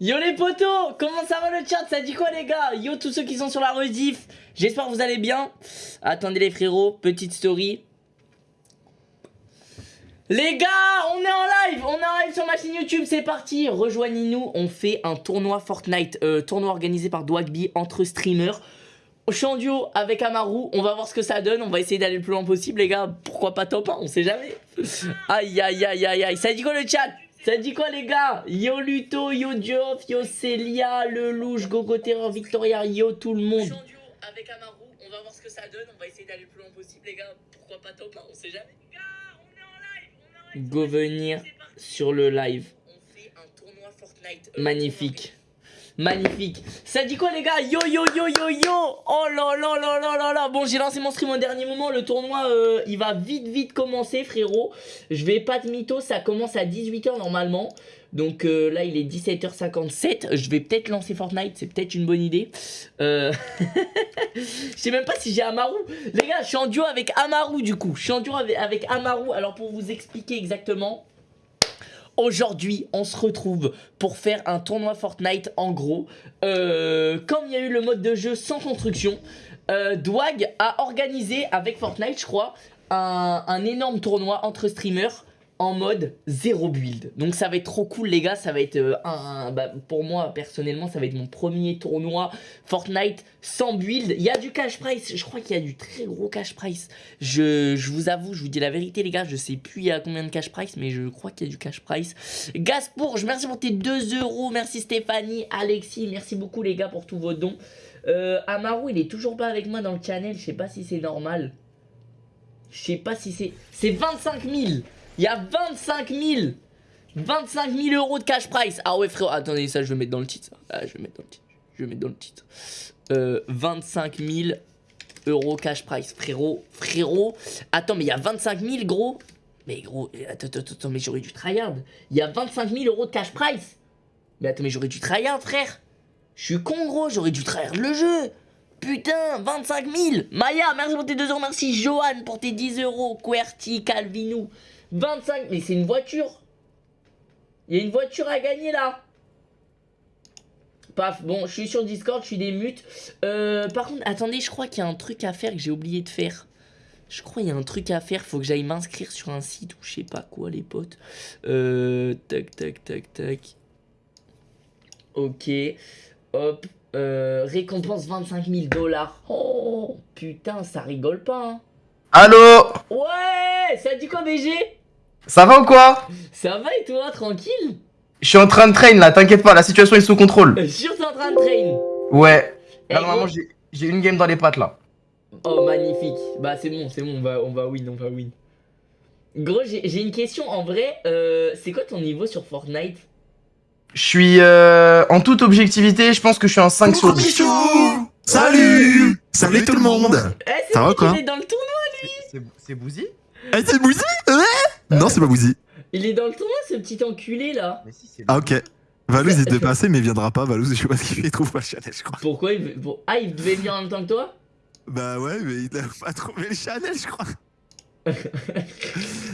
Yo les potos, comment ça va le chat? Ça dit quoi les gars? Yo tous ceux qui sont sur la rediff, j'espère que vous allez bien. Attendez les frérots, petite story. Les gars, on est en live, on est en live sur ma chaîne YouTube, c'est parti. Rejoignez-nous, on fait un tournoi Fortnite, euh, tournoi organisé par Dwagby entre streamers. Je suis en duo avec Amaru, on va voir ce que ça donne, on va essayer d'aller le plus loin possible les gars. Pourquoi pas top 1, on sait jamais. Aïe aïe aïe aïe aïe, ça dit quoi le chat? Ça dit quoi les gars? Yo Luto, yo Geoff, yo Celia, le louche, Gogo Terror, Victoria, yo tout le monde. avec Amaru, on va voir ce que ça donne, on va essayer d'aller le plus loin possible les gars. Pourquoi pas top 1, on sait jamais. Les gars, on est en live, on est en live. Go venir sur le live. On fait un tournoi Fortnite. Euh, Magnifique. Magnifique. Ça dit quoi les gars? Yo yo yo yo yo Oh là là là là là là Bon j'ai lancé mon stream au dernier moment. Le tournoi euh, il va vite vite commencer frérot. Je vais pas de mytho. Ça commence à 18h normalement. Donc euh, là il est 17h57. Je vais peut-être lancer Fortnite. C'est peut-être une bonne idée. Euh... je sais même pas si j'ai Amaru. Les gars je suis en duo avec Amaru du coup. Je suis en duo avec, avec Amaru. Alors pour vous expliquer exactement. Aujourd'hui, on se retrouve pour faire un tournoi Fortnite en gros. Euh, comme il y a eu le mode de jeu sans construction, euh, Dwag a organisé avec Fortnite, je crois, un, un énorme tournoi entre streamers en mode zéro build. Donc ça va être trop cool les gars, ça va être euh, un, bah, pour moi personnellement ça va être mon premier tournoi Fortnite sans build. Il y a du cash price, je crois qu'il y a du très gros cash price. Je, vous avoue, je vous dis la vérité les gars, je sais plus il y a combien de cash price mais je crois qu'il y a du cash price. Gaspourge, merci pour tes 2 euros, merci Stéphanie, Alexis, merci beaucoup les gars pour tous vos dons. Euh, Amaru il est toujours pas avec moi dans le channel, je sais pas si c'est normal. Je sais pas si c'est... C'est 25 000 il y a 25 000 25 000 euros de cash price. Ah ouais frérot, attendez ça je vais mettre dans le titre. Ah, je vais mettre dans le titre. Je vais mettre dans le titre. Euh, 25 000 euros cash price. Frérot, frérot. Attends mais il y a 25 000 gros. Mais gros, attends, attends, attends, mais j'aurais dû tryhard. Il y a 25 000 euros de cash price. Mais attends, mais j'aurais dû tryhard frère. Je suis con gros, j'aurais dû tryhard le jeu. Putain, 25 000 Maya, merci pour tes 2 euros, merci Johan pour tes 10 euros, QWERTY, Calvinou, 25, mais c'est une voiture. Il y a une voiture à gagner là. Paf, bon, je suis sur Discord, je suis des mutes. Euh, par contre, attendez, je crois qu'il y a un truc à faire que j'ai oublié de faire. Je crois qu'il y a un truc à faire, faut que j'aille m'inscrire sur un site ou je sais pas quoi, les potes. Euh, tac, tac, tac, tac. Ok, hop. Euh, récompense 25 000 dollars. Oh, putain, ça rigole pas, hein. Allô? Ouais, ça dit quoi, BG ça va ou quoi Ça va et toi, tranquille Je suis en train de train là, t'inquiète pas, la situation est sous contrôle. Je suis en train de train Ouais. Là, normalement, j'ai une game dans les pattes là. Oh, magnifique. Bah, c'est bon, c'est bon, on va, on va win, on va win. Gros, j'ai une question en vrai. Euh, c'est quoi ton niveau sur Fortnite? Je suis euh, en toute objectivité, je pense que je suis en 5 sur 10. Salut Salut tout le monde eh, Ça va quoi Il est dans le tournoi lui C'est Bouzy? Eh c'est Bouzy Non c'est pas Bouzy. Il est dans le tournoi ce petit enculé là Ah ok. Valouz est dépassé mais il viendra pas, Valouz je sais pas ce qu'il fait, il trouve pas le Chanel je crois. Pourquoi il veut... Ah il devait venir en même temps que toi? Bah ouais mais il a pas trouvé le Chanel je crois.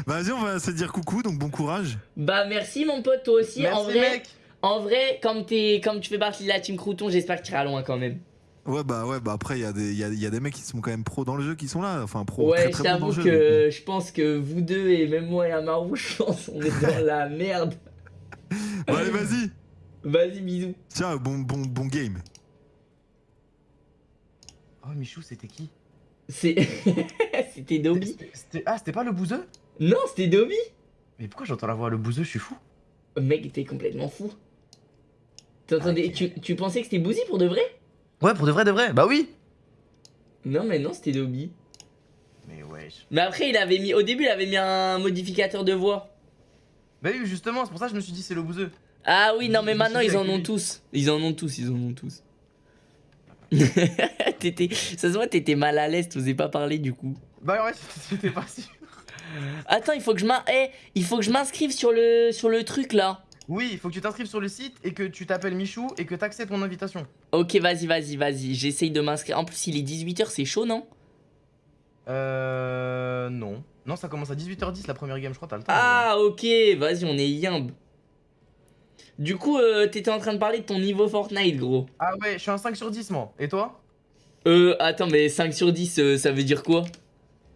Vas-y on va se dire coucou donc bon courage. Bah merci mon pote toi aussi merci, en vrai. Mec. En vrai comme, es, comme tu fais partie de la team Crouton j'espère que tu iras loin quand même. Ouais bah ouais bah après il y, a des, y, a, y a des mecs qui sont quand même pros dans le jeu qui sont là enfin pro ouais très, j'avoue que euh. je pense que vous deux et même moi et Amaru je pense on est dans la merde. Bon allez vas-y. Vas-y bisous. Tiens bon bon bon game. Oh Michou c'était qui? C'est c'était Dobby. Ah c'était pas le bouseux? Non c'était Dobby. Mais pourquoi j'entends la voix le bouseux je suis fou. Mec t'es complètement fou. T'entendais, tu, tu pensais que c'était Bouzy pour de vrai? Ouais, pour de vrai, de vrai, bah oui Non, mais non, c'était Dobby. Mais wesh. Mais après, il avait mis. Au début, il avait mis un modificateur de voix. Bah oui, justement, c'est pour ça que je me suis dit c'est le bouseux. Ah oui, non, mais maintenant, ils en ont tous. Ils en ont tous, ils en ont tous. ça se voit, t'étais mal à l'aise, t'osais pas parler du coup. Bah ouais, c'était pas sûr. Attends, il faut que je eh, m'inscrive sur le, sur le truc là. Oui, il faut que tu t'inscrives sur le site et que tu t'appelles Michou et que t'acceptes mon invitation. Ok, vas-y, vas-y, vas-y. J'essaye de m'inscrire. En plus, il est 18h, c'est chaud, non? Euh... Non. Non, ça commence à 18h10 la première game, je crois, t'as le temps. Ah, ok, vas-y, on est yimb. Du coup, euh, t'étais en train de parler de ton niveau Fortnite, gros. Ah ouais, je suis un 5 sur 10, moi. Et toi? Euh, attends, mais 5 sur 10, euh, ça veut dire quoi?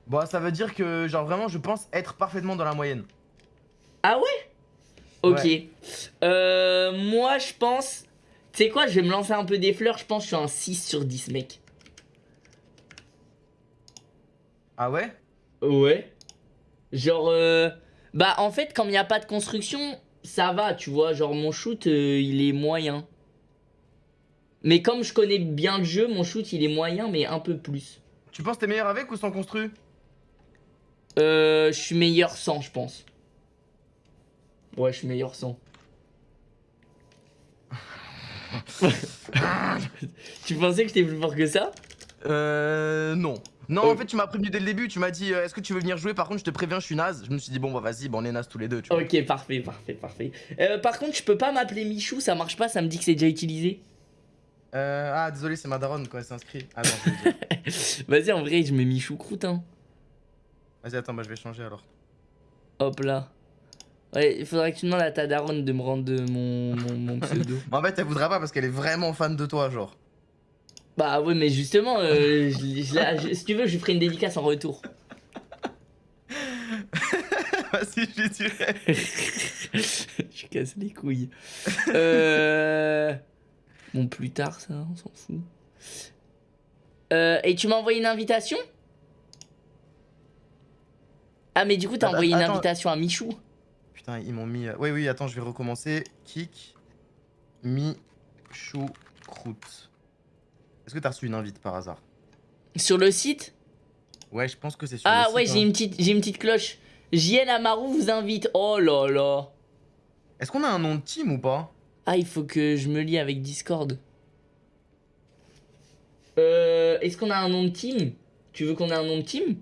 Bon, ça veut dire que, genre, vraiment, je pense être parfaitement dans la moyenne. Ah ouais? Ok. Ouais. Euh, moi, je pense... Tu sais quoi, je vais me lancer un peu des fleurs. Je pense que je suis un 6 sur 10, mec. Ah ouais? Ouais. Genre, euh, bah en fait, comme il n'y a pas de construction, ça va, tu vois. Genre, mon shoot, euh, il est moyen. Mais comme je connais bien le jeu, mon shoot, il est moyen, mais un peu plus. Tu penses que t'es meilleur avec ou sans construit? Euh, je suis meilleur sans, je pense. Ouais, je suis meilleur sans. tu pensais que j'étais plus fort que ça? Euh. Non. Non, Oh. en fait, tu m'as prévenu dès le début. Tu m'as dit, euh, est-ce que tu veux venir jouer? Par contre, je te préviens, je suis naze. Je me suis dit, bon, bah vas-y, bon, on est naze tous les deux, tu vois. Ok, parfait, parfait, parfait. Euh, par contre, je peux pas m'appeler Michou, ça marche pas, ça me dit que c'est déjà utilisé. Euh. Ah, désolé, c'est ma daronne quand elle s'inscrit. Dire. Vas-y, en vrai, je mets Michou croûte, hein. Vas-y, attends, bah je vais changer alors. Hop là. Ouais, il faudrait que tu demandes à ta daronne de me rendre mon, mon, mon pseudo. En fait, elle voudra pas parce qu'elle est vraiment fan de toi, genre. bah ouais, mais justement, euh, je- je la- je- si tu veux, je lui ferai une dédicace en retour. Vas-y, je lui dirai. je casse les couilles. Euh... Bon, plus tard, ça, on s'en fout. Euh, et tu m'as envoyé une invitation? Ah, mais du coup, t'as Attends, envoyé une invitation à Michou Putain, ils m'ont mis. euh, Oui, oui, attends, je vais recommencer. Kick. Mi. Chou. Croûte. Est-ce que t'as reçu une invite par hasard? Sur le site? Ouais, je pense que c'est sur Ah le ouais, site, j'ai hein. une petite, j'ai une petite cloche. JL Amaru vous invite. Oh là là. Est-ce qu'on a un nom de team ou pas? Ah, il faut que je me lie avec Discord. Euh, est-ce qu'on a un nom de team? Tu veux qu'on ait un nom de team?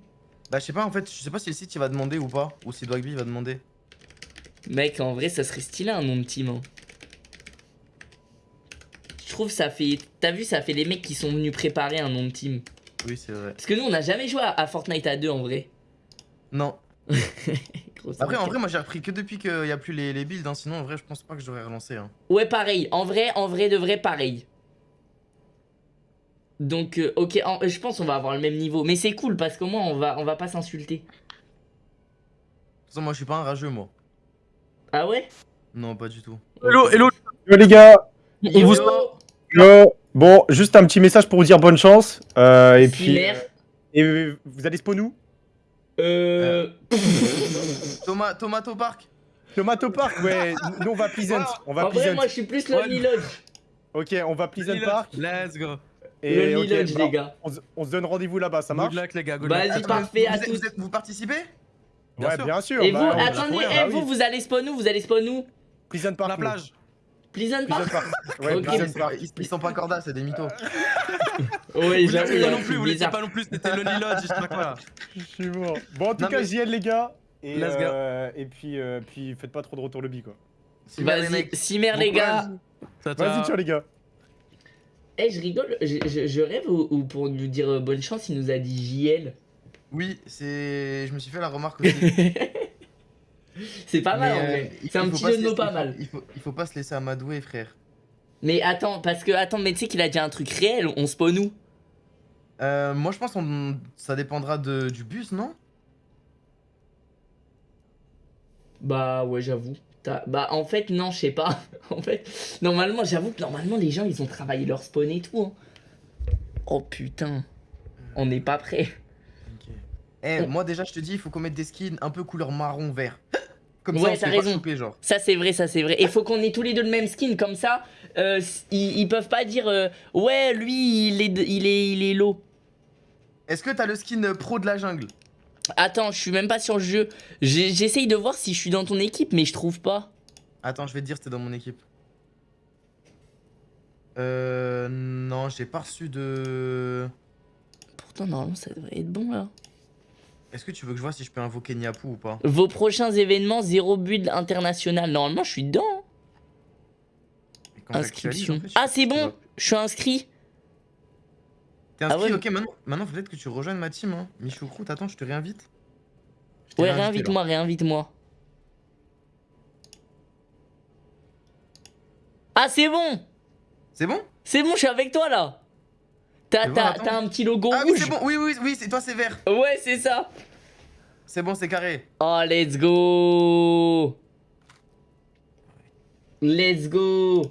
Bah, je sais pas, en fait, je sais pas si le site il va demander ou pas. Ou si Dogby va demander. Mec, en vrai, ça serait stylé un nom de team. hein. Je trouve ça fait. T'as vu, ça fait les mecs qui sont venus préparer un nom de team. Oui, c'est vrai. Parce que nous, on n'a jamais joué à, Fortnite à deux en vrai. Non. Après, en vrai, moi j'ai repris que depuis qu'il y a plus les, les builds. Hein. Sinon, en vrai, je pense pas que j'aurais relancé. Hein. Ouais, pareil. En vrai, en vrai, de vrai, pareil. Donc, euh, ok, en- je pense qu'on va avoir le même niveau. Mais c'est cool parce qu'au moins, on va, on va pas s'insulter. De toute façon, moi je suis pas un rageux, moi. Ah ouais? Non, pas du tout. Hello, hello, Yo, les gars. Yo, vous- Yo. Bon, juste un petit message pour vous dire bonne chance. euh, et puis, et euh, vous allez spawn où? Euh... Thomas, Tomato Park Tomato Park, ouais. Nous, on va Pleasant. On va En vrai, Pleasant. moi, je suis plus Lonely Lodge. Ok, on va Pleasant Park. Let's go. Et Lonely Lodge, bon, les gars. On, se- on se donne rendez-vous là-bas, ça marche Good luck, les gars. Vas-y, parfait, à tous. vous participez? Bien ouais, sûr. bien sûr. Et bah, vous, attendez, ouais, eh, bah vous, oui. vous allez spawn où Vous allez spawn où? Pleasant Park. La plage. Pleasant Pleasant Park Park. Ouais, ils, Park. ils- ils sont pas cordas, c'est des mythos. Ouais, Vous j'avoue, pas un non plus, vous l'étiez pas non plus, c'était Lonely Lodge, je sais pas quoi là. Je suis mort. Bon, en tout Non, cas, mais- JL, les gars. Et, Let's go. euh, et puis, euh, puis, faites pas trop de retour lobby, quoi. Super, les Vas-y, Bon les gars. Vas-y, ciao. les gars. Eh, je rigole, je, je- je rêve ou, ou pour nous dire euh, bonne chance, il nous a dit JL. Oui, c'est. Je me suis fait la remarque aussi. C'est pas mal en euh, vrai. C'est un petit jeu de mots pas mal. Il faut, il faut pas se laisser amadouer, frère. Mais attends, parce que, attends, mais tu sais qu'il a dit un truc réel, on spawn où? Euh, moi, je pense que ça dépendra de, du bus, non? Bah ouais, j'avoue. Bah en fait, non, je sais pas. en fait, normalement, j'avoue que normalement, les gens, ils ont travaillé leur spawn et tout. hein. Oh putain, on n'est pas prêt. Eh, moi déjà, je te dis, il faut qu'on mette des skins un peu couleur marron vert. Comme Ouais, ça, on raison. choper, genre. Ça, c'est vrai, ça, c'est vrai. Et faut qu'on ait tous les deux le même skin, comme ça, euh, ils, ils peuvent pas dire euh, Ouais, lui, il est, de- il est, il est low. Est-ce que t'as le skin pro de la jungle? Attends, je suis même pas sur le jeu. J'essaye de voir si je suis dans ton équipe, mais je trouve pas. Attends, je vais te dire, c'était dans mon équipe. Euh. Non, j'ai pas reçu de. Pourtant, normalement, ça devrait être bon là. Est-ce que tu veux que je vois si je peux invoquer Niapu ou pas Vos prochains événements, zéro build international. Normalement, je suis dedans. hein. Inscription. en fait, je- Ah, c'est bon, je suis inscrit. T'es Ah inscrit ouais, Ok, maintenant, maintenant peut-être que tu rejoignes ma team. Hein. Michoucroute, attends, je te réinvite. Je Ouais, réinvite-moi, réinvite-moi. Ah, c'est bon C'est bon? C'est bon, je suis avec toi là T'as un petit logo Ah oui, c'est bon. Oui, oui, oui, c'est toi, c'est vert. Ouais, c'est ça C'est bon, c'est carré. Oh, let's go Let's go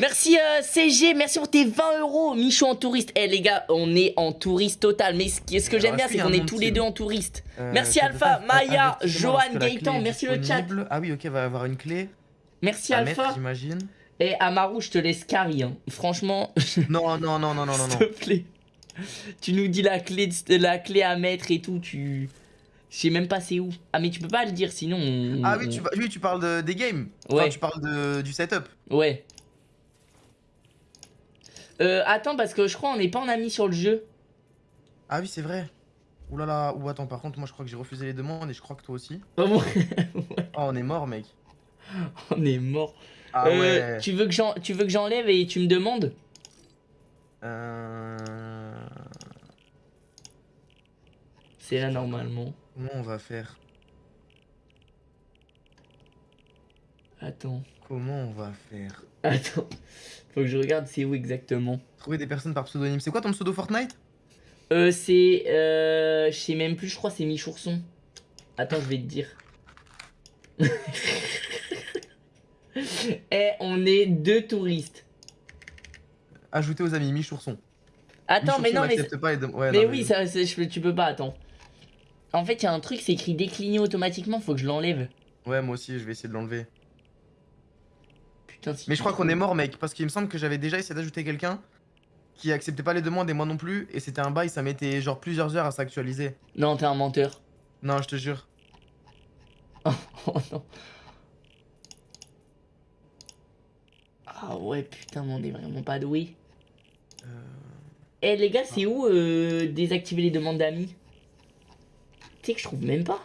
Merci euh, CG, merci pour tes 20 euros. Michou en touriste. Eh les gars, on est en touriste total. Mais ce, que j'aime bien, c'est qu'on est tous les deux en touriste. Euh, Merci Alpha, Maya, Johan, Gaëtan, merci le chat. Ah oui, ok, va avoir une clé. Merci Alpha. j'imagine. Et Amaru, je te laisse carry. hein. Franchement, Non, non, non, non, non, non, s'il te plaît. Tu nous dis la clé, de- la clé à mettre et tout. Tu. Je sais même pas c'est où. Ah, mais tu peux pas le dire sinon. on- Ah oui, tu, oui, tu parles de- des games. Enfin, Ouais. tu parles de, du setup. Ouais. Euh, attends, parce que je crois on n'est pas en ami sur le jeu. Ah oui, c'est vrai. Ouh là là, ou attends, par contre, moi je crois que j'ai refusé les demandes et je crois que toi aussi. Oh, Oh, on est mort, mec. on est mort. Ah Euh, ouais. tu veux que j'enlève et tu me demandes? Euh... C'est là normalement. Comment on va faire? Attends. Comment on va faire? Attends. Faut que je regarde c'est où exactement? Trouver des personnes par pseudonyme. C'est quoi ton pseudo Fortnite? Euh, c'est. Euh, je sais même plus, je crois c'est Michourson. Attends, je vais te dire. Eh, on est deux touristes. Ajouter aux amis, Michourson. Attends, mais non, mais. pas ouais, Mais non, oui, ça, je tu peux pas, attends. En fait, il y a un truc, c'est écrit décliner automatiquement, faut que je l'enlève. Ouais, moi aussi, je vais essayer de l'enlever. Putain, si Mais je crois qu'on est mort, mec, parce qu'il me semble que j'avais déjà essayé d'ajouter quelqu'un qui acceptait pas les demandes et moi non plus, et c'était un bail, ça mettait genre plusieurs heures à s'actualiser. Non, t'es un menteur. Non, je te jure. Oh non. Ah ouais, putain, mais on est vraiment pas doué. Euh, Eh les gars, c'est où euh, désactiver les demandes d'amis? Tu sais que je trouve même pas.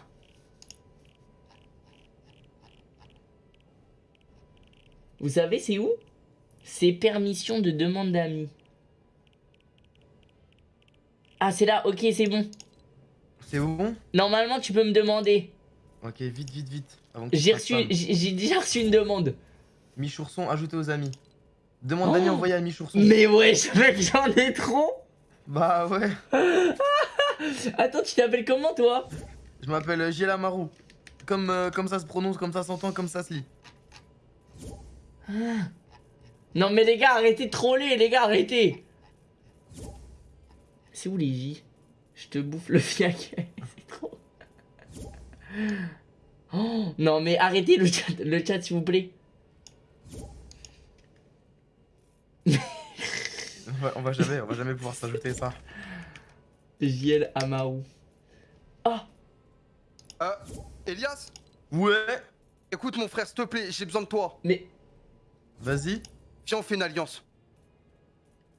Vous savez, c'est où? C'est permission de demande d'amis. Ah, c'est là, ok, c'est bon. C'est bon Normalement, tu peux me demander. Ok, vite, vite, vite. reçu, j'ai j'ai déjà reçu une demande. Michourson, ajouter aux amis. Demande Oh. d'amis envoyée à Michourson. Mais wesh, mec, j'en ai trop. Bah ouais. Attends, tu t'appelles comment toi? Je m'appelle euh, Giela Marou. Comme, euh, comme ça se prononce, comme ça s'entend, comme ça se lit. Non mais les gars, arrêtez de troller, les gars, arrêtez. C'est où les J? Je te bouffe le fiac. C'est trop. Oh, non mais arrêtez le chat, le chat s'il vous plaît. On va, on va jamais, on va jamais pouvoir s'ajouter ça. JL Amaru. Ah Euh, Elias Ouais. Écoute mon frère, s'il te plaît, j'ai besoin de toi. Mais Vas-y. Viens, on fait une alliance.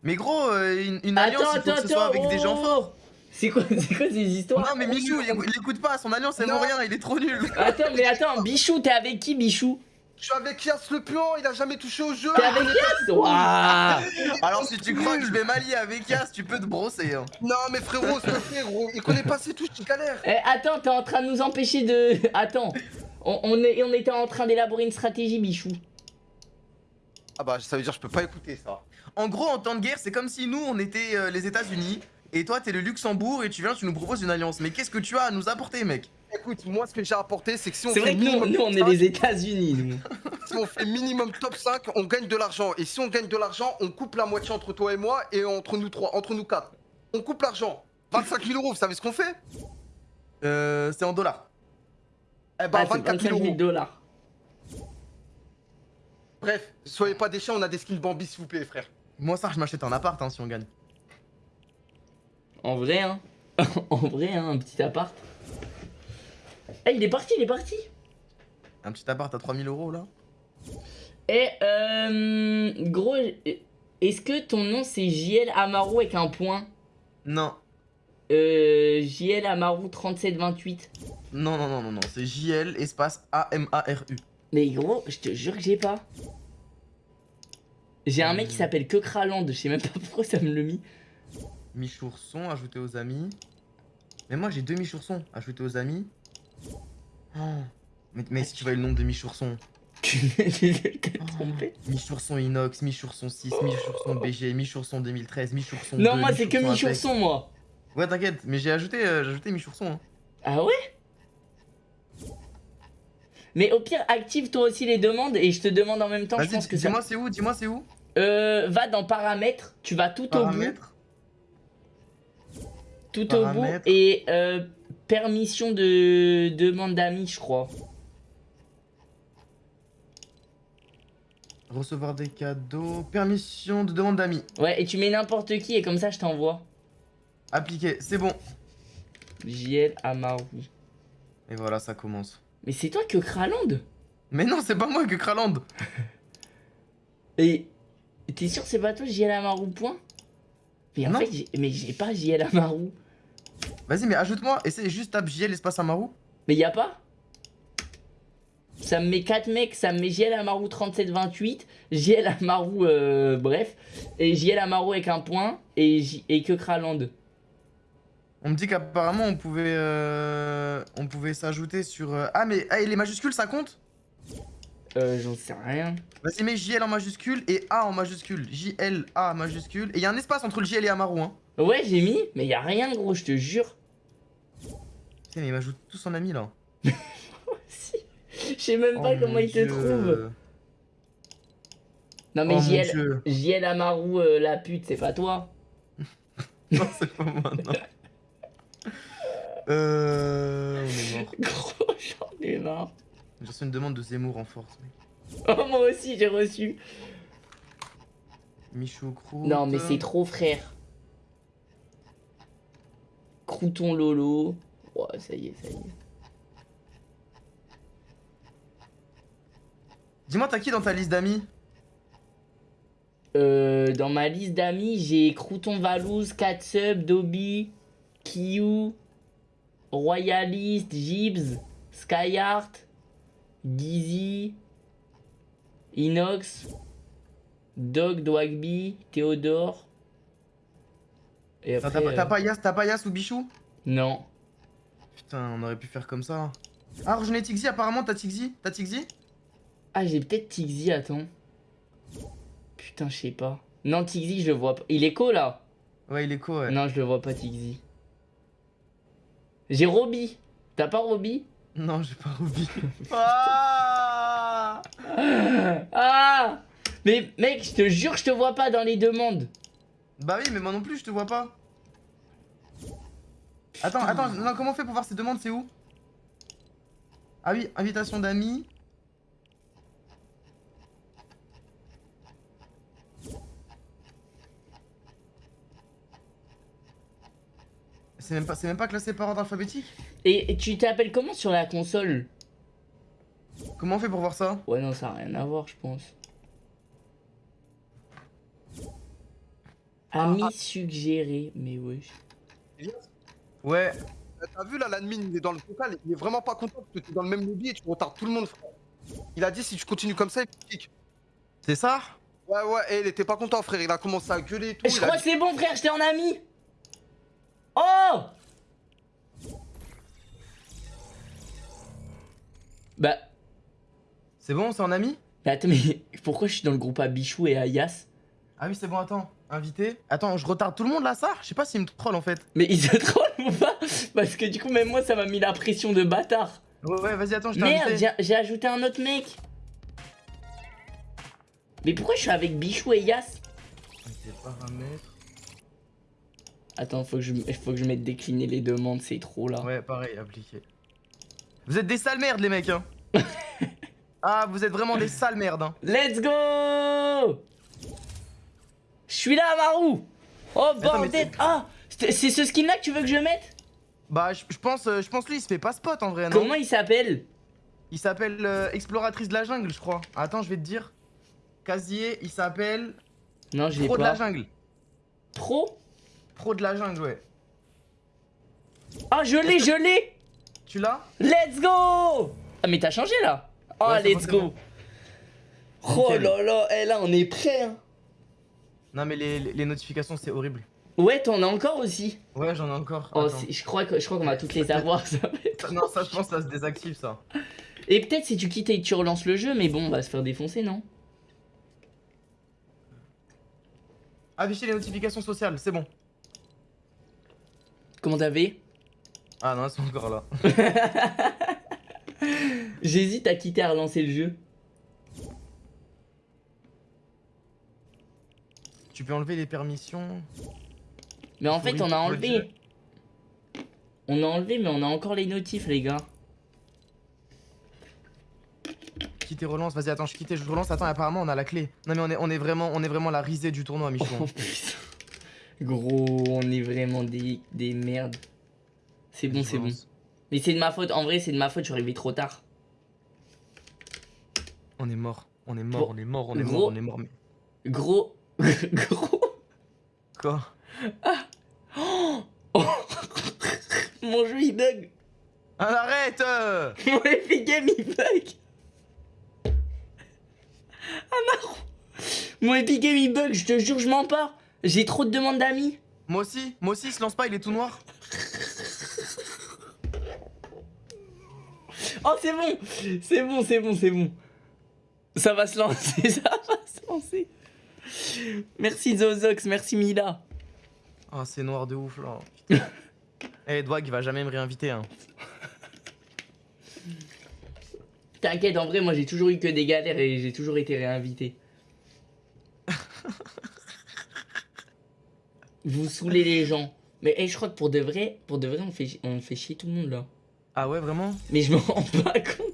Mais gros, euh, une, une attends, alliance, il faut attends, que ce soit avec des gens forts. oh. C'est quoi, c'est quoi ces histoires? Non mais Michou, il, il écoute pas, son alliance elle vaut rien, il est trop nul. Attends, mais attends, Bichou, t'es avec qui, Bichou? Je suis avec Yas le puant, il a jamais touché au jeu. T'es avec Yas Waouh Alors si tu crois que je vais m'allier avec Yas, tu peux te brosser. Hein. Non mais frérot, s'il te plaît, gros, il connaît pas ses touches, il galère. Eh, attends, t'es en train de nous empêcher de. Attends. On, on est, on était en train d'élaborer une stratégie, Bichou. Ah bah ça veut dire que je peux pas écouter ça. En gros, en temps de guerre, c'est comme si nous on était euh, les États-Unis et toi t'es le Luxembourg et tu viens, tu nous proposes une alliance. Mais qu'est-ce que tu as à nous apporter, mec? Écoute, moi ce que j'ai apporté, c'est que si on C'est fait vrai que nous, on est top les États-Unis, nous. 5, si on fait minimum top 5, on gagne de l'argent. Et si on gagne de l'argent, on coupe la moitié entre toi et moi et entre nous trois, entre nous quatre. On coupe l'argent. 25 000 euros, vous savez ce qu'on fait? Euh, c'est en dollars. Eh Ah, c'est 24 25 000 000 euros. dollars. Bref, soyez pas des chiens, on a des skins Bambi s'il vous plaît frère. Moi ça, je m'achète un appart hein, si on gagne. En vrai, hein. en vrai, hein, un petit appart. Eh, il est parti, il est parti. Un petit appart à 3000 euros là. Eh, euh. Gros, est-ce que ton nom c'est JL Amaru avec un point? Non. Euh. JL Amaru 3728. Non, non, non, non, non. C'est JL espace A-M-A-R-U. Mais gros, je te jure que j'ai pas. J'ai un mec qui s'appelle que Kraland, je sais même pas pourquoi ça me le mis. Michourson, ajouter aux amis. Mais moi j'ai deux Michoursons, ajouter aux amis. Oh. Mais, mais si tu vois le nom de Michourson. Tu t'es trompé Mi-Chourson Inox, Mi-Chourson 6, Mi-Chourson BG, Mi-Chourson 2013, Mi-Chourson Non, 2, moi c'est que Mi-Chourson moi. Ouais, t'inquiète, mais j'ai ajouté, euh, j'ai ajouté Mi-Chourson. Hein. Ah ouais? Mais au pire, active toi aussi les demandes et je te demande en même temps. Je Vas-y, pense que ça. dis-moi c'est où, dis-moi c'est où? Euh, va dans paramètres, tu vas tout au bout, Paramètres. tout au bout paramètres. et euh, permission de demande d'amis, je crois. Recevoir des cadeaux. Permission de demande d'amis. Ouais, et tu mets n'importe qui et comme ça je t'envoie. Appliqué, c'est bon. JL Amaru. Et voilà, ça commence. Mais c'est toi que Kraland? Mais non, c'est pas moi que Kraland. Et t'es sûr que c'est pas toi JL Amaru point? Mais en Non. fait, j'ai- mais j'ai pas JL Amaru. Vas-y, mais ajoute-moi. Essaye juste tape JL espace Amaru. Mais y a pas Ça me met 4 mecs, ça me met JL Amaru 3728, JL Amaru euh, bref, et JL Amaru avec un point, et, J- et que Kraland. On me dit qu'apparemment on pouvait euh, on pouvait s'ajouter sur euh, ah mais ah, et les majuscules ça compte? Euh, j'en sais rien. Vas-y mets JL en majuscule et A en majuscule JL A majuscule et il y a un espace entre le JL et Amaru hein. Ouais, j'ai mis, mais y a rien gros, je te jure. Putain, mais il m'ajoute tous en ami là. Si. Je sais même pas Oh, comment il te trouve. Non mais oh JL. JL Amaru euh, la pute, c'est pas toi. Non c'est pas moi non. Euh on est mort. Gros, j'en ai marre. J'ai reçu une demande de Zemmour en force. Oh, moi aussi j'ai reçu. Michou Croûte. Non mais c'est trop frère. Crouton Lolo. Ouais, ça y est, ça y est. Dis-moi t'as qui dans ta liste d'amis? Euh, dans ma liste d'amis, j'ai Crouton Valouz, Katsub, Dobby, Kiyu, Royalist, Gibbs, Skyheart, Gizzy, Inox, Dog, Dwagby, Théodore. Et T'as après, t'as- t'as euh, pas Yas, t'as pas Yas ou Bichou? Non. Putain on aurait pu faire comme ça. Ah rejoignez Tixi apparemment t'as Tixi? T'as Tixi? Ah, j'ai peut-être Tixi, attends. Putain, je sais pas. Non, Tixi, je le vois pas. Il est co là Ouais il est co ouais. Non, je le vois pas, Tixi. J'ai Roby. T'as pas Roby? Non, j'ai pas Ruby. ah Ah Mais mec, je te jure, je te vois pas dans les demandes. bah oui, mais moi non plus, je te vois pas. Attends, attends, non, comment on fait pour voir ces demandes C'est où? Ah oui, invitation d'amis. C'est même, pas- c'est même pas classé par ordre alphabétique? Et, et tu t'appelles comment sur la console? Comment on fait pour voir ça? Ouais, non, ça a rien à voir, je pense. Ami suggéré, mais wesh. Ouais, T'as vu là, l'admin, il est dans le vocal, il est vraiment pas content parce que t'es dans le même lobby et tu retardes tout le monde, frère. Il a dit si tu continues comme ça, il kick. c'est ça? Ouais, ouais, et il était pas content, frère. Il a commencé à gueuler et tout. Je crois dit- que c'est bon, frère, j'étais en ami. Oh Bah, C'est bon, c'est en ami? Mais attends, mais pourquoi je suis dans le groupe à Bichou et à Yas Ah oui, c'est bon, attends. Invité. Attends, je retarde tout le monde là, ça? Je sais pas s'il me troll en fait. Mais ils se trollent ou pas? Parce que du coup, même moi, ça m'a mis la pression de bâtard. Ouais, ouais, vas-y, attends, je t'ai Merde, j'ai ajouté un autre mec. Mais pourquoi je suis avec Bichou et Yas? Paramètres. Attends, faut que je, faut que je mette décliner les demandes, c'est trop là. Ouais, pareil, appliqué. Vous êtes des sales merdes, les mecs, hein. ah, vous êtes vraiment des sales merdes, hein. Let's go Je suis là, Maru Oh bordel Ah C'est ce skin là que tu veux que je mette? Bah, je je pense, euh, je pense lui, il se fait pas spot en vrai, non? Comment il s'appelle? Il s'appelle euh, Exploratrice de la jungle, je crois. Attends, je vais te dire. Casier, il s'appelle Non, je l'ai Pro de la pas. jungle. Pro? Pro de la jungle, ouais. Ah, je l'ai, je l'ai Tu l'as? Let's go Ah, mais t'as changé là Oh, Ouais, let's go. Oh Nickel. là là, eh là, on est prêt hein. Non, mais les, notifications, c'est horrible. Ouais, t'en as encore aussi Ouais, j'en ai encore. Oh, je crois que je crois qu'on va toutes les avoir, ça être... Non, ça, je pense, ça se désactive, ça. Et peut-être si tu quittes et que tu relances le jeu, mais bon, on va se faire défoncer, non? Afficher les notifications sociales, c'est bon. Comment t'avais Ah non, c'est encore là. J'hésite à quitter à relancer le jeu. Tu peux enlever les permissions. Mais en fait, on a enlevé. On a enlevé, mais on a encore les notifs, les gars. Quitter relance, vas-y attends, je quitte, je relance, attends, apparemment on a la clé. Non mais on est, on est vraiment on est vraiment la risée du tournoi Michou. Oh putain. Gros, on est vraiment des, des merdes. C'est bon, c'est bon. Mais c'est de ma faute, en vrai, c'est de ma faute, je suis arrivé trop tard. On est mort, on est mort, on est mort, on est mort, on est mort. Mais... Gros. Gros. Quoi? Oh. Mon jeu il bug. Ah, arrête euh Mon Epic Game il bug. Ah marron. Mon Epic Game il bug, je te jure, je mens pas. J'ai trop de demandes d'amis. Moi aussi, moi aussi, il se lance pas, il est tout noir. Oh, c'est bon. C'est bon, c'est bon, c'est bon. Ça va se lancer, ça va se lancer. Merci Zozox, merci Mila. Ah c'est noir de ouf là. Eh Dwag il va jamais me réinviter hein. T'inquiète, en vrai, moi j'ai toujours eu que des galères et j'ai toujours été réinvité. Vous saoulez les gens. Mais hey, je crois que pour de vrai, pour de vrai, on fait, on fait chier tout le monde là. Ah ouais vraiment? Mais je me rends pas compte.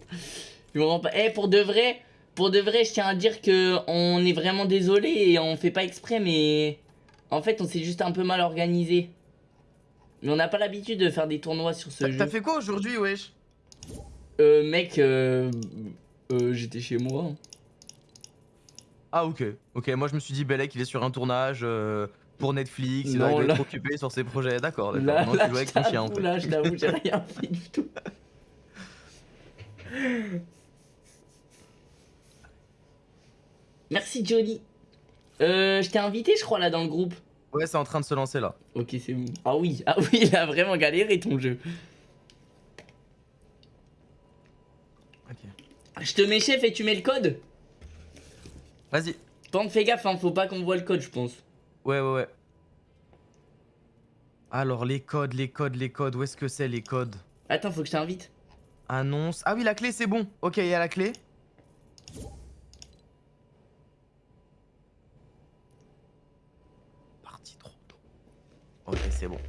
Je me rends pas. Eh, pour de vrai, pour de vrai, je tiens à dire que on est vraiment désolé et on fait pas exprès, mais en fait, on s'est juste un peu mal organisé. Mais on n'a pas l'habitude de faire des tournois sur ce jeu. t'as fait quoi aujourd'hui wesh? Euh, mec, euh, euh, j'étais chez moi. hein. Ah ok, ok, moi je me suis dit Belek il est sur un tournage euh, pour Netflix, il Non, doit, il doit là- être occupé sur ses projets, d'accord, Là, d'accord. Non, là, tu jouais avec ton chien fait. là, je t'avoue, j'ai rien fait du tout. Merci Johnny. Euh, je t'ai invité, je crois, là, dans le groupe. Ouais c'est en train de se lancer là. Ok, c'est bon. Ah oui, ah oui, il a vraiment galéré ton jeu. Ok. Je te mets chef et tu mets le code? Vas-y. Tente, fais gaffe, hein, faut pas qu'on voit le code, je pense. Ouais ouais ouais. Alors les codes, les codes, les codes, où est-ce que c'est les codes? Attends, faut que je t'invite. Annonce. Ah oui la clé c'est bon. Ok il y a la clé. Partie trop tôt. Ok c'est bon.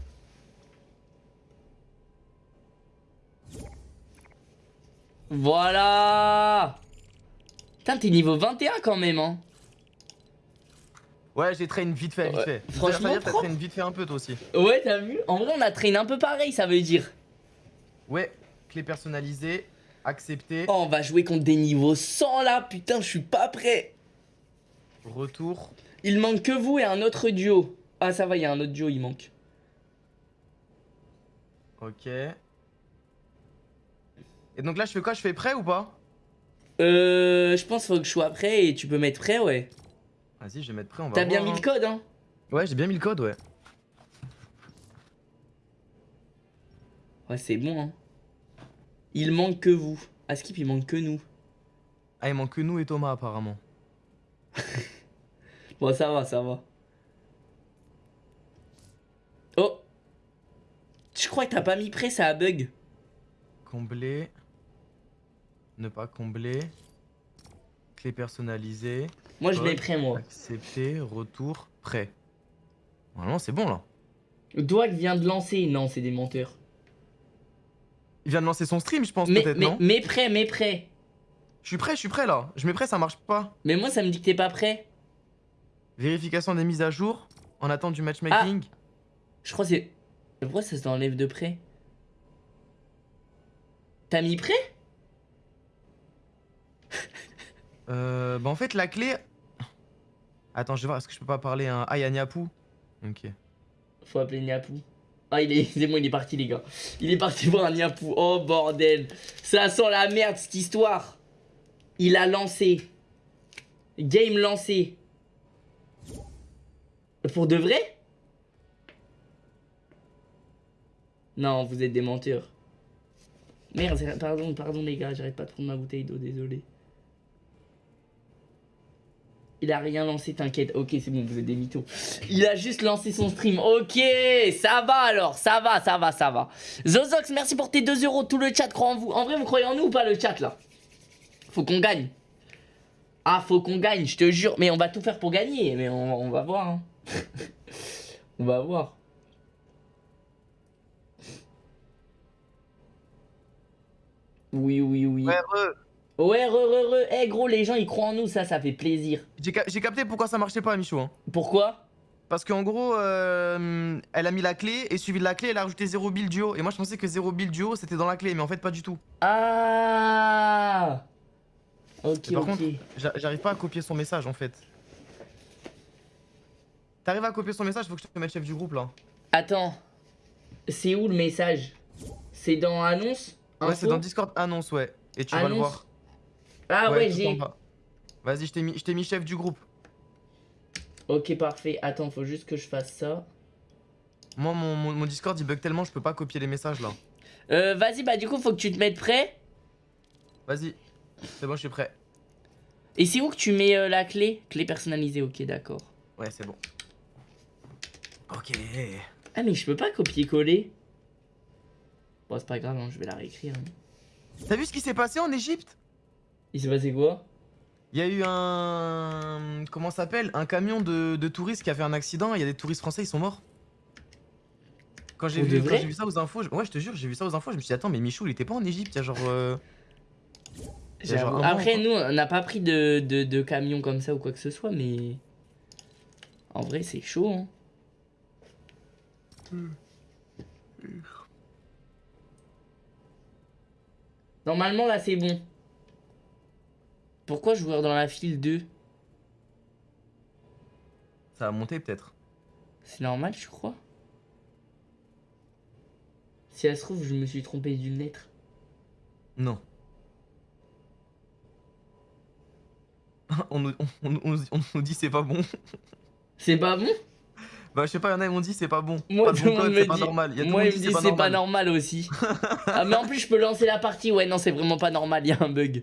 Voilà Putain, t'es niveau 21 quand même, hein. Ouais j'ai traîné vite fait, vite Ouais, fait. franchement, t'as traîné vite fait un peu toi aussi. Ouais, t'as vu En vrai, on a traîné un peu pareil, ça veut dire. Ouais, clé personnalisée, accepté, Oh, on va jouer contre des niveaux 100 là, putain, je suis pas prêt. retour. Il manque que vous et un autre duo. Ah, ça va, il y a un autre duo, il manque. Ok. Et donc là je fais quoi? Je fais prêt ou pas? Euh, je pense qu'il faut que je sois prêt et tu peux mettre prêt, ouais. Vas-y je vais mettre prêt, on va T'as bien mis hein. le code, hein Ouais j'ai bien mis le code ouais. Ouais, c'est bon, hein. Il manque que vous. À Skip, il manque que nous. Ah il manque que nous et Thomas apparemment. Bon, ça va, ça va. Oh Je crois que t'as pas mis prêt, ça a bug. Combler. Ne pas combler. Clé personnalisée. Moi, je mets prêt, moi. Accepter, retour, prêt. Normalement c'est bon là. Doig vient de lancer. Non, c'est des menteurs. Il vient de lancer son stream je pense peut-être non mais prêt, mais prêt. Je suis prêt, je suis prêt là. Je mets prêt ça marche pas. Mais moi, ça me dit que t'es pas prêt. Vérification des mises à jour. En attente du matchmaking. Je crois que c'est. Pourquoi ça s'enlève de près T'as mis prêt? Euh, bah en fait la clé... Attends, je vais voir, est-ce que je peux pas parler un... Ah, il y. Ok. Faut appeler Niapou. Ah, il est. C'est bon, il est parti, les gars. Il est parti voir un. Oh, bordel. Ça sent la merde, cette histoire. Il a lancé. Game lancé. Pour de vrai? Non, vous êtes des menteurs. Merde, pardon, pardon les gars, j'arrête pas de prendre ma bouteille d'eau, désolé. Il a rien lancé, t'inquiète. Ok, c'est bon, vous êtes des mythos. Il a juste lancé son stream. Ok, ça va alors, ça va, ça va, ça va. Zozox, merci pour tes 2 euros. Tout le chat croit en vous. En vrai, vous croyez en nous ou pas le chat là? Faut qu'on gagne. Ah, faut qu'on gagne, je te jure. Mais on va tout faire pour gagner. Mais on, on va voir. hein. on va voir. Oui, oui, oui. Ouais, re, re, re. Eh gros, les gens ils croient en nous, ça, ça fait plaisir. J'ai ca- j'ai capté pourquoi ça marchait pas, Michou. hein. Pourquoi? Parce qu'en gros, euh, elle a mis la clé et suivi de la clé, elle a rajouté 0 build duo. Et moi, je pensais que 0 build duo c'était dans la clé, mais en fait, pas du tout. Ah Ok, Mais par ok. J'arrive pas à copier son message en fait. T'arrives à copier son message, faut que je te mette chef du groupe là. Attends. C'est où le message? C'est dans annonce Ouais, c'est dans Discord annonce, ouais. Et tu vas le voir. Ah ouais, j'ai. Vas-y, je t'ai mis, je t'ai mis chef du groupe. Ok, parfait. Attends, faut juste que je fasse ça. Moi, mon, mon- mon Discord il bug tellement, je peux pas copier les messages là. Euh, vas-y, bah du coup, faut que tu te mettes prêt. Vas-y, c'est bon, je suis prêt. Et c'est où que tu mets euh, la clé? Clé personnalisée, ok, d'accord. Ouais, c'est bon. Ok. Ah, mais je peux pas copier-coller. Bon, c'est pas grave, hein, je vais la réécrire. hein. T'as vu ce qui s'est passé en Égypte? Il s'est passé quoi? Il y a eu un. Comment ça s'appelle? Un camion de, de touristes qui a fait un accident. Il y a des touristes français, ils sont morts. Quand j'ai vu, vu ça aux infos, je- ouais, je te jure, j'ai vu ça aux infos. Je me suis dit, attends, mais Michou, il était pas en Égypte il y a genre. euh, il y a genre J'avoue. un mois, Après, nous, on n'a pas pris de, de, de camion comme ça ou quoi que ce soit, mais. En vrai, c'est chaud, hein. Normalement, là, c'est bon. Pourquoi joueur dans la file 2 Ça a monté peut-être. C'est normal, je crois. Si ça se trouve, je me suis trompé d'une lettre. Non. on, nous, on, on- on nous- on nous dit c'est pas bon. C'est pas bon? Bah, je sais pas, il y en a, ils m'ont dit c'est pas bon. Moi, pas tout bon code, me pas dit- normal. Il y a tout le Moi, monde il qui me dit c'est pas normal aussi. ah, mais en plus, je peux lancer la partie. Ouais, non, c'est vraiment pas normal, il y a un bug.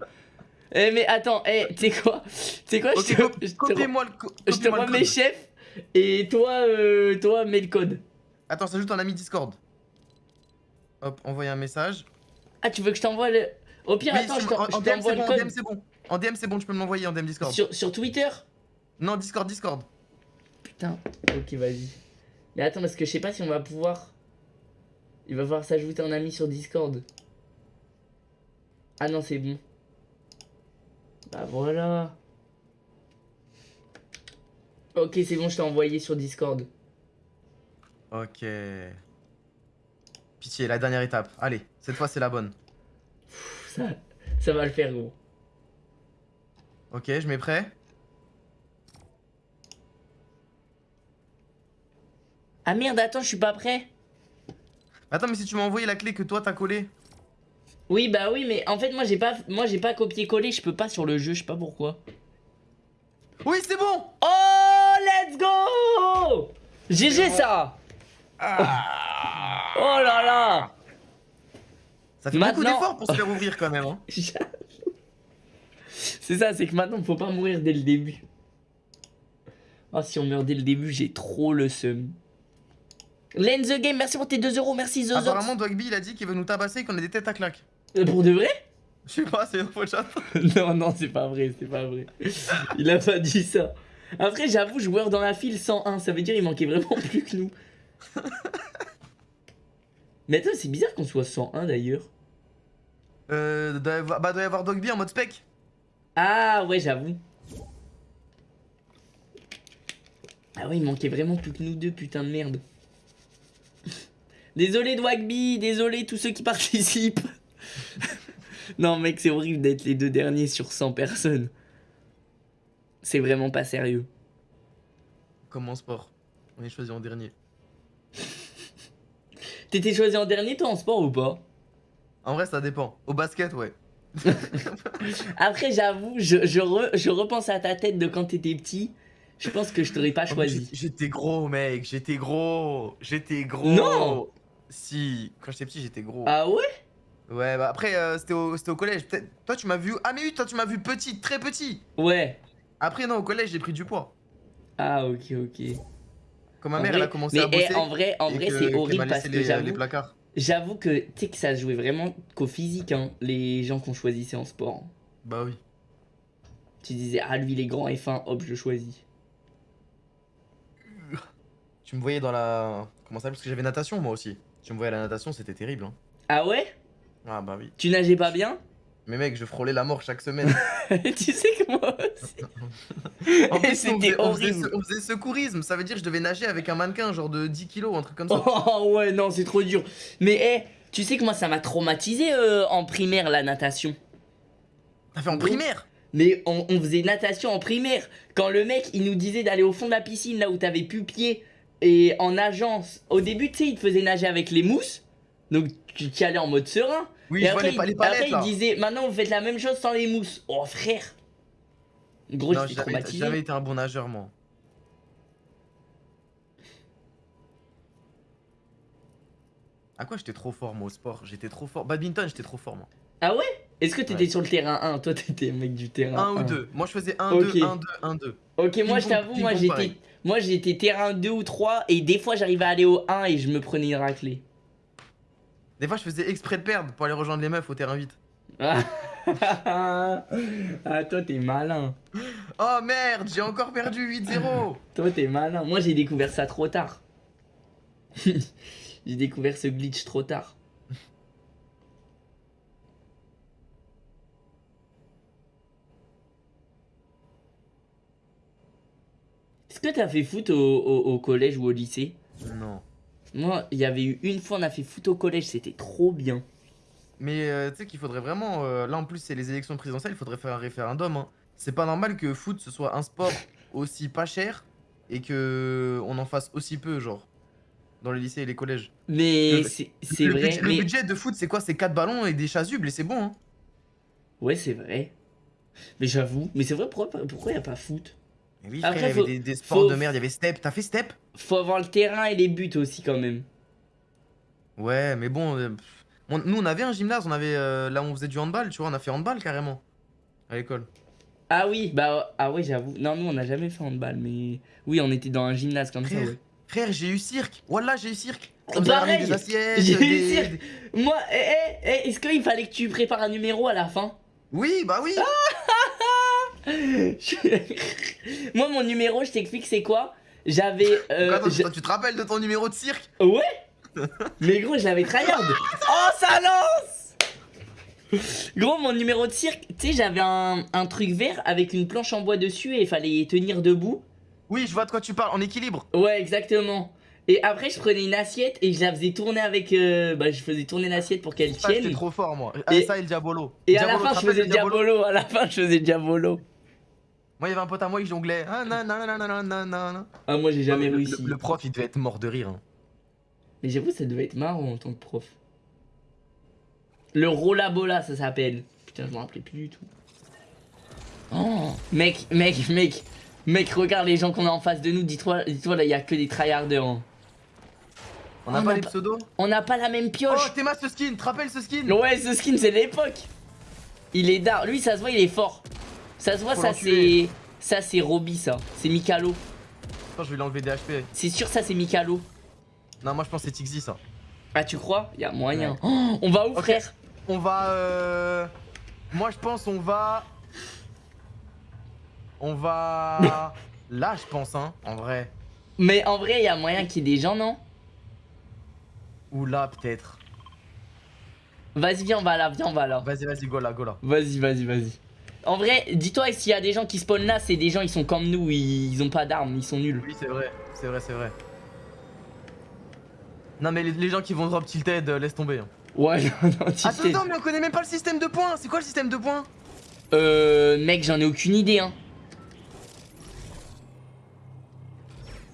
Eh, mais attends, eh, tu sais quoi? Tu quoi? Ok, Je te, copiez-moi le, je te copiez-moi le remets code. chef et toi, euh, toi, mets le code. Attends, s'ajoute un ami Discord. Hop, envoyer un message. Ah, tu veux que je t'envoie le. Au pire, Oui, attends, je t'envoie c'est le bon, en DM code. c'est bon. En DM c'est bon, tu peux me l'envoyer en DM Discord. Sur, sur Twitter? Non, Discord, Discord. Putain, ok, vas-y. Mais attends, parce que je sais pas si on va pouvoir. Il va falloir s'ajouter un ami sur Discord. Ah non, c'est bon. Bah voilà. Ok, c'est bon, je t'ai envoyé sur Discord. Ok. Pitié, la dernière étape. Allez, cette fois c'est la bonne. Ça va le faire, gros. Ok, je mets prêt. Ah merde, attends, je suis pas prêt. Attends, mais si tu m'as envoyé la clé que toi t'as collée. Oui, bah oui, mais en fait, moi j'ai pas, moi j'ai pas copié-collé, je peux pas sur le jeu, je sais pas pourquoi. Oui, c'est bon Oh, let's go GG ça Ah. Oh là là Ça fait beaucoup d'efforts pour se faire ouvrir quand même. Hein. C'est ça, c'est que maintenant faut pas mourir dès le début. Oh, si on meurt dès le début, j'ai trop le seum. Len the Game, merci pour tes 2 euros, merci Zozox. Apparemment, Dogby il a dit qu'il veut nous tabasser et qu'on a des têtes à claque. Euh, Pour de vrai? Je sais pas, c'est info chat. Non, non, c'est pas vrai, c'est pas vrai. Il a pas dit ça. Après, j'avoue, joueur dans la file 101, ça veut dire il manquait vraiment plus que nous. Mais attends, c'est bizarre qu'on soit 101 d'ailleurs. Euh, doit y avoir- bah, doit y avoir Dogby en mode spec. Ah ouais, j'avoue. Ah ouais, il manquait vraiment plus que nous deux, putain de merde. Désolé Dwagby, désolé tous ceux qui participent. non mec, c'est horrible d'être les deux derniers sur 100 personnes. C'est vraiment pas sérieux. Comme en sport? On est choisi en dernier. T'étais choisi en dernier toi en sport ou pas? En vrai, ça dépend. Au basket, ouais. Après j'avoue, je, je, re- je repense à ta tête de quand t'étais petit. Je pense que je t'aurais pas Oh, choisi. j'étais- J'étais gros, mec. J'étais gros. J'étais gros. Non. Si, quand j'étais petit, j'étais gros. Ah ouais? Ouais, bah après, euh, c'était au, au collège. Toi, tu m'as vu. Ah, mais oui, toi, tu m'as vu petit, très petit. Ouais. Après, non, au collège, j'ai pris du poids. Ah, ok, ok. Quand ma mère, vrai- elle a commencé mais à bosser. eh, en vrai, en vrai c'est horrible parce que j'avoue, placards. j'avoue que tu sais que ça se jouait vraiment qu'au physique, hein, les gens qu'on choisissait en sport. Bah oui. Tu disais, ah lui il est grand et fin, hop, je le choisis. Tu me voyais dans la. Comment ça Parce que j'avais natation, moi aussi. Tu me voyais à la natation, c'était terrible. Hein. Ah ouais? Ah, bah oui. Tu nageais pas bien Mais mec, je frôlais la mort chaque semaine. Tu sais que moi aussi. En plus, on C'était on, horrible. on faisait secourisme, ça veut dire que je devais nager avec un mannequin, genre de 10 kilos, un truc comme ça. Oh ouais, non, c'est trop dur. Mais eh, tu sais que moi ça m'a traumatisé euh, en primaire la natation. T'as fait en primaire? Mais on, on faisait natation en primaire. Quand le mec il nous disait d'aller au fond de la piscine là où t'avais pu pied et en agence. Au début, tu sais, il te faisait nager avec les mousses. Donc tu y allais en mode serein. Oui, et je vois après, les, pa- les il, après, palettes il là. disait maintenant vous faites la même chose sans les mousses. Oh frère. Gros, j'étais traumatisé. j'ai jamais été un bon nageur, moi. À quoi j'étais trop fort, moi, au sport? J'étais trop fort. Badminton, j'étais trop fort, moi. Ah ouais? Est-ce que t'étais Ouais. sur le terrain 1 Toi t'étais mec du terrain Un ou 1. deux. Moi, je faisais 1, Ok. 2, 1, 2, 1, 2. Ok, moi je t'avoue, moi j'étais moi j'étais terrain 2 ou 3 et des fois j'arrivais à aller au 1 et je me prenais une raclée. Des fois, je faisais exprès de perdre pour aller rejoindre les meufs au terrain vite. Ah, ah toi t'es malin. Oh merde, j'ai encore perdu 8-0. Toi t'es malin. Moi j'ai découvert ça trop tard. j'ai découvert ce glitch trop tard. Est-ce que t'as fait foot au, au- au collège ou au lycée? Non. Moi, il y avait eu une fois, on a fait foot au collège, c'était trop bien. Mais euh, tu sais qu'il faudrait vraiment. euh, là, en plus, c'est les élections présidentielles, il faudrait faire un référendum. hein. C'est pas normal que foot ce soit un sport aussi pas cher et que on en fasse aussi peu, genre. Dans les lycées et les collèges. Mais c'est vrai. budget, mais... le budget de foot, c'est quoi? C'est 4 ballons et des chasubles et c'est bon. Hein. Ouais, c'est vrai. Mais j'avoue, mais c'est vrai, pourquoi, pourquoi y a pas foot? Mais oui, Après, frère, il y faut- avait des, des sports faut- de merde. Il y avait Step. T'as fait Step? Faut avoir le terrain et les buts aussi quand même. Ouais, mais bon. euh, on- nous, on avait un gymnase. On avait euh, là où on faisait du handball. Tu vois, on a fait handball carrément. À l'école. Ah oui, bah ah ouais, j'avoue. Non, nous on n'a jamais fait handball, mais oui, on était dans un gymnase comme ça, Frère, ouais. Frère, j'ai eu cirque. Voilà, j'ai eu cirque. On nous a ramené pareil, des assiettes. j'ai eu des- cirque. des- Moi, eh, eh, eh, est-ce qu'il fallait que tu prépares un numéro à la fin? Oui, bah oui. Moi, mon numéro, je t'explique, c'est quoi? J'avais. euh, Attends, je- tu- te rappelles de ton numéro de cirque Ouais Mais gros, je l'avais tryhard Oh, ça lance Gros, mon numéro de cirque, tu sais, j'avais un, un truc vert avec une planche en bois dessus et il fallait tenir debout. Oui, je vois de quoi tu parles. En équilibre. Ouais, exactement. Et après, je prenais une assiette et je la faisais tourner avec. euh, bah, je faisais tourner l'assiette pour qu'elle Ça, j'étais tienne. trop fort, moi. Et- Ah, ça et le Diabolo. Et à la fin, je faisais Diabolo. À la fin, je faisais Diabolo. Moi, il y avait un pote à moi, il jonglait. Ah, nan, nan, nan, nan. Ah, moi, j'ai jamais réussi. Le, le prof, il devait être mort de rire. hein. Mais j'avoue, ça devait être marrant en tant que prof. Le Rollabola, ça s'appelle. Putain, je m'en rappelais plus du tout. Oh, mec, mec, mec, mec, regarde les gens qu'on a en face de nous. Dis-toi, dis-toi là, il y a que des tryharders. hein. On n'a pas les pseudos On n'a pas la même Oh, pioche. Théma, ce skin. Te rappelles ce skin? Ouais, ce skin, c'est de l'époque. Il est d'art. Lui, ça se voit, il est fort. Ça se voit, Faut ça c'est. Ça, c'est Roby, ça. C'est Mikalo. Attends, je vais l'enlever des HP. C'est sûr, ça, c'est Mikalo. Non, moi, je pense que c'est Tixi, ça. Ah, tu crois? Il y a moyen. Oh, on va où, frère On va. Euh... Moi, je pense, on va. On va. Là, je pense, hein, en vrai. Mais en vrai, il y a moyen qu'il y ait des gens, non? Ou là, peut-être. Vas-y, viens, on va là, viens, on va là. Vas-y, vas-y, go là, go là. Vas-y, vas-y, vas-y. En vrai, dis-toi, s'il y a des gens qui spawnent là, c'est des gens, ils sont comme nous, ils, ils ont pas d'armes, ils sont nuls. Oui, c'est vrai, c'est vrai, c'est vrai. Non, mais les, les gens qui vont drop tilted, euh, laisse tomber. hein. Ouais, non, non, tu Attends, sais. attends, mais on connaît même pas le système de points. C'est quoi le système de points? Euh, mec, j'en ai aucune idée, hein.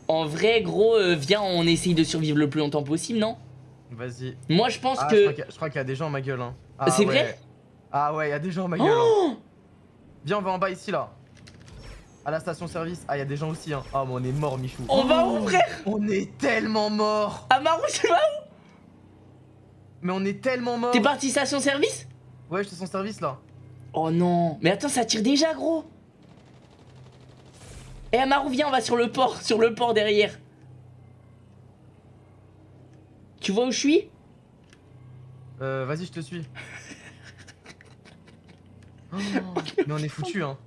En vrai, gros, euh, viens, on essaye de survivre le plus longtemps possible, non? Vas-y. Moi, je pense Ah, je que. crois qu'il y a- je crois qu'il y, a des gens à ma gueule. Hein. Ah, C'est ouais. vrai? Ah ouais, il y a des gens à ma gueule. hein. Oh Viens, on va en bas ici là. À la station service. Ah, il y a des gens aussi. Hein. Ah, mais on est mort, Michou. On va où, frère? On est tellement mort. Amaru, tu vas où? Mais on est tellement mort. T'es parti station service? Ouais, je te sens service là. Oh non. Mais attends, ça tire déjà, gros. Eh, Amaru, viens, on va sur le port, sur le port derrière. Tu vois où je suis? Euh, vas-y, je te suis. Oh, mais on est foutu, hein.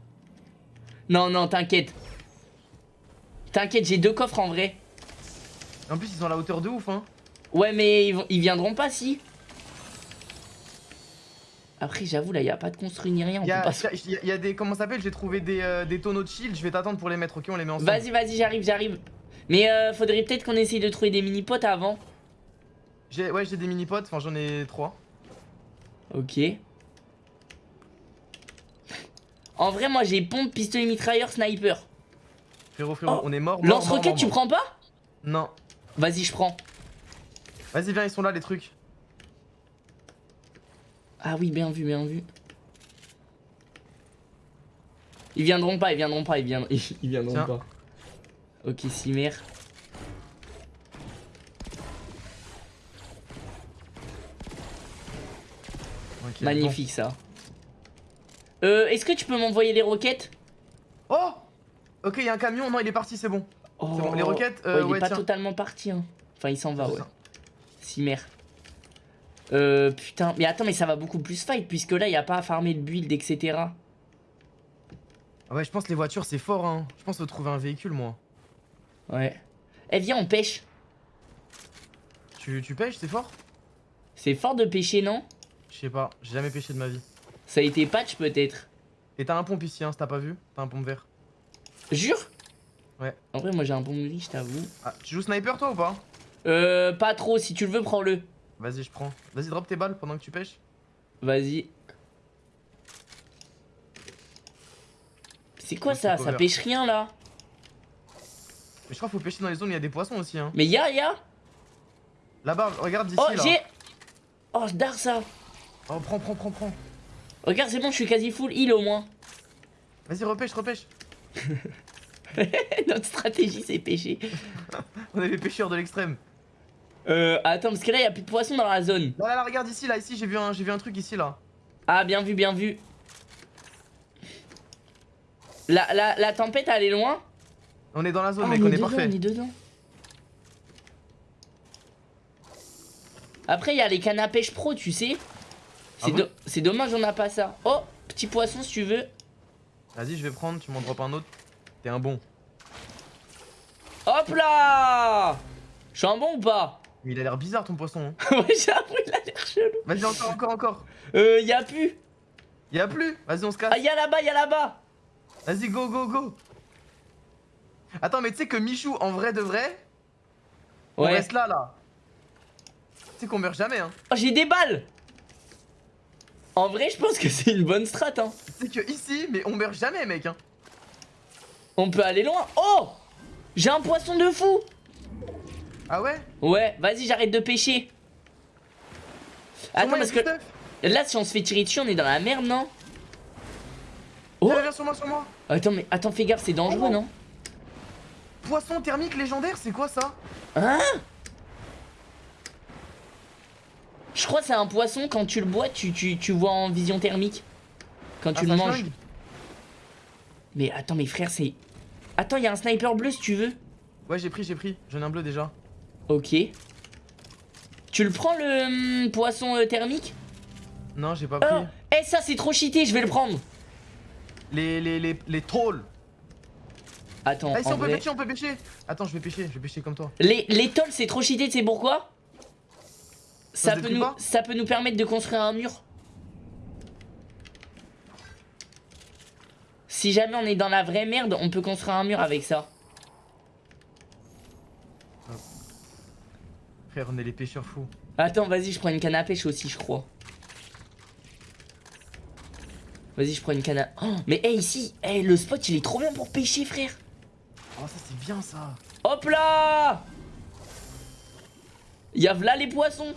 Non, non, t'inquiète. T'inquiète, j'ai deux coffres en vrai. En plus, ils sont à la hauteur de ouf, hein. Ouais, mais ils, viendront pas si. Après, j'avoue, là, y a pas de construit ni rien. On Il y, peut a, pas se- y a- y a des. Comment ça s'appelle? J'ai trouvé des, euh, des tonneaux de shield. Je vais t'attendre pour les mettre, ok? On les met ensemble. Vas-y, vas-y, j'arrive, j'arrive. Mais euh, faudrait peut-être qu'on essaye de trouver des mini-potes avant. J'ai- Ouais, j'ai des mini-potes. Enfin, j'en ai trois. Ok. En vrai, moi, j'ai pompe, pistolet mitrailleur, sniper. Frérot, frérot, Oh, on est mort. Lance-roquette, tu prends pas? Non. Vas-y, je prends. Vas-y, viens, ils sont là, les trucs. Ah oui, bien vu, bien vu. Ils viendront pas, ils viendront pas, ils viendront, ils viendront Tiens. pas. Ok, Cimer. Ok, Magnifique ça. Euh, est-ce que tu peux m'envoyer les roquettes? Oh Ok, il y a un camion. Non, il est parti, c'est bon. oh. C'est bon. Les roquettes, Ouais, euh, il est pas tiens. totalement parti. Hein. Enfin, il s'en va, ouais. Cimer. Euh, putain. Mais attends, mais ça va beaucoup plus fight puisque là, il y a pas à farmer le build, etc. Ah ouais, je pense que les voitures, c'est fort, hein. Je pense faut trouver un véhicule, moi. Ouais. Eh, viens, on pêche. Tu, tu pêches, c'est fort? C'est fort de pêcher, non? Je sais pas, j'ai jamais pêché de ma vie. Ça a été patch, peut-être. Et t'as un pompe ici, hein, si t'as pas vu T'as un pompe vert. Jure? Ouais. En vrai, moi, j'ai un bon gris, je t'avoue. Ah, tu joues sniper, toi, ou pas? Euh, pas trop. Si tu le veux, prends-le. Vas-y, je prends. Vas-y, drop tes balles pendant que tu pêches. Vas-y. C'est quoi ça? Ça pêche rien là Mais je crois qu'il faut pêcher dans les zones où il y a des poissons aussi, hein. Mais y'a, y'a Là-bas, regarde d'ici, Oh, là. j'ai Oh, je dare ça Oh, prends, prends, prends, prends. Regarde, c'est bon, je suis quasi full heal au moins. Vas-y, repêche, repêche. Notre stratégie, c'est pêcher. On est les pêcheurs de l'extrême. Euh, attends, parce que là, y'a plus de poissons dans la zone. Là, là, là, regarde ici, là, ici, j'ai vu, un, j'ai vu un truc ici, là. Ah, bien vu, bien vu. La, la, la tempête, elle est loin On est dans la zone, Ah, mec, on est, dedans, parfait. on est dedans. Après, il y a les cannes à pêche pro, tu sais. C'est Ah do- c'est dommage, on n'a pas ça. Oh, petit poisson, si tu veux. Vas-y, je vais prendre, tu m'en drops un autre. T'es un bon. Hop là Je suis un bon ou pas? Mais il a l'air bizarre, ton poisson. hein. Ouais, j'avoue, il a l'air chelou. Vas-y, encore, encore, encore. Euh, y a plus. Y a plus. Vas-y, on se casse. Ah, y a là-bas, y a là-bas. Vas-y, go, go, go. Attends, mais tu sais que Michou, en vrai de vrai, on Ouais. reste là, là. Tu sais qu'on meurt jamais, hein. Oh, j'ai des balles. En vrai, je pense que c'est une bonne strat, hein. Sais que ici, mais on meurt jamais, mec, hein. On peut aller loin. Oh J'ai un poisson de fou. Ah ouais? Ouais, vas-y, j'arrête de pêcher. Attends, moi, parce que là, si on se fait tirer dessus, on est dans la merde, non? Oh Viens, viens sur moi, sur moi. Attends, mais attends, fais gaffe, c'est dangereux, Oh. non? Poisson thermique légendaire, c'est quoi ça? Hein? Je crois que c'est un poisson, quand tu le bois, tu, tu, tu vois en vision thermique. Quand Ah, tu le ça manges. Mais attends, mes frères, c'est... Attends, il y a un sniper bleu si tu veux. Ouais, j'ai pris, j'ai pris. J'en ai un bleu déjà. Ok. Tu le prends le hum, poisson euh, thermique? Non, j'ai pas Oh pris. Eh, ça c'est trop cheaté, je vais le prendre. Les, les, les, les trolls. Attends, Ah, ici, en on peut pêcher, on peut pêcher. Attends, je vais pêcher, je vais pêcher comme toi. Les, les tolls, c'est trop cheaté, tu sais pourquoi? Ça peut, nous, pas ça peut nous permettre de construire un mur. Si jamais on est dans la vraie merde, on peut construire un mur avec ça. Frère, on est les pêcheurs fous. Attends, vas-y, je prends une canne à pêche aussi, je crois. Vas-y, je prends une canne à... Oh, mais hey, ici, hey, le spot, il est trop bien pour pêcher, frère. Oh, ça, c'est bien ça. Hop là Y'a v'là les poissons.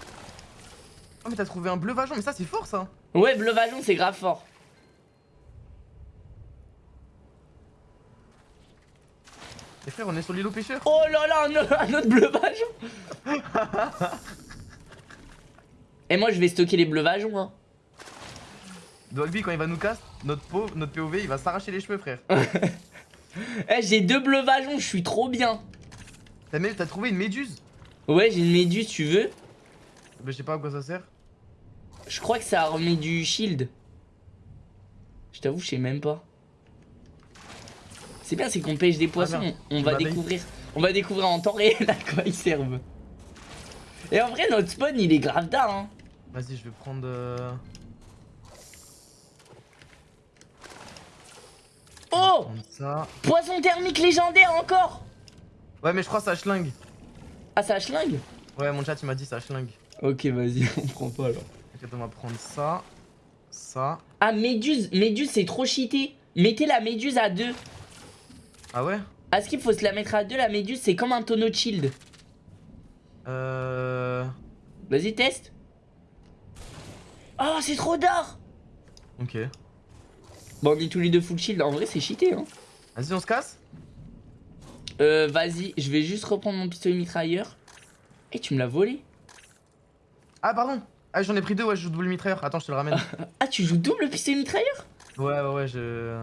Oh, mais t'as trouvé un bleu vageon, mais ça, c'est fort ça. Ouais, bleu vajon, c'est grave fort. Et frère, on est sur l'îlot pêcheur. Oh là là, un, un autre bleu vajon Et moi, je vais stocker les bleus vagons, hein. Dogby, quand il va nous casse, notre, pauvre, notre POV, il va s'arracher les cheveux, frère. Eh, j'ai deux bleus vagons, je suis trop bien. T'as trouvé une méduse? Ouais, j'ai une méduse, tu veux? Bah, je sais pas à quoi ça sert. Je crois que ça remet du shield. Je t'avoue, je sais même pas. C'est bien, c'est qu'on pêche des poissons, merde. on va bait. découvrir. On va découvrir en temps réel à quoi ils servent. Et en vrai, notre spawn, il est grave tard, hein. Vas-y, je vais prendre. euh, Oh prendre ça. Poisson thermique légendaire encore Ouais, mais je crois que ça schlingue. Ah, ça schlingue? Ouais, mon chat il m'a dit ça schlingue. Ok, vas-y, on prend pas alors. On va prendre ça. Ça. Ah, méduse, méduse, c'est trop cheaté. Mettez la méduse à deux. Ah ouais? Est-ce qu'il faut se la mettre à deux La méduse, c'est comme un tonneau de shield. Euh. Vas-y, teste. Oh, c'est trop d'or Ok. Bon, on est tous les deux full shield. En vrai, c'est cheaté, hein. Vas-y, on se casse? Euh, vas-y, je vais juste reprendre mon pistolet mitrailleur. Et tu me l'as volé Ah, pardon Ah, j'en ai pris deux, ouais, je joue double mitrailleur. Attends, je te le ramène. Ah, tu joues double pistolet mitrailleur ouais, ouais, ouais, je.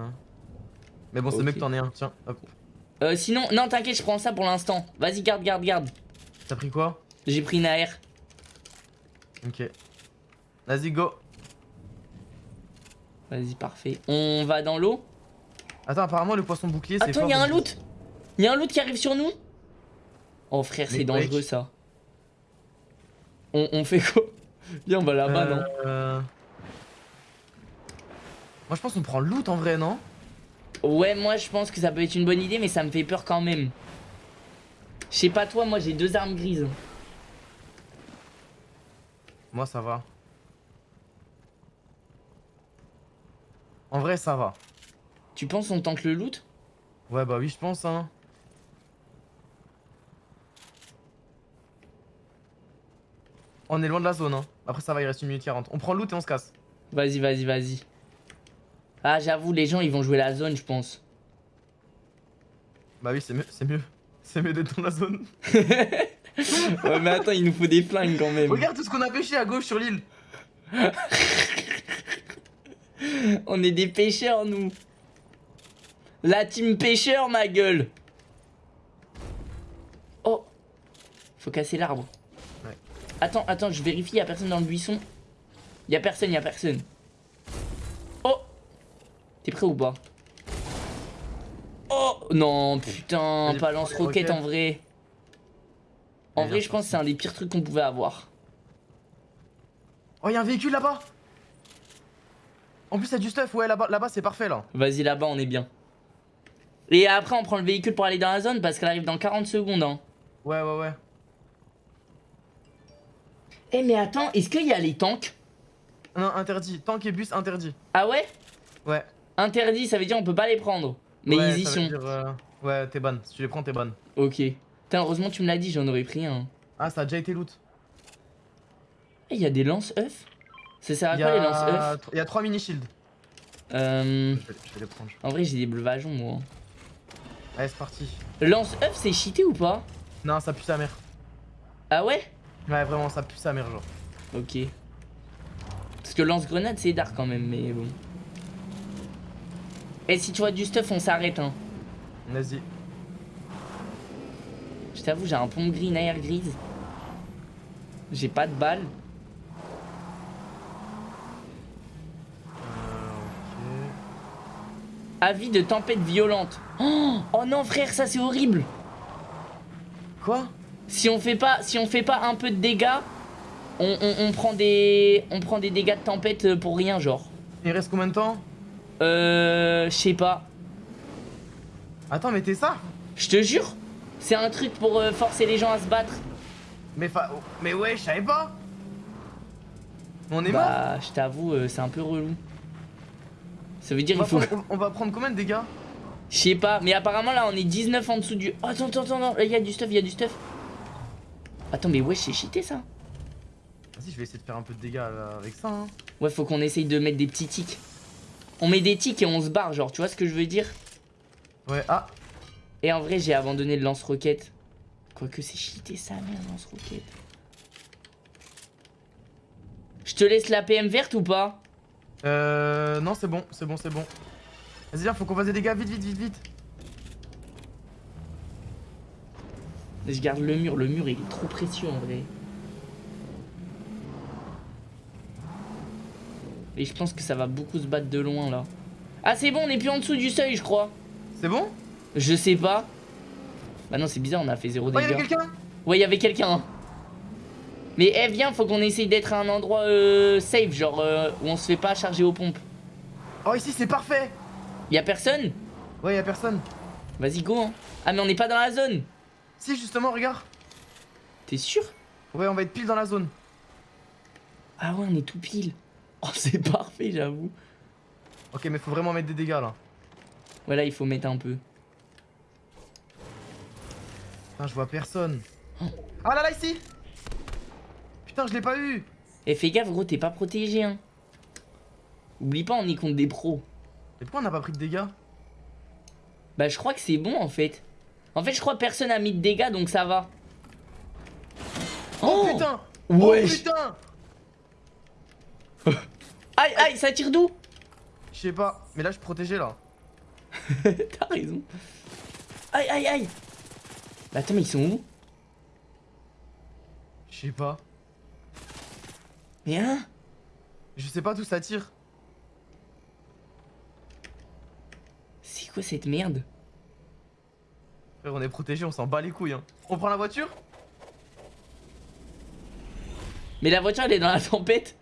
Mais bon, c'est Ok. mieux que t'en aies un. Tiens, hop. Euh, sinon, non, t'inquiète, je prends ça pour l'instant. Vas-y, garde, garde, garde. T'as pris quoi? J'ai pris une AR. Ok. Vas-y, go. Vas-y, parfait. On va dans l'eau? Attends, apparemment, le poisson bouclier, c'est. Attends, fort il y a un loot. Il y a un loot qui arrive sur nous? Oh frère, c'est dangereux ça. On, on fait quoi? Viens, on va là-bas, non Euh... Moi, je pense qu'on prend le loot en vrai, non? Ouais, moi je pense que ça peut être une bonne idée, mais ça me fait peur quand même. Je sais pas toi, moi j'ai deux armes grises. Moi, ça va. En vrai, ça va. Tu penses on tente le loot? Ouais, bah oui, je pense, hein. On est loin de la zone, hein. Après, ça va, il reste une minute 40. On prend le loot et on se casse. Vas-y, vas-y, vas-y. Ah, j'avoue, les gens ils vont jouer la zone, je pense. Bah oui, c'est mieux, c'est mieux. C'est mieux d'être dans la zone. ouais, mais attends, il nous faut des flingues quand même. Regarde tout ce qu'on a pêché à gauche sur l'île. On est des pêcheurs, nous. La team pêcheur, ma gueule. Oh. Faut casser l'arbre. Attends, attends, je vérifie, y a personne dans le buisson. Y a personne, y a personne. Oh. T'es prêt ou pas? Oh non, putain, pas lance-roquette en vrai. En vrai, je pense que c'est un des pires trucs qu'on pouvait avoir. Oh, y'a un véhicule là-bas? En plus, y'a du stuff. Ouais, là-bas, là-bas, c'est parfait là. Vas-y, là-bas, on est bien. Et après, on prend le véhicule pour aller dans la zone parce qu'elle arrive dans 40 secondes. Hein. Ouais, ouais, ouais. Eh, mais attends, est-ce qu'il y a les tanks? Non, interdit. Tank et bus, interdit. Ah ouais? Ouais. Interdit, ça veut dire on peut pas les prendre. Mais ouais, ils y sont. dire, euh, Ouais, t'es bonne. Si tu les prends, t'es bonne. Ok. Putain, heureusement, tu me l'as dit, j'en aurais pris un. Ah, ça a déjà été loot. Eh, il y a des lance-œufs Ça sert à Il quoi les lance-œufs a... y a 3 mini shields. Euh. Je vais, je vais les prendre. En vrai, j'ai des bleus vageons, moi. Allez, c'est parti. Lance-œuf, c'est cheaté ou pas? Non, ça pue sa mère. Ah ouais? Ouais, vraiment, ça pue sa mère, genre. Ok. Parce que lance-grenade, c'est dark quand même, mais bon. Et si tu vois du stuff, on s'arrête, hein. Vas-y. Je t'avoue, j'ai un pompe gris, une air grise. J'ai pas de balles. Euh, ok. Avis de tempête violente. Oh, oh non, frère, ça c'est horrible. Quoi? Si on fait pas, si on fait pas un peu de dégâts, on, on- on prend des, on prend des dégâts de tempête euh, pour rien, genre. Il reste combien de temps? Euh, je sais pas. Attends, mais t'es ça? Je te jure, c'est un truc pour euh, forcer les gens à se battre. Mais fa... Mais ouais, je savais pas On est mort Bah, je t'avoue, euh, c'est un peu relou. Ça veut dire il faut. prendre, on va prendre combien de dégâts? Je sais pas, mais apparemment là on est 19 en dessous du. Oh, attends, attends, attends, il y a du stuff, il y a du stuff. Attends, mais ouais, c'est cheaté ça. Vas-y, je vais essayer de faire un peu de dégâts là, avec ça. Hein. Ouais, faut qu'on essaye de mettre des petits tics. On met des tics et on se barre, genre, tu vois ce que je veux dire? Ouais, ah Et en vrai, j'ai abandonné le lance-roquette. Quoique c'est cheaté ça, merde, lance-roquette. Je te laisse la PM verte ou pas? Euh. Non, c'est bon, c'est bon, c'est bon. Vas-y, viens, faut qu'on fasse des dégâts, vite, vite, vite, vite. Je garde le mur, le mur il est trop précieux en vrai. Et je pense que ça va beaucoup se battre de loin là. Ah c'est bon, on est plus en dessous du seuil je crois. C'est bon? Je sais pas. Bah non c'est bizarre, on a fait zéro Oh, dégâts. quelqu'un? Ouais, il y avait quelqu'un. Mais eh viens, faut qu'on essaye d'être à un endroit euh, safe, genre euh, où on se fait pas charger aux pompes. Oh, ici, c'est parfait Y a personne? Ouais, y'a personne. Vas-y go hein. Ah mais on n'est pas dans la zone. Si, justement, regarde. T'es sûr? Ouais, on va être pile dans la zone. Ah ouais, on est tout pile. Oh c'est parfait j'avoue. Ok, mais faut vraiment mettre des dégâts là. Ouais là il faut mettre un peu. Putain, je vois personne. Ah là là, ici Putain, je l'ai pas eu Et fais gaffe gros, t'es pas protégé hein. Oublie pas, on est contre des pros. Et pourquoi on n'a pas pris de dégâts? Bah je crois que c'est bon en fait. En fait je crois que personne a mis de dégâts donc ça va. Oh, putain Ouais. Oh putain Aïe aïe, ça tire d'où Je sais pas, mais là je suis protégé là. T'as raison. Aïe aïe aïe. Bah, attends mais ils sont où Je sais pas. Mais hein Je sais pas d'où ça tire. C'est quoi cette merde on est protégé, on s'en bat les couilles. Hein. On prend la voiture? Mais la voiture elle est dans la tempête.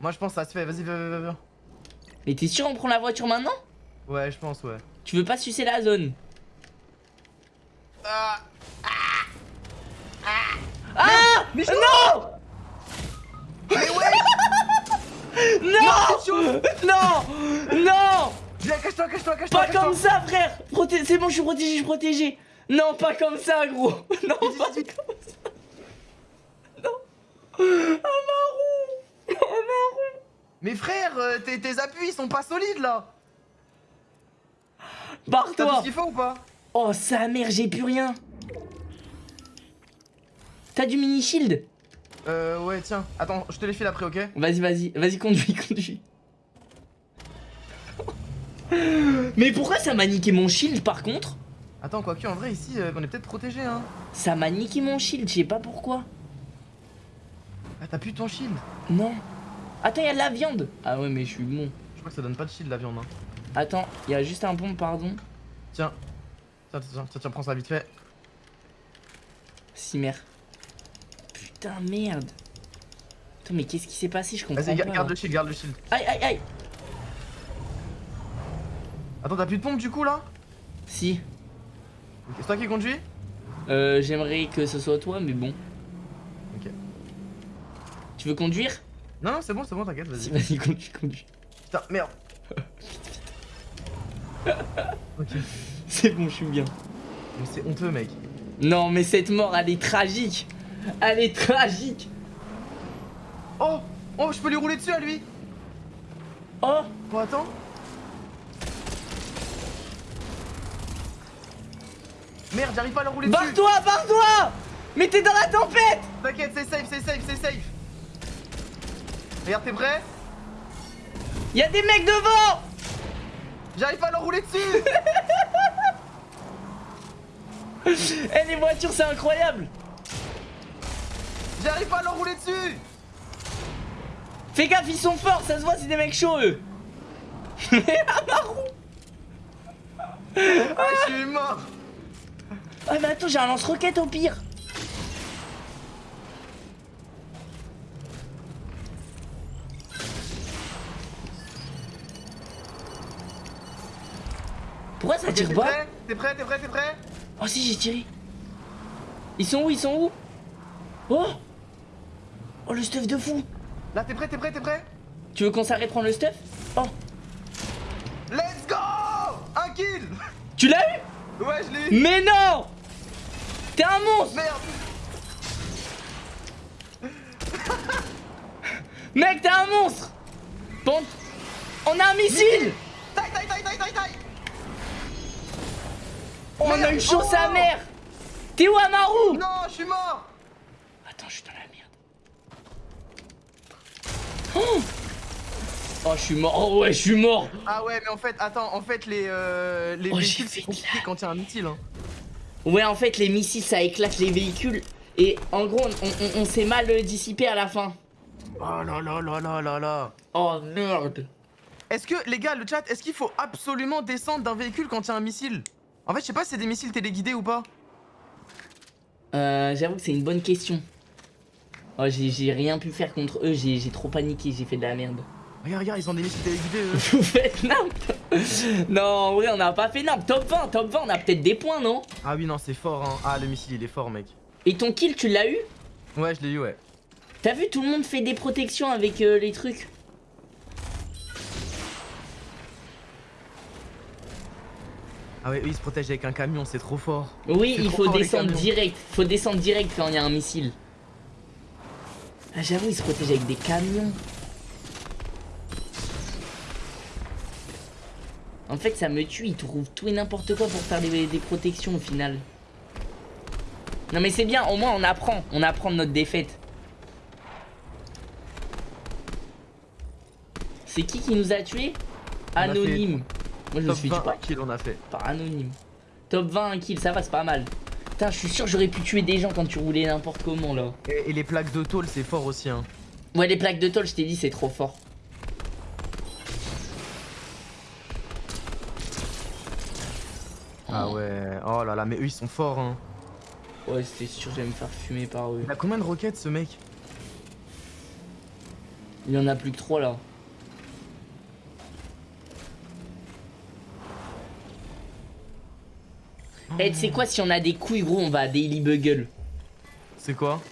Moi je pense que ça se fait, vas-y, viens, viens, viens, viens. Mais t'es sûr on prend la voiture maintenant? Ouais, je pense, ouais. Tu veux pas sucer la zone? Ah Ah Mais Non Mais ouais Non Non Non Viens, cache-toi, cache-toi, cache-toi Pas comme ça frère. C'est bon je suis protégé, je suis protégé. Non pas comme ça gros. Non pas comme ça. Non. Un marron. Un marron. Mais frère, euh, tes, tes appuis ils sont pas solides là. T'as tout Barre-toi ce qu'il faut ou pas? Oh sa mère j'ai plus rien. T'as du mini shield Euh, ouais, tiens. Attends, je te les file après, ok? Vas-y vas-y. Vas-y conduis conduis Mais pourquoi ça m'a niqué mon shield par contre? Attends, quoique, en vrai, ici, euh, on est peut-être protégé, hein. Ça m'a niqué mon shield, je sais pas pourquoi. Ah, t'as plus ton shield? Non. Attends, y a de la viande. Ah ouais, mais je suis bon. Je crois que ça donne pas de shield, la viande, hein. Attends, y a juste un pompe, pardon. Tiens. Tiens, tiens, tiens, tiens, prends ça vite fait. Si mère. Putain, merde. Attends, mais qu'est-ce qui s'est passé? Je comprends Vas-y, garde le shield, garde le shield. Aïe, aïe, aïe. Attends, t'as plus de pompe du coup là? Si. C'est toi qui conduis? Euh, j'aimerais que ce soit toi, mais bon. Ok. Tu veux conduire? Non, non, c'est bon, c'est bon, t'inquiète, vas-y. vas-y, conduis, conduis. Putain, merde. ok. C'est bon, je suis bien. Mais c'est honteux, mec. Non, mais cette mort, elle est tragique. Elle est tragique. Oh Oh, je peux lui rouler dessus à lui? Oh, Bon, attends. Merde, j'arrive pas à le rouler dessus. barre-toi, barre-toi. Mais t'es dans la tempête. T'inquiète, c'est safe, c'est safe, c'est safe. Regarde, t'es prêt? Il y a des mecs devant. J'arrive pas à le rouler dessus. Eh, les voitures, c'est incroyable. J'arrive pas à le rouler dessus. Fais gaffe, ils sont forts, ça se voit, c'est des mecs chauds, eux. Mais marron Ah, je suis mort Ah, mais attends, j'ai un lance-roquette au pire. Pourquoi ça tire T'es pas prêt? T'es prêt T'es prêt T'es prêt? Oh si, j'ai tiré. Ils sont où Ils sont où? Oh! Oh, le stuff de fou! Là, t'es prêt T'es prêt T'es prêt? Tu veux qu'on s'arrête prendre le stuff? Oh! Let's go! Un kill! Tu l'as eu? Ouais, je l'ai eu. Mais non T'es un monstre Merde Mec, t'es un monstre Bon, on a un missile Taille, taille, taille, taille, taille, taille On a chance à Oh mère T'es où Amaru Non, je suis mort Attends, je suis dans la merde. Oh, je suis mort. Oh, ouais, je suis mort. Ah ouais, mais en fait, attends, en fait, les, euh, les Oh, véhicules, c'est compliqué quand il y a un missile. Hein. Ouais, en fait, les missiles, ça éclate les véhicules. Et en gros, on, on- on s'est mal euh, dissipé à la fin. Oh là là là là là là. Oh, merde. Est-ce que, les gars, le chat, est-ce qu'il faut absolument descendre d'un véhicule quand il y a un missile? En fait, je sais pas si c'est des missiles téléguidés ou pas. Euh, J'avoue que c'est une bonne question. Oh, j'ai rien pu faire contre eux. J'ai j'ai trop paniqué. J'ai fait de la merde. Regarde, regarde, ils ont des missiles téléguidés. eux. Vous faites n'importe. Non, en vrai, on n'a pas fait n'importe. Top 20, top 20, on a peut-être des points, non? Ah oui, non, c'est fort, hein. Ah, le missile, il est fort, mec. Et ton kill, tu l'as eu? Ouais, je l'ai eu, ouais. T'as vu, tout le monde fait des protections avec euh, les trucs. Ah ouais, eux, ils se protègent avec un camion, c'est trop fort. Oui, il faut descendre direct. Faut descendre direct quand il y a un missile. Ah, j'avoue, ils se protègent avec des camions. En fait, ça me tue. Ils trouvent tout et n'importe quoi pour faire des, des protections au final. Non, mais c'est bien. Au moins, on apprend. On apprend de notre défaite. C'est qui qui nous a tués? A Anonyme. Moi, je me suis 20 tué pas kills, on a fait. par anonyme. Top 20 kills, ça va, c'est pas mal. Putain, je suis sûr que j'aurais pu tuer des gens quand tu roulais n'importe comment là. Et, et les plaques de tôle, c'est fort aussi, hein. Ouais, les plaques de tôle, je t'ai dit, c'est trop fort. Ah ouais, oh là là, mais eux, ils sont forts, hein. Ouais, c'était sûr, j'allais me faire fumer par eux. Il a combien de roquettes, ce mec? Il y en a plus que 3 là. Eh, tu sais quoi, si on a des couilles, gros, on va à Daily Bugle. C'est quoi?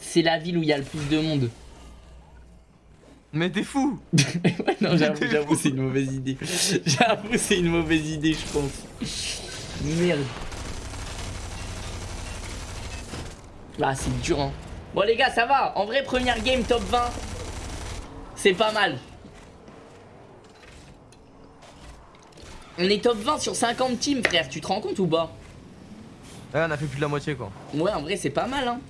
C'est la ville où il y a le plus de monde. Mais t'es fou ouais, non, j'avoue, c'est une mauvaise idée. J'avoue, c'est une mauvaise idée, je pense. Merde. Là, c'est dur, hein. Bon, les gars, ça va. En vrai, première game top 20. C'est pas mal. On est top 20 sur 50 teams, frère. Tu te rends compte ou pas? Ouais, on a fait plus de la moitié, quoi. Ouais, en vrai, c'est pas mal, hein.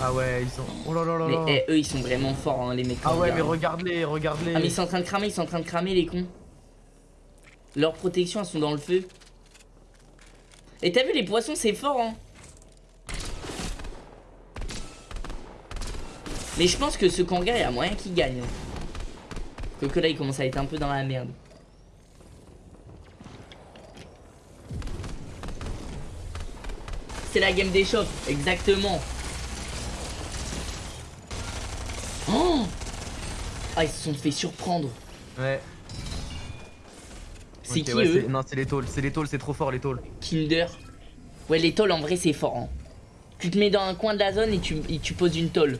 Ah ouais, ils sont... Oh là là là Mais là eh, eux, ils sont vraiment forts, hein, les mecs. Ah ouais, mais regarde. regarde-les, regarde-les Ah mais ils sont en train de cramer, ils sont en train de cramer les cons. Leurs protections elles sont dans le feu. Et t'as vu les poissons c'est fort hein Mais je pense que ce kangar il y a moyen qu'il gagne. hein. Que là il commence à être un peu dans la merde. C'est la game des shops, exactement. Oh ah ils se sont fait surprendre. Ouais. C'est qui ouais, eux c'est- Non, c'est les tôles, c'est les tôles, c'est trop fort, les tôles. Kinder. Ouais, les tôles en vrai c'est fort. Hein. Tu te mets dans un coin de la zone et tu, et tu poses une tôle.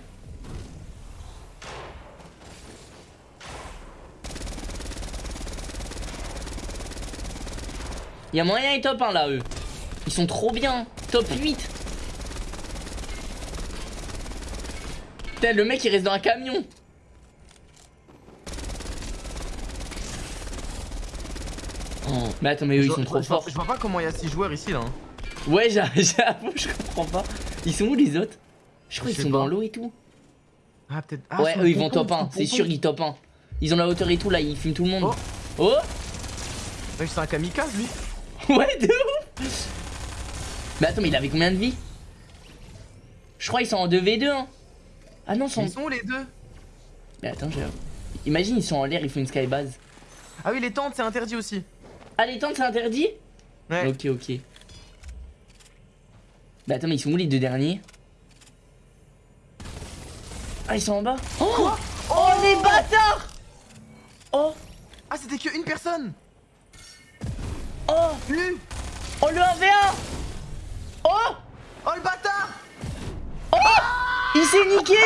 Y'a moyen et top 1 là eux. Ils sont trop bien. Top 8. Putain, le mec il reste dans un camion. Oh. Mais attends, mais eux ils sont trop je vois- forts. Je vois pas comment il y a 6 joueurs ici, là. hein. Ouais, j'a- j'avoue, je comprends pas. Ils sont où les autres? Je crois qu'ils sont pas. dans l'eau et tout. Ah, peut-être... Ah, ouais, eux ils vont top sur le 1, c'est sûr ils top 1. Ils ont la hauteur et tout là, ils filment tout le monde. Oh. Oh, Ouais, c'est un kamikaze, lui. Ouais, de ouf Mais attends, mais il avait combien de vie Je crois qu'ils sont en 2v2 hein. Ah non, ils sont... Ils sont où, les deux? Mais attends, j'ai... Imagine, ils sont en l'air, ils font une skybase. Ah oui, les tentes, c'est interdit aussi. Ah, les tentes, c'est interdit? Ouais. Ok, ok. Mais attends, mais ils sont où les deux derniers? Ah, ils sont en bas. Oh! Oh, les bâtards! Oh! Ah, c'était que une personne! Oh! Lui Oh, le 1v1 Oh! Oh, le bâtard Il s'est niqué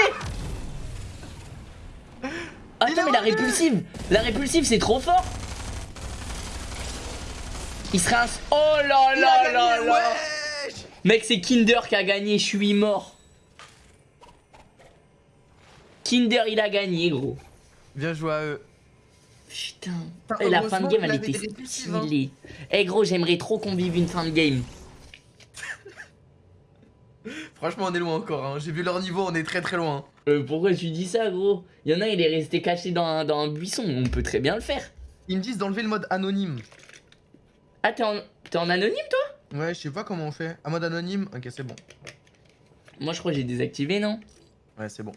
Attends, mais la répulsive La répulsive, c'est trop fort Il serait un... Oh là là là là wesh Mec, c'est Kinder qui a gagné, je suis mort. Kinder, il a gagné, gros. Bien joué à eux. Putain. Putain, Et la fin de game, elle était répulsives, hein. stylée. Eh gros, j'aimerais trop qu'on vive une fin de game. Franchement, on est loin encore. Hein. J'ai vu leur niveau, on est très très loin. Euh, pourquoi tu dis ça, gros? Il y en a, il est resté caché dans un, dans un buisson. On peut très bien le faire. Ils me disent d'enlever le mode anonyme. Ah, t'es en, t'es en anonyme, toi? Ouais, je sais pas comment on fait. Un mode anonyme? Ok, c'est bon. Moi, je crois que j'ai désactivé, non? Ouais, c'est bon.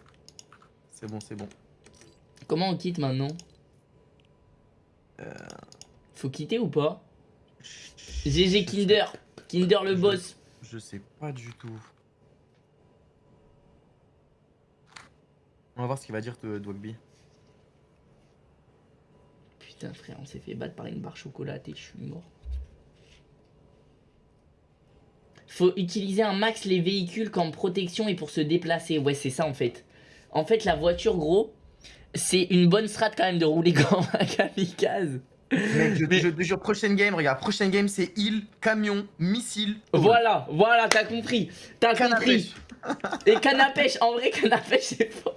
C'est bon, c'est bon. Comment on quitte maintenant? Euh. Faut quitter ou pas? GG Kinder. Kinder le boss. Je sais pas du tout. On va voir ce qu'il va dire, de Dwagby. Putain, frère, on s'est fait battre par une barre chocolatée. Je suis mort. Faut utiliser un max les véhicules comme protection et pour se déplacer. Ouais, c'est ça en fait. En fait, la voiture, gros, c'est une bonne strat quand même de rouler comme un kamikaze. Mec, je, Mais- je te jure, prochaine game, regarde, prochaine game, c'est île, camion, missile. Voilà, voilà, t'as compris. T'as compris. Et canne à pêche, en vrai, canne à pêche, c'est fort.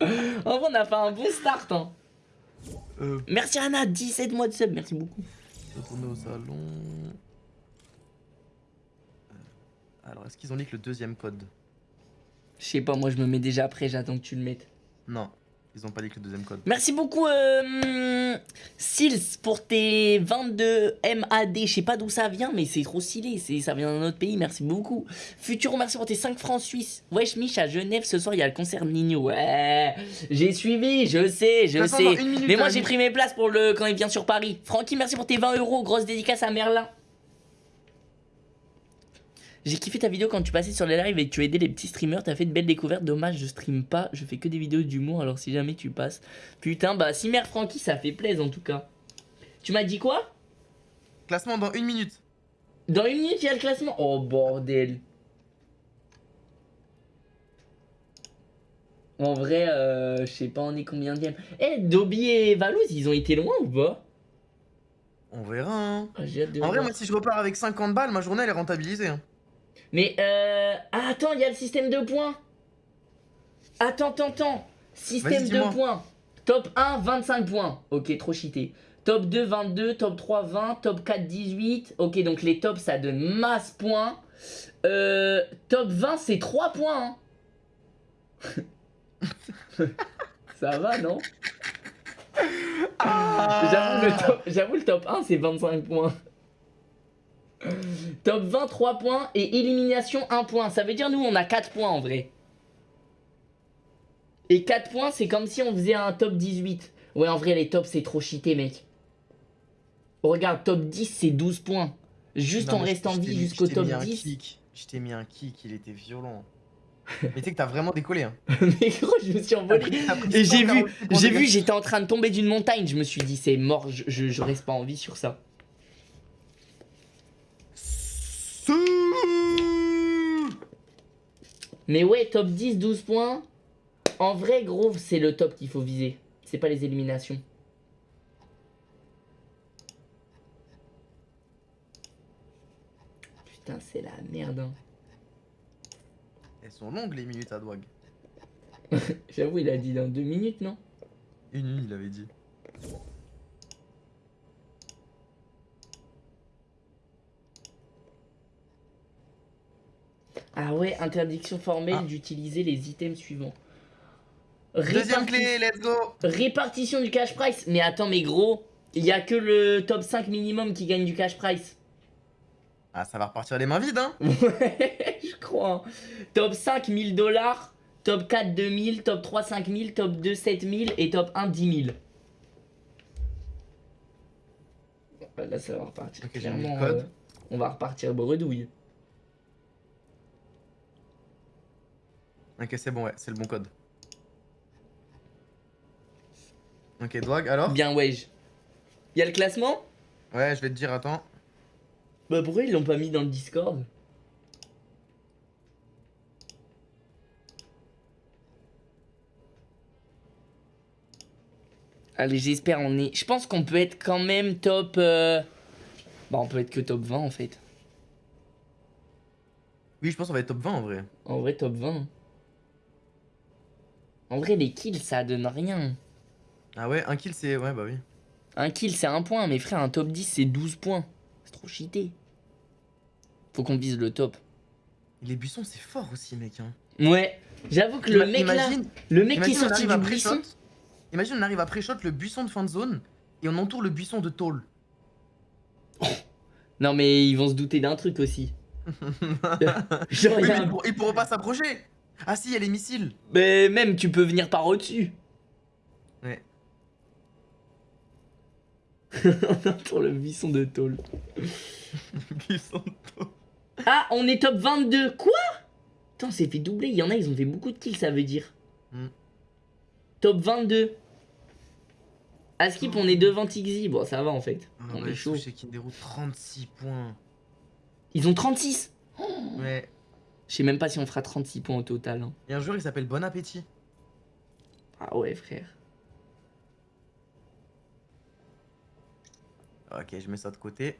En vrai, on a fait un bon start. Hein. Euh, Merci Anna, 17 mois de sub, merci beaucoup. retourner au salon. Euh, Alors, est-ce qu'ils ont leak le deuxième code? Je sais pas, moi je me mets déjà après, j'attends que tu le mettes. Non, ils ont pas leak le deuxième code. Merci beaucoup, euh, Sils, pour tes 22 MAD. Je sais pas d'où ça vient, mais c'est trop stylé. c'est- Ça vient d'un autre pays, merci beaucoup. Futuro, merci pour tes 5 francs suisses. Wesh, Mich, à Genève, ce soir, il y a le concert de Nino. Ouais, j'ai suivi, je sais, je sais. minute, Mais moi, j'ai pris mes places pour le quand il vient sur Paris. Francky, merci pour tes 20 euros. Grosse dédicace à Merlin. J'ai kiffé ta vidéo quand tu passais sur les lives et tu aidais les petits streamers. T'as fait de belles découvertes. Dommage, je stream pas. Je fais que des vidéos d'humour. Alors si jamais tu passes. Putain, bah si mère Francky, ça fait plaisir en tout cas. Tu m'as dit quoi? Classement dans une minute. Dans une minute, il y a le classement? Oh bordel. En vrai, euh, je sais pas, on est combien de Eh, Dobby et Valouz, ils ont été loin ou pas? On verra. Hein. Ah, de En vrai, moi, si je repars avec 50 balles, ma journée elle est rentabilisée. hein. Mais euh... ah, attends, il y a le système de points. Attends, attends, attends. Système de points. Top 1, 25 points. Ok, trop cheaté. Top 2, 22. Top 3, 20. Top 4, 18. Ok, donc les tops, ça donne masse points. Euh, top 20, c'est 3 points. hein. ça va, non? J'avoue, le top, j'avoue, le top 1, c'est 25 points. Top 20, 3 points. Et élimination, 1 point. Ça veut dire, nous, on a 4 points en vrai. Et 4 points, c'est comme si on faisait un top 18. Ouais, en vrai, les tops, c'est trop cheaté, mec. Regarde, top 10, c'est 12 points. Juste Non, en restant t'ai vie jusqu'au top mis un 10. kick. Je t'ai mis un kick, il était violent. Mais tu sais que t'as vraiment décollé. Hein. Mais gros, je me suis envolé. Et j'ai 140 vu, j'ai vu, j'étais en train de tomber d'une montagne. Je me suis dit, c'est mort, je, je, je reste pas en vie sur ça. Mais ouais, top 10, 12 points. En vrai, gros, c'est le top qu'il faut viser. C'est pas les éliminations. Putain, c'est la merde. hein. Elles sont longues les minutes à Dwag. J'avoue, il a dit dans deux minutes, non? Une minute, il avait dit. Ah ouais, interdiction formelle Ah. d'utiliser les items suivants. Deuxième clé, let's go Répartition du cash price. Mais attends, mais gros, il y a que le top 5 minimum qui gagne du cash price. Ah, ça va repartir les mains vides, hein Ouais, je crois. Top 5 1000 dollars, top 4 2000, top 3 5000, top 2 7000 et top 1 10 000. Bon, Là, ça va repartir. Clairement, euh, on va repartir bredouille. Ok, c'est bon, ouais, c'est le bon code. Ok, Dwag, alors Bien, wesh. Il y a le classement? Ouais, je vais te dire, attends. Bah pourquoi ils l'ont pas mis dans le Discord? Allez, j'espère on est. Je pense qu'on peut être quand même top. euh, Bah, on peut être que top 20 en fait. Oui, je pense qu'on va être top 20 en vrai. En vrai, top 20. En vrai, les kills ça donne rien. Ah ouais, un kill, c'est. Ouais, bah oui. Un kill c'est un point, mais frère, un top 10 c'est 12 points. C'est trop cheaté. Faut qu'on vise le top. Les buissons, c'est fort aussi, mec. Hein. Ouais, j'avoue que le mec là, imagine, le mec qui est sorti du buisson. Imagine, on arrive à pré-shot le buisson de fin de zone et on entoure le buisson de tôle. Non mais ils vont se douter d'un truc aussi. Genre, Oui, a ils pourront pas s'approcher. Ah si, il y a les missiles. Mais même tu peux venir par au-dessus. Ouais. Pour le buisson de tôle. Buisson de tôle. Ah, on est top 22. Quoi? Putain, on s'est fait doubler. Il y en a, ils ont fait beaucoup de kills, ça veut dire. Hmm. Top 22. À skip, on est devant Tixi. Bon, ça va en fait. Ah on est chaud. Chez Kinderu, 36 points. Ils ont 36. Ouais. Je sais même pas si on fera 36 points au total. hein. Et un joueur, il s'appelle Bon Appétit. Ah ouais, frère. Ok, je mets ça de côté.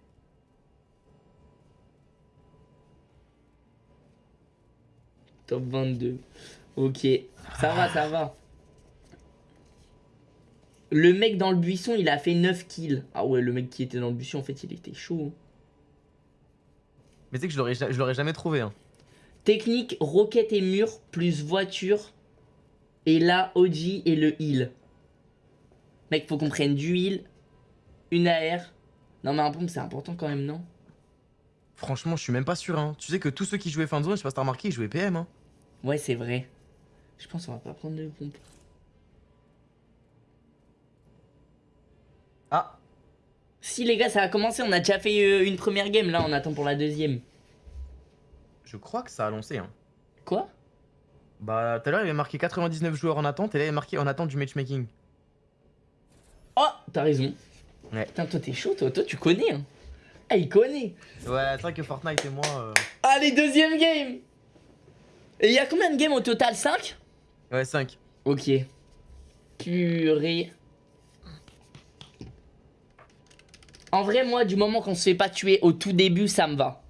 Top 22. Ok. Ça va, ça va. Le mec dans le buisson, il a fait 9 kills. Ah ouais, le mec qui était dans le buisson, en fait, il était chaud. Mais tu sais que je l'aurais ja- je l'aurais jamais trouvé. Hein. Technique, roquette et mur, plus voiture. Et là, OG et le heal. Mec, faut qu'on prenne du heal, une AR. Non, mais un pompe, c'est important quand même, non? Franchement, je suis même pas sûr. Hein. Tu sais que tous ceux qui jouaient fin de zone, je sais pas si t'as remarqué, ils jouaient PM. Hein. Ouais, c'est vrai. Je pense qu'on va pas prendre de pompe. Ah, Si, les gars, ça a commencé. On a déjà fait euh, une première game. Là, on attend pour la deuxième. Je crois que ça a lancé. Hein. Quoi? Bah, tout à l'heure, il y avait marqué 99 joueurs en attente et là, il y a marqué en attente du matchmaking. Oh, t'as raison. Ouais. Putain, toi, t'es chaud, toi. Toi, tu connais. Hein. Ah, il connaît. Ouais, c'est vrai que Fortnite et moi. euh, Allez, deuxième game. Et il y a combien de games au total? 5 Ouais, 5. Ok. Purée. En vrai, moi, du moment qu'on se fait pas tuer au tout début, ça me va.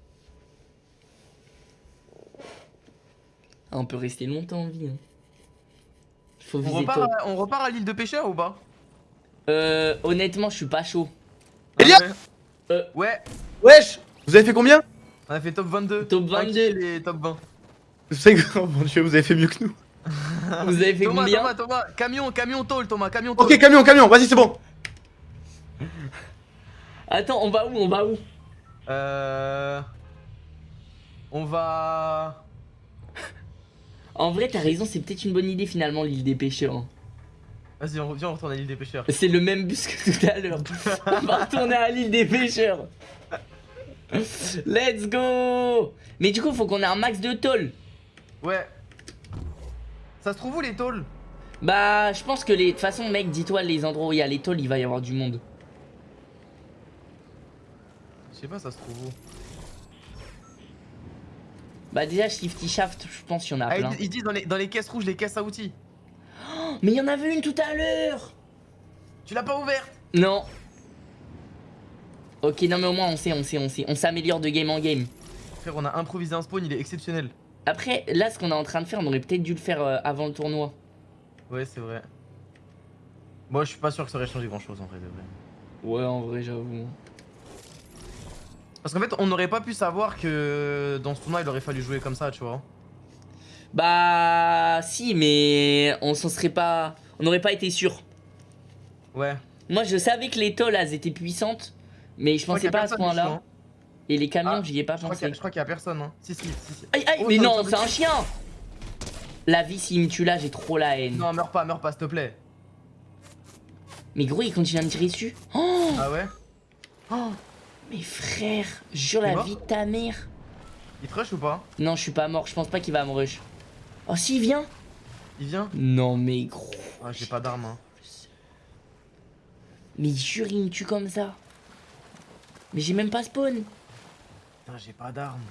Ah, on peut rester longtemps en vie. Hein. Faut On repart, top. à, on repart à l'île de pêcheurs ou pas? Euh, honnêtement, je suis pas chaud. Elia Ah ouais. Euh. Ouais, Wesh Vous avez fait combien? On a fait top 22. Top 22. et top 20. Vous savez que, oh mon dieu, vous avez fait mieux que nous. Vous avez fait Thomas, combien? Thomas, Thomas, camion, camion tôle, Thomas, camion tôle. Ok, camion, camion, vas-y, c'est bon. Attends, on va où On va où? Euh. On va. En vrai, t'as raison, c'est peut-être une bonne idée finalement, l'île des pêcheurs. hein. Vas-y, on, viens, on retourne à l'île des pêcheurs. C'est le même bus que tout à l'heure. On va retourner à l'île des pêcheurs. Let's go Mais du coup, faut qu'on ait un max de tôle. Ouais. Ça se trouve où les tôles? Bah, je pense que les... de toute façon, mec, dis-toi, les endroits où il y a les tôles, il va y avoir du monde. Je sais pas, ça se trouve où. Bah déjà, Shifty Shaft, je pense qu'il y en a Ah, plein. ils, disent dans les, dans les caisses rouges, les caisses à outils. Mais il y en avait une tout à l'heure Tu l'as pas ouverte Non. Ok, non mais au moins on sait, on sait, on sait. On s'améliore de game en game. Frère, on a improvisé un spawn, il est exceptionnel. Après, là, ce qu'on est en train de faire, on aurait peut-être dû le faire euh, avant le tournoi. Ouais, c'est vrai. Moi, je suis pas sûr que ça aurait changé grand chose en vrai de vrai. Ouais, en vrai, j'avoue. Parce qu'en fait, on n'aurait pas pu savoir que dans ce tournoi, il aurait fallu jouer comme ça, tu vois. Bah, si, mais on s'en serait pas. On n'aurait pas été sûr. Ouais. Moi, je savais que les tolls, elles étaient puissantes, mais je pensais pas à ce point-là. hein. Et les camions, Ah, j'y ai pas Je crois pensé. a- je crois qu'il y a personne, hein. Si, si, si. si. Aïe, aïe, Oh, mais non, c'est un chien La vie, s'il me tue là, j'ai trop la haine. Non, meurs pas, meurs pas, s'il te plaît. Mais gros, il continue à me tirer dessus. Oh, Ah ouais? Oh Mais frère, jure la vie de ta mère. Il te rush ou pas? Non, je suis pas mort, je pense pas qu'il va me rush. Oh, s'il vient Il vient? Non, mais gros. Ah, j'ai pas d'arme, hein. Mais jure, il me tue comme ça. Mais j'ai même pas spawn. Putain, j'ai pas d'arme.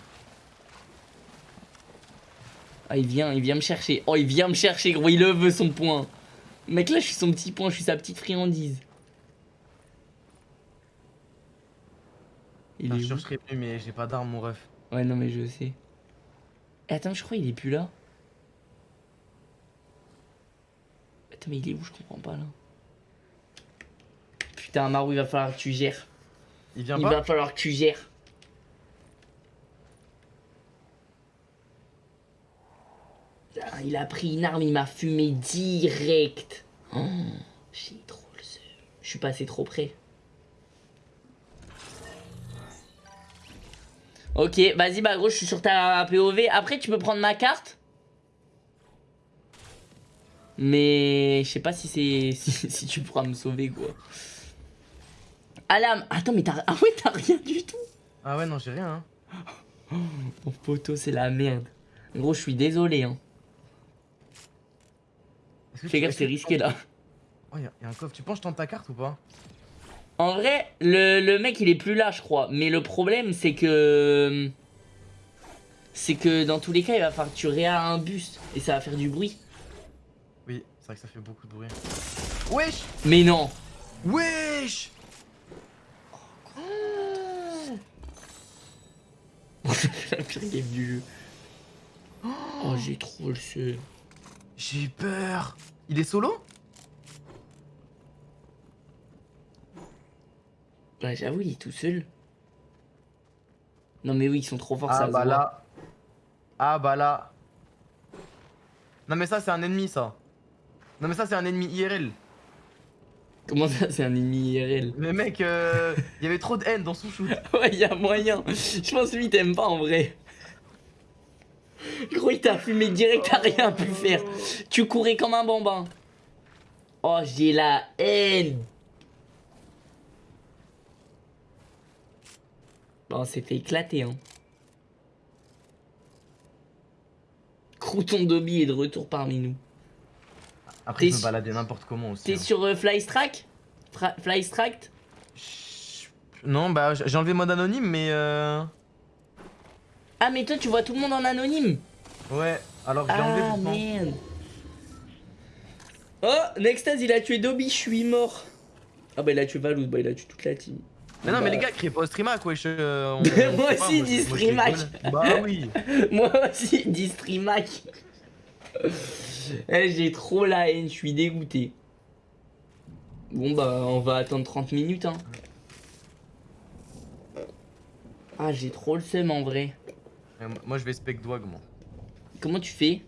Ah, il vient, il vient me chercher. Oh, il vient me chercher, gros, il le veut son point. Mec, là, je suis son petit point, je suis sa petite friandise. Il est je serais venu, mais j'ai pas d'arme, mon ref. Ouais, non, mais je sais. Attends, je crois qu'il est plus là. Attends, mais il est où? Je comprends pas là. Putain, Marou, il va falloir que tu gères. Il vient Il pas? va falloir que tu gères. il a pris une arme, il m'a fumé direct. Oh, J'ai trop le seum. Je suis passé trop près. Ok, vas-y, bah gros, je suis sur ta POV. Après, tu peux prendre ma carte. Mais je sais pas si c'est si, si tu pourras me sauver quoi. Alam, attends mais t'as ah ouais t'as rien du tout. Ah ouais, non, j'ai rien. Hein. Mon poteau c'est la merde. Gros je suis désolé hein. Fais gaffe c'est risqué là. Oh, y'a y a un coffre. Tu penses que je tente ta carte ou pas? En vrai le, le mec il est plus là je crois. Mais le problème c'est que c'est que dans tous les cas il va falloir que tu réas un bus et ça va faire du bruit. Oui, c'est vrai que ça fait beaucoup de bruit. Wesh Mais non. Wesh la pire game du jeu. Oh j'ai trop le seum. J'ai eu peur. Il est solo? Ouais, j'avoue, il est tout seul. Non, mais oui, ils sont trop forts, ça Ah se bah voit. là. Ah bah là. Non mais ça c'est un ennemi ça. Non mais ça c'est un ennemi IRL. Comment ça, c'est un ennemi IRL Mais mec, euh, il y avait trop de haine dans son shoot. Ouais, y a moyen. Je pense lui, t'aimes pas en vrai. Gros, il t'a fumé direct, t'as rien pu faire. Tu courais comme un bambin. Oh, j'ai la haine. Bon, on s'est fait éclater, hein. Crouton Dobby est de retour parmi nous. Après me su- baladais n'importe comment aussi. T'es hein. sur euh, Flystrike Chut. Non bah j'ai enlevé mode anonyme mais euh... Ah, mais toi, tu vois tout le monde en anonyme? Ouais, alors je l'ai enlevé Ah, pourtant. merde. Oh, Nextaz, il a tué Dobby, je suis mort. Ah, bah, il a tué Valouz, bah, il a tué toute la team. Mais non mais Bah, les gars, criez pas au streamac wesh. euh, on- Moi sais pas, aussi, dis moi, streamac. Bah oui. Moi aussi, dit Streamac. Eh, J'ai trop la haine, je suis dégoûté. Bon, bah, on va attendre 30 minutes, hein. Ah, j'ai trop le seum en vrai. Euh, Moi je vais spec Dwag moi. Comment tu fais?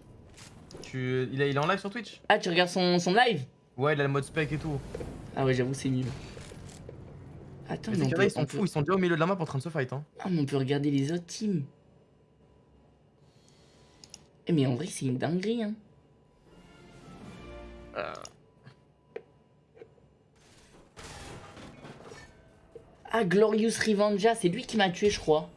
Tu... Il, est- il est en live sur Twitch? Ah, tu regardes son, son live? Ouais, il a le mode spec et tout. Ah, ouais, j'avoue, c'est mieux. Attends, Mais mais c'est on qu'il y en peut, a, ils sont peut- fous, ils sont déjà au milieu de la map en train de se fight hein. Ah, mais on peut regarder les autres teams. Eh, mais en vrai, c'est une dinguerie, hein. Ah, Glorious Revengea, c'est lui qui m'a tué, je crois.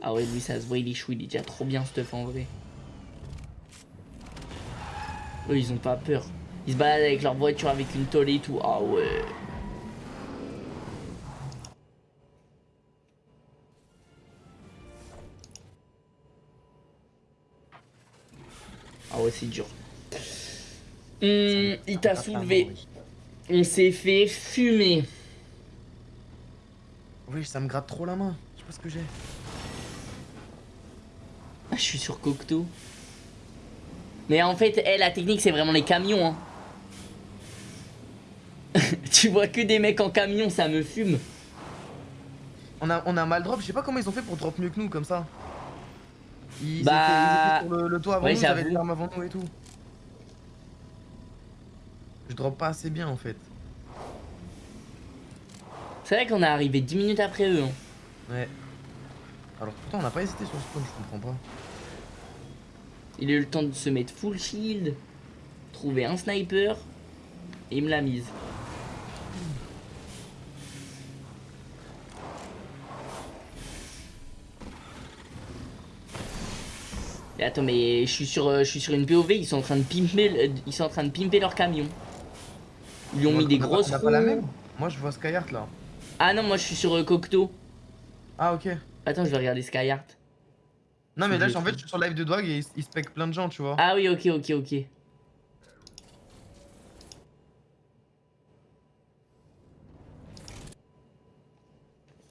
Ah ouais, lui, ça se voit, il est chou, il est déjà trop bien, stuff, en vrai. Eux, ils ont pas peur. Ils se baladent avec leur voiture avec une tôle et tout. Ah ouais. Ah ouais, c'est dur. Hum, il t'a soulevé. On s'est fait fumer. Oui, ça me gratte trop la main. Je sais pas ce que j'ai. Ah, je suis sur Cocteau. Mais en fait, la technique, c'est vraiment les camions. Hein. Tu vois que des mecs en camion, ça me fume. On a, on a mal drop, je sais pas comment ils ont fait pour drop mieux que nous comme ça. Ils, Bah, étaient, ils étaient sur le, le toit avant ouais, nous, ils avaient des armes avant nous et tout. Je drop pas assez bien en fait. C'est vrai qu'on est arrivé 10 minutes après eux. hein. Ouais. Alors pourtant on n'a pas hésité sur ce spawn, je comprends pas. Il a eu le temps de se mettre full shield, trouver un sniper, et il me l'a mise. Et attends, mais je suis sur, euh, je suis sur une POV, ils sont en train de pimper, ils sont en train de pimper leur camion. Ils lui ont On- mis des pas- grosses on a pas la même Moi je vois Skyheart là. Ah non, moi je suis sur euh, Cocteau. Ah ok. Attends, je vais regarder Skyheart. Non mais là en fait je suis sur live de Dwag et il spec plein de gens tu vois. Ah oui, ok, ok, ok.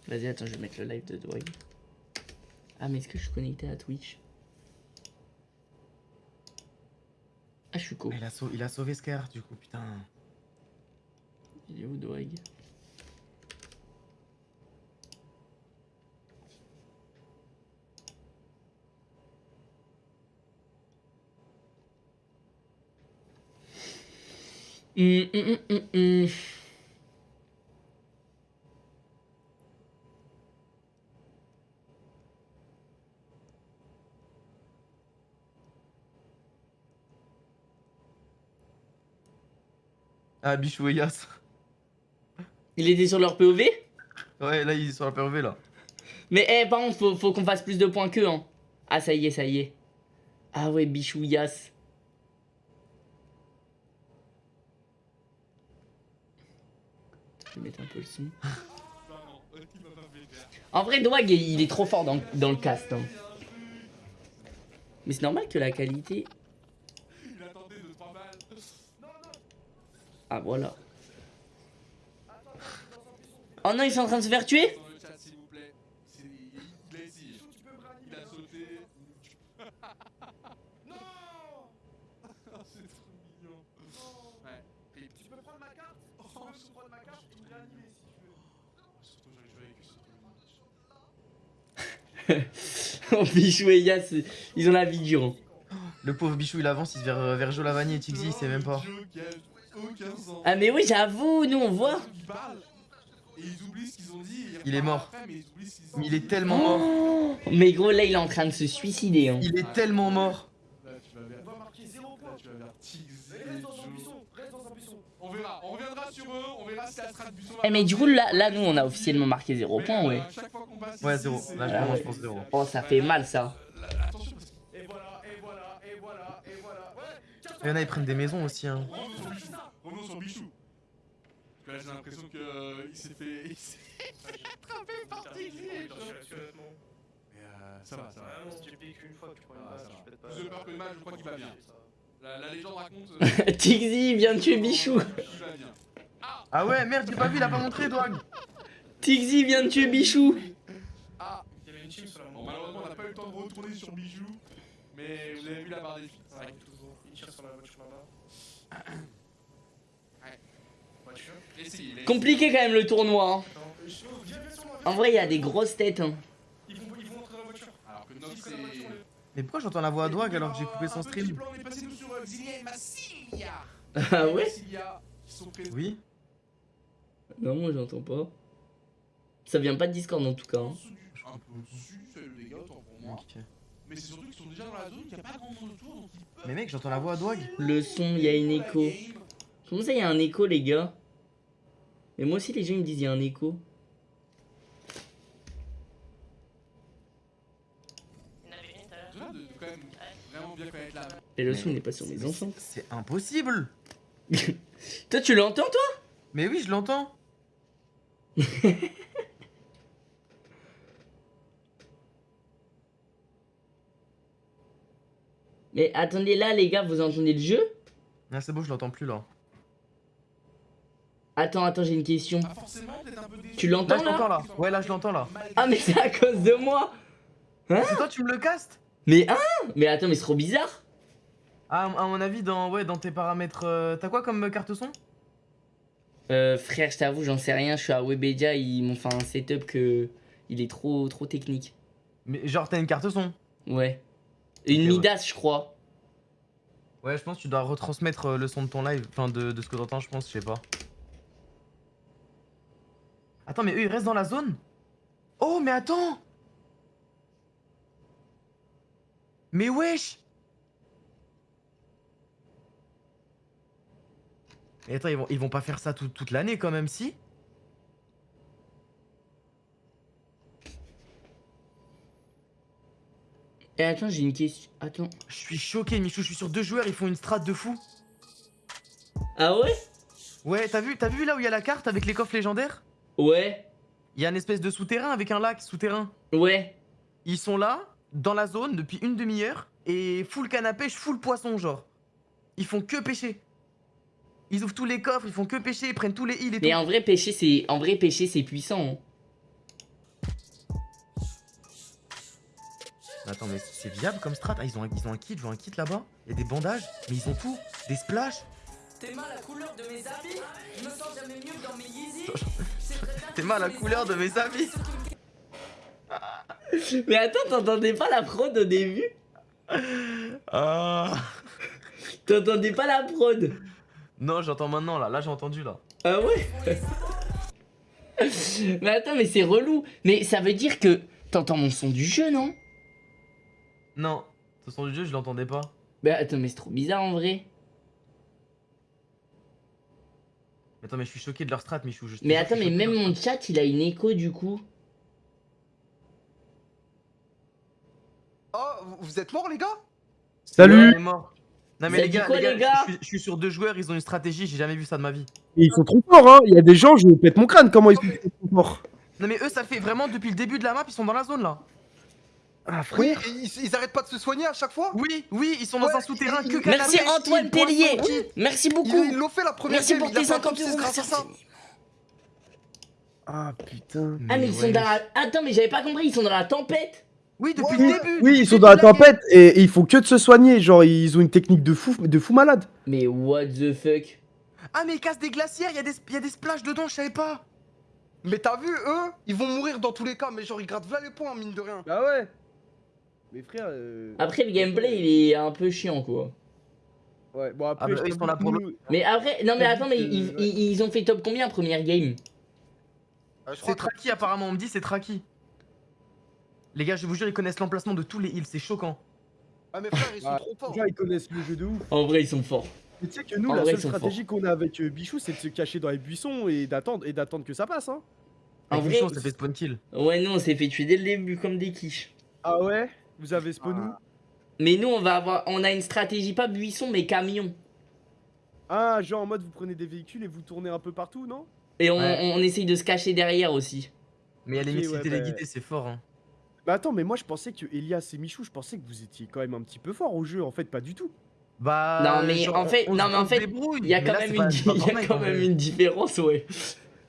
Vas-y, attends, je vais mettre le live de Dwag. Ah, mais est-ce que je suis connecté à Twitch? Ah, je suis. Ah, il a, sauvé, il a du coup, putain. Il est où, hum, hum, hum, Ah, Bichou et Yas. Il était sur leur POV Ouais, là, il est sur la POV là. Mais eh, par contre, faut, faut qu'on fasse plus de points qu'eux. Hein. Ah, ça y est, ça y est. Ah ouais, bichouillasse. Je vais mettre un peu le son. En vrai, Dwag, il est trop fort dans, dans le cast. hein. Mais c'est normal que la qualité... Ah, voilà. Oh non, ils sont en train de se faire tuer Oh, Bichou et Yas, ils ont la vie dure. Le pauvre Bichou, il avance, il se vers, vers Joe Lavani et Tixi, il sait même pas. Aucun sens. Ah mais oui, j'avoue, nous on voit. Ils parlent et ils oublient ce qu'ils ont dit. et Il est mort. après, mais ils oublient ce qu'ils ont Mais il est tellement mort. Oh mais gros, là il est en train de se suicider. Hein. Il est tellement mort. Là, tu vas vers. 0 Là, points. tu vas vers reste dans Joe. buisson, reste dans un buisson. On verra, on reviendra sur eux, on verra si la strat buisson Eh mais du coup, là, là nous on a officiellement marqué 0 Mais, points, euh, ouais. à chaque fois qu'on passe Ouais, ici, zéro. c'est- Là, je Ah pour zéro. Oh, ça fait mal ça. Attention parce que. Et voilà, et voilà, et voilà, et voilà. Ouais, Il y en a, ils prennent des maisons aussi. Hein. Revenons sur Bichou. Revenons sur Bichou. Parce que là, j'ai l'impression que euh, il s'est fait. Il s'est attrapé par et Joe. Mais euh, ça va, ça va. Ah si tu piques une fois que tu prends Ah, une balle, ça tu fais pas- Plus de peur que mal, je crois qu'il va bien. La, la légende raconte. euh, Tixi vient de tuer Bichou. qu'il bien. Ah ouais, merde, j'ai pas vu, il a pas montré, Dwag. Tixi vient de tuer Bichou. Ah Il y avait une team sur la malheureusement, on n'a pas eu le temps de retourner sur Bijou. Mais vous avez vu la barre des filles. Ouais, toujours. Il tire sur la voiture là-bas. Ouais. Voiture. Essayez. les- Compliqué quand même le tournoi. hein. En vrai, il y a des grosses têtes. Hein. Mais pourquoi j'entends la voix à Dwag alors que j'ai coupé son stream. Ah ouais? Oui Non, moi j'entends pas. Ça vient pas de Discord en tout cas. Hein. Un peu autant pour moi. Mais c'est surtout qu'ils sont déjà dans la zone, qu'il n'y a pas grand monde autour, donc ils peuvent. Mais mec, j'entends la voix à Dwag. Le son, il y a une écho. Comment ça, il y a un écho, les gars? Mais moi aussi, les gens ils me disent il y a un écho. Et le son n'est pas sur mes enfants. c'est- C'est impossible. Toi, tu l'entends, toi? Mais oui, je l'entends. Mais attendez, là, les gars, vous entendez le jeu? Ah, c'est bon, je l'entends plus là. Attends, attends, j'ai une question. Un peu déçu. Tu l'entends là. Ouais, là, je l'entends là. Ah, mais c'est à cause de moi C'est toi, tu me le castes Mais hein Mais attends, mais c'est trop bizarre Ah, à mon avis, dans, ouais, dans tes paramètres. euh, T'as quoi comme euh, carte son? Euh, frère, je t'avoue, j'en sais rien. Je suis à Webedia, ils m'ont fait un setup que. Il est trop, trop technique. Mais genre, t'as une carte son? Ouais. Une ouais. Midas, je crois. Ouais, je pense que tu dois retransmettre euh, le son de ton live. Enfin, de, de ce que t'entends, je pense, je sais pas. Attends, mais eux, ils restent dans la zone? Oh, mais attends Mais wesh Mais attends, ils vont, ils vont pas faire ça tout- toute l'année quand même, si? Et attends, j'ai une question. Attends. Je suis choqué, Michou, je suis sur deux joueurs, ils font une strat de fou. Ah ouais? Ouais, t'as vu, t'as vu là où il y a la carte avec les coffres légendaires? Ouais. Il y a une espèce de souterrain avec un lac souterrain. Ouais. Ils sont là, dans la zone, depuis une demi-heure, et full canne à pêche, full poisson, genre. Ils font que pêcher. Ils ouvrent tous les coffres, ils font que pêcher, ils prennent tous les îles et Mais tout. en vrai, pêcher, c'est. En vrai, pêcher, c'est puissant. hein. Attends, mais c'est viable comme strat? Ah, ils ont, un- ils ont un kit, je vois un kit là-bas. Il y a des bandages, mais ils ont tout. Des splashs. T'aimes la couleur de mes habits Je me sens jamais mieux dans mes Yeezy T'aimes la couleur de mes habits Mais attends, t'entendais pas la prod au début? Ah. T'entendais pas la prod? Non, j'entends maintenant là. Là, j'ai entendu là. Ah ouais? Mais attends, mais c'est relou. Mais ça veut dire que t'entends mon son du jeu, non? Non, ce son du jeu, je l'entendais pas. Bah attends, mais c'est trop bizarre en vrai. Attends, mais je suis choqué de leur strat, Michou. je Mais attends, mais même mon chat, il a une écho du coup. Oh, vous- êtes morts, les gars? Salut On est mort. Non, Vous mais les gars, quoi, les gars, les gars je, suis, je suis sur deux joueurs, ils ont une stratégie, j'ai jamais vu ça de ma vie. Ils sont trop forts, hein Il y a des gens, je pète mon crâne, comment ils sont trop forts? Non, mais eux, ça fait vraiment depuis le début de la map, ils sont dans la zone là. Ah, Oui, ils, ils arrêtent pas de se soigner à chaque fois? Oui, oui, ils sont dans un souterrain il- que il- Merci Antoine kit. Merci beaucoup. ils l'ont fait la première Merci game, pour tes fait un 50 top 6 euros, grâce à ça. Ah, putain. Ah mais ils sont dans la... Attends mais j'avais pas compris, ils sont dans la tempête. Oui, depuis Ouais, le début. Oui, ils sont dans la tempête et, et ils font que de se soigner, genre ils ont une technique de fou, de fou malade. Mais what the fuck? Ah, mais ils cassent des glacières, il y, a des- y a des splashes dedans, je savais pas. Mais t'as vu, eux, ils vont mourir dans tous les cas, mais genre ils grattent là les points, mine de rien. Bah ouais Mais frère... euh, Après le gameplay il est un peu chiant quoi. Ouais, bon après, Ah bah, je eux, ils sont là pour nous- Mais après, non mais attends mais ils, ouais. ils- ils ont fait top combien première game? Euh, C'est que- Traki, apparemment, on me dit c'est Traki. Les gars, je vous jure, ils connaissent l'emplacement de tous les heals, c'est choquant. Ah, mais frère, ils sont Ah, trop forts. Déjà, ils connaissent le jeu de ouf. En vrai ils sont forts. Mais tu sais que nous, En la vrai, seule stratégie qu'on a avec euh, Bichou, c'est de se cacher dans les buissons et d'attendre et d'attendre que ça passe, hein. En vrai, ça fait spawn kill. ouais nous on s'est fait tuer dès le début comme des quiches. Ah ouais? Vous avez spawn où Mais nous on va avoir, on a une stratégie pas buisson mais camion. Ah, genre en mode vous prenez des véhicules et vous tournez un peu partout, non? Et on, Ouais. on essaye de se cacher derrière aussi. Mais à la limite, bah- c'est fort. Hein. Bah attends, mais moi je pensais que Elias et Michou, je pensais que vous étiez quand même un petit peu fort au jeu, en fait, pas du tout. Bah. Non, mais en fait- on- non, on mais en fait. Il y a quand là, même pas- y a quand une différence ouais.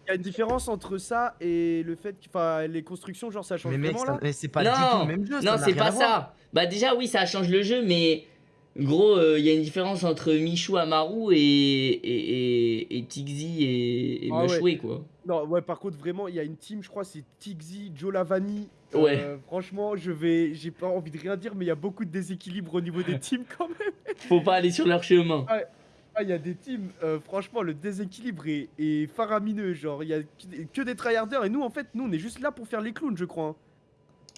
Il y a une différence entre ça et le fait que enfin, les constructions, genre ça change Mais mec, vraiment ça- là mais c'est pas du tout Non, le même jeu. ça non c'est pas ça. Bah déjà oui ça change le jeu mais gros euh, il y a une différence entre Michou Amaru et et, et, et Tixi et, et Ah ouais. Quoi. Non, ouais, par contre, vraiment, il y a une team, je crois, c'est Tixi, Joe Lavani. Ouais. Euh, franchement, je vais. J'ai pas envie de rien dire, mais il y a beaucoup de déséquilibre au niveau des teams quand même. Faut pas aller sur leur chemin. Ah, il y a des teams, euh, franchement, le déséquilibre est, est faramineux. Genre, il y a que des- tryharders et nous, en fait, nous, on est juste là pour faire les clowns, je crois. hein.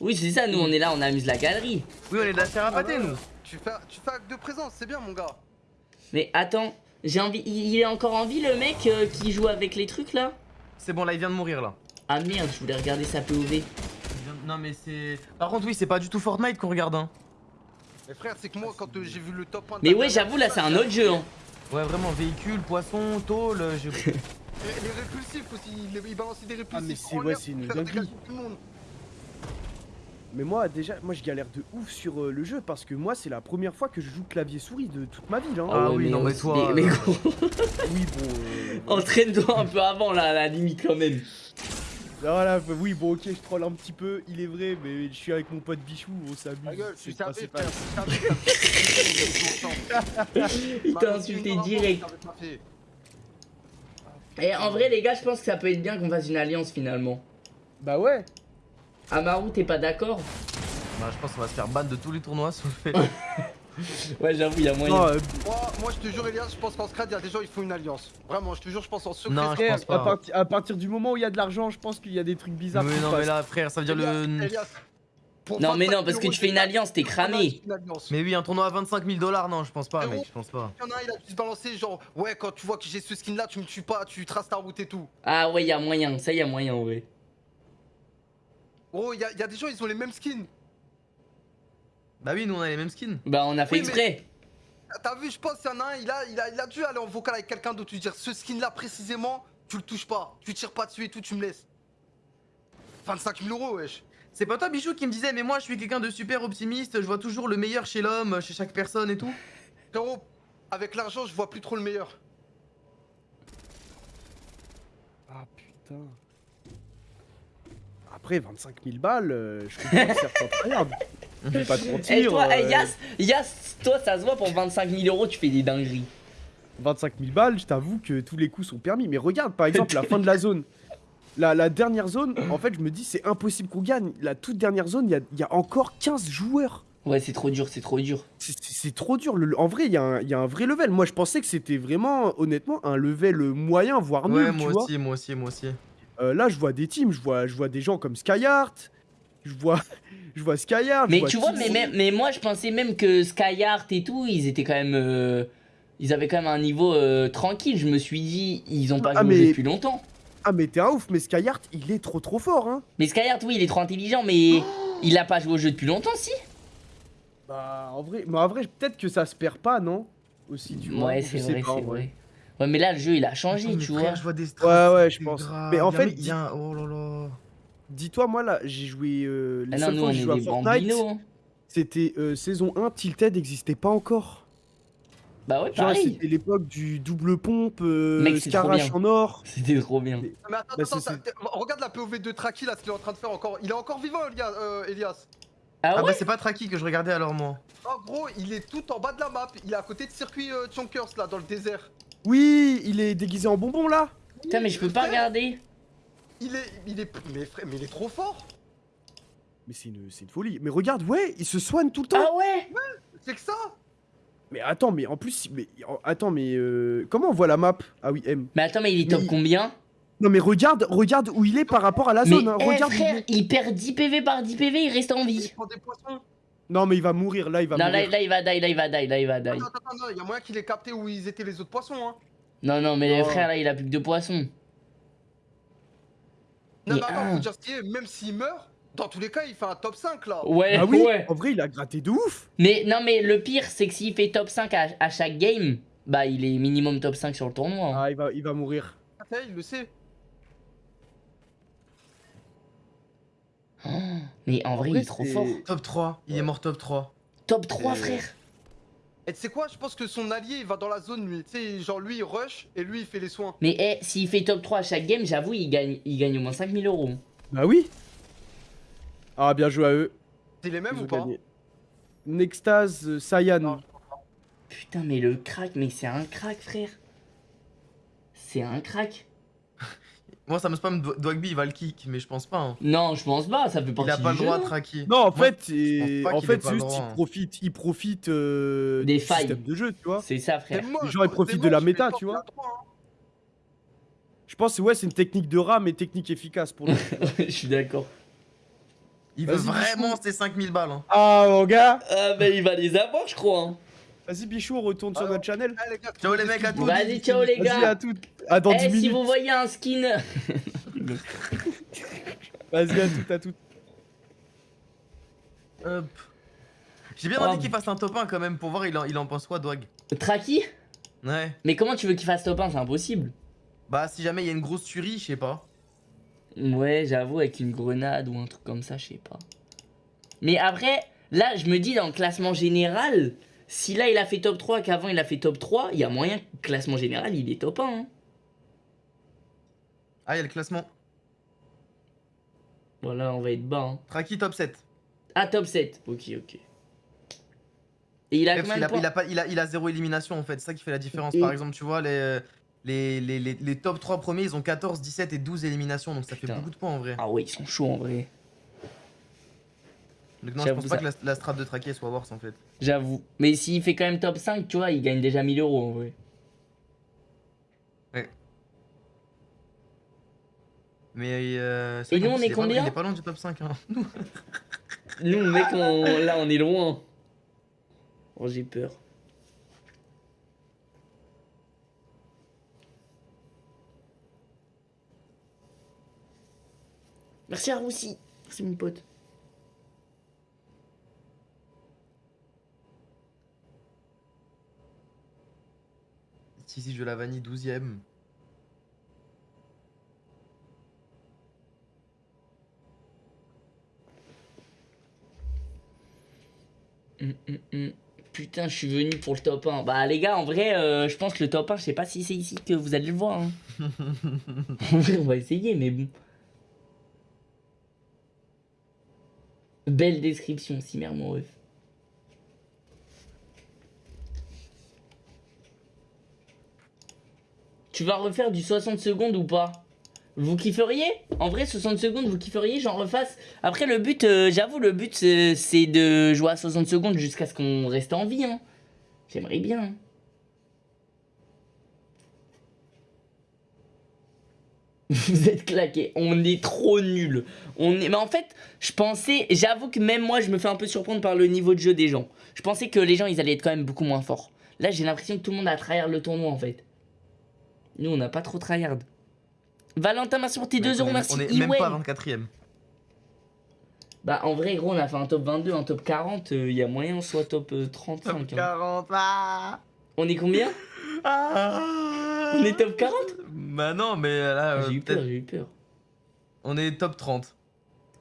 Oui c'est ça nous on est là on amuse la galerie. Oui, on est de la terre à pâté, nous. Tu fais, tu fais acte de présence, c'est bien, mon gars. Mais attends j'ai envie il est encore en vie le mec euh, qui joue avec les trucs là? C'est bon, là, il vient de mourir, là. Ah merde je voulais regarder sa POV. Non, mais c'est. Par contre, oui, c'est pas du tout Fortnite qu'on regarde, hein. Mais frère, c'est que moi, quand euh, j'ai vu le top 1 de Mais ouais j'avoue là c'est un autre jeu hein. Ouais, vraiment, véhicule, poisson, tôle. je- Et les répulsifs aussi, il, il balançait des répulsifs. Ah, mais c'est- ouais, pour une dinguerie. Mais moi, déjà, moi, je galère de ouf sur euh, le jeu parce que moi, c'est la première fois que je joue clavier-souris de toute ma vie. Là, hein. Ah oui, non, mais toi, Mais, mais euh, gros, Oui, bon. euh, entraîne-toi un peu avant là à la limite quand même. Voilà, oui, bon, ok, je troll un petit peu, il est vrai, mais je suis avec mon pote Bichou, on s'amuse. Gueule, tu savais, frère. Il t'a insulté direct. Et en vrai les gars je pense que ça peut être bien qu'on fasse une alliance finalement. Bah ouais. Amaru t'es pas d'accord? Bah, je pense qu'on va se faire ban de tous les tournois fait. Ouais j'avoue il y a moyen. Non, euh, Moi, moi, je te jure, Elias, je pense qu'en scrad, il y a des gens, ils font une alliance. Vraiment, je te jure, je pense en secret. Non, je frère, pense pas. à, parti- à partir du moment où il y a de l'argent, je pense qu'il y a des trucs bizarres. Se non, mais là, frère, ça veut dire Elias, le. Elias, Non mais 25 non parce que 000 tu fais une alliance t'es cramé. Mais oui, un tournoi à 25 000 dollars, non, je pense pas, mec, je pense pas. Il y en a un, il a dû se balancer, genre, ouais, quand tu vois que j'ai ce skin là, tu me tues pas, tu traces ta route et tout. Ah ouais il y a moyen, ça y a moyen. Gros, il y, a- il y a des gens, ils ont les mêmes skins. Bah oui, nous on a les mêmes skins. Bah on a fait Oui, mais- exprès. T'as vu, je pense qu'il y en a un, il a, il, a, il a dû aller en vocal avec quelqu'un d'autre, lui dire ce skin là précisément, tu le touches pas, tu tires pas dessus et tout, tu me laisses. 25 000 euros, wesh. C'est pas toi, Bichou, qui me disait, mais moi je suis quelqu'un de super optimiste, je vois toujours le meilleur chez l'homme, chez chaque personne et tout. Frérot, avec l'argent, je vois plus trop le meilleur. Ah putain. Après, 25 000 balles, euh, je comprends que certains. Je vais pas te Et mentir. toi, euh, Yas, Yas, toi ça se voit pour 25 000 euros tu fais des dingueries. 25 000 balles, je t'avoue que tous les coups sont permis. Mais regarde, par exemple, la fin de la zone. La, la dernière zone, en fait, je me dis, c'est impossible qu'on gagne. La toute dernière zone, il y a, il y a encore 15 joueurs. Ouais, c'est trop dur, c'est trop dur. C'est- trop dur. le- en vrai, il y, a un- il y a un vrai level. Moi, je pensais que c'était vraiment, honnêtement, un level moyen, voire nul. Ouais, tu moi vois. aussi, moi aussi, moi aussi. Euh, là, je vois des teams. Je vois, je vois des gens comme Skyheart. Je vois, je vois Skyheart. je Mais tu vois, mais, mais, mais moi je pensais même que Skyheart et tout, ils étaient quand même. euh, ils avaient quand même un niveau euh, tranquille. Je me suis dit, ils ont pas Ah, joué au jeu mais- depuis longtemps. Ah, mais t'es un ouf. Mais Skyheart, il est trop trop fort. Hein. Mais Skyheart, oui, il est trop intelligent, mais il a pas joué au jeu depuis longtemps, si Bah, en vrai, mais en vrai, peut-être que ça se perd pas, non Aussi, tu vois. Ouais, c'est vrai, c'est vrai. Ouais, mais là, le jeu, il a changé, Attends, tu frère, vois. Je vois des Ouais, ouais, je pense. grave. Mais en fait, un- Oh là là. Dis-toi, moi là, j'ai joué. Euh, les Ah non, seules nous, fois on où j'ai est joué à des Fortnite, bambinos. c'était euh, saison 1, Tilted n'existait pas encore. Bah ouais, Genre, pareil. c'était l'époque du double pompe, euh, Mec, Scarache en or. C'était trop bien. Mais- attends, Bah, attends, regarde la POV de Traki là, ce qu'il est en train de faire encore. Il est encore vivant, Elias. euh, Elias. Ah Ah ouais bah c'est pas Traki que je regardais alors moi. En gros, il est tout en bas de la map. Il est à côté de circuit euh, Chonkers là, dans le désert. Oui, il est déguisé en bonbon là. Putain, mais je peux pas regarder. Il est, il est, mais, frère, mais il est trop fort. Mais c'est une, c'est une folie. Mais regarde, ouais, il se soigne tout le temps. Ah ouais C'est que ça. Mais attends, mais en plus, mais attends, mais euh, comment on voit la map? Ah oui, M. Mais attends, mais il est top Mais- combien? Non, mais regarde, regarde où il est par rapport à la Mais zone. hein. eh, Regarde. où il frère, il perd 10 PV par 10 PV, il reste en Il vie. prend des poissons. Non, mais il va mourir là, il va Non, là, mourir. là, il va die, là, il va die, là, il va die. Attends, attends, attends, il y a moyen qu'il ait capté où ils étaient les autres poissons. Hein. Non, non, mais Oh. frère, là, il a plus que deux poissons. Non, Mais attends, faut dire ce qui est, même s'il meurt, dans tous les cas, il fait un top 5 là. Ouais, Ah oui, ouais. en vrai, il a gratté de ouf. Mais non, mais le pire, c'est que s'il fait top 5 à, à chaque game, bah, il est minimum top 5 sur le tournoi. hein. Ah, il va, il va mourir. Ah, il le sait. Mais en vrai, il vrai, est trop c'est- fort. Top 3, il est mort top 3. Top 3, Euh, frère. Et tu sais quoi, je pense que son allié il va dans la zone lui. Tu sais, genre lui il rush et lui il fait les soins. Mais eh, s'il fait top 3 à chaque game, j'avoue, il gagne, il gagne au moins 5000 euros. Bah oui. Ah, bien joué à eux. C'est les mêmes Ils ou pas. Nextase, euh, Saiyan. Non. Putain, mais le crack, mais c'est un crack, frère. C'est un crack. Moi ça me spam Dwagby il va le kick mais je pense pas. hein. Non, je pense pas, ça fait partie Il a pas le droit de non Traki. Non, en Moi, fait, pas en qu'il fait, juste droit, il hein. profite, il profite euh, Des du failles. système de jeu, tu vois. C'est ça, frère. Les gens, ils c'est profitent de la méta, tu il vois. hein. Je pense que ouais, c'est une technique de rat, mais technique efficace pour nous. Je suis d'accord. Il veut vraiment ses 5000 balles. Hein. ah, mon gars. Ah, mais il va les avoir, je crois. Vas-y, Bichou, retourne sur notre channel. Gars, Ciao, les mecs, à tous. Vas-y, ciao, les Vas-y, à gars. toutes. À dans Eh, 10 si vous voyez un skin. Vas-y, à toutes, à toutes. Hop. J'ai bien Oh. envie qu'il fasse un top 1 quand même pour voir il en, il en pense quoi Dwag? Traki? Ouais. Mais comment tu veux qu'il fasse top 1 C'est impossible. Bah si jamais il y a une grosse tuerie, je sais pas. Ouais, j'avoue, avec une grenade ou un truc comme ça, je sais pas. Mais après, là, je me dis dans le classement général, si là il a fait top 3 qu'avant il a fait top 3, il y a moyen classement général il est top 1. hein. Ah il y a le classement. Voilà, on va être bas. Hein. Traki top 7. Ah, top 7. Ok, ok. Et il a qu'il de a, il a pas, il a, il a zéro élimination en fait, c'est ça qui fait la différence. Et- Par exemple, tu vois, les, les, les, les, top 3 premiers, ils ont 14, 17 et 12 éliminations, donc ça fait Putain. beaucoup de points en vrai. Ah ouais, ils sont chauds en vrai. Donc non, je pense pas ça. que la, la strat de elle soit worse en fait. J'avoue. Mais s'il fait quand même top 5, tu vois, il gagne déjà 1000 euros en vrai. Mais euh, Et nous, on est pas- combien Il est pas loin du top 5. Hein. Nous, mec, on... là, on est loin. Oh, j'ai peur. Merci à Roussi. Merci mon pote. Si, si, je la vanille 12ème. Hum, hum, hum. Putain, je suis venu pour le top 1. Bah, les gars, en vrai, euh, je pense que le top 1, je sais pas si c'est ici que vous allez le voir. hein. en vrai, on va essayer, mais bon. Belle description, si mère mon ref. Tu vas refaire du 60 secondes ou pas Vous kifferiez En vrai, 60 secondes, vous kifferiez, j'en refasse. Après, le but, euh, j'avoue, le but, c'est c'est de jouer à 60 secondes jusqu'à ce qu'on reste en vie. Hein. J'aimerais bien. hein. Vous êtes claqués, on est trop nuls. On est... Mais en fait, je pensais, j'avoue que même moi, je me fais un peu surprendre par le niveau de jeu des gens. Je pensais que les gens, ils allaient être quand même beaucoup moins forts. Là, j'ai l'impression que tout le monde a tryhard le tournoi en fait. Nous, on n'a pas trop tryhard. Valentin, merci pour tes 2 Mec, on euros, est- merci. On est même pas 24ème. Bah, en vrai, gros, on a fait un top 22, un top 40. Il y a moyen qu'on soit top euh, 35. hein. 40. Ah On est combien? Ah On est top 40 Bah non, mais là, euh, J'ai eu peur, j'ai eu peur. on est top 30.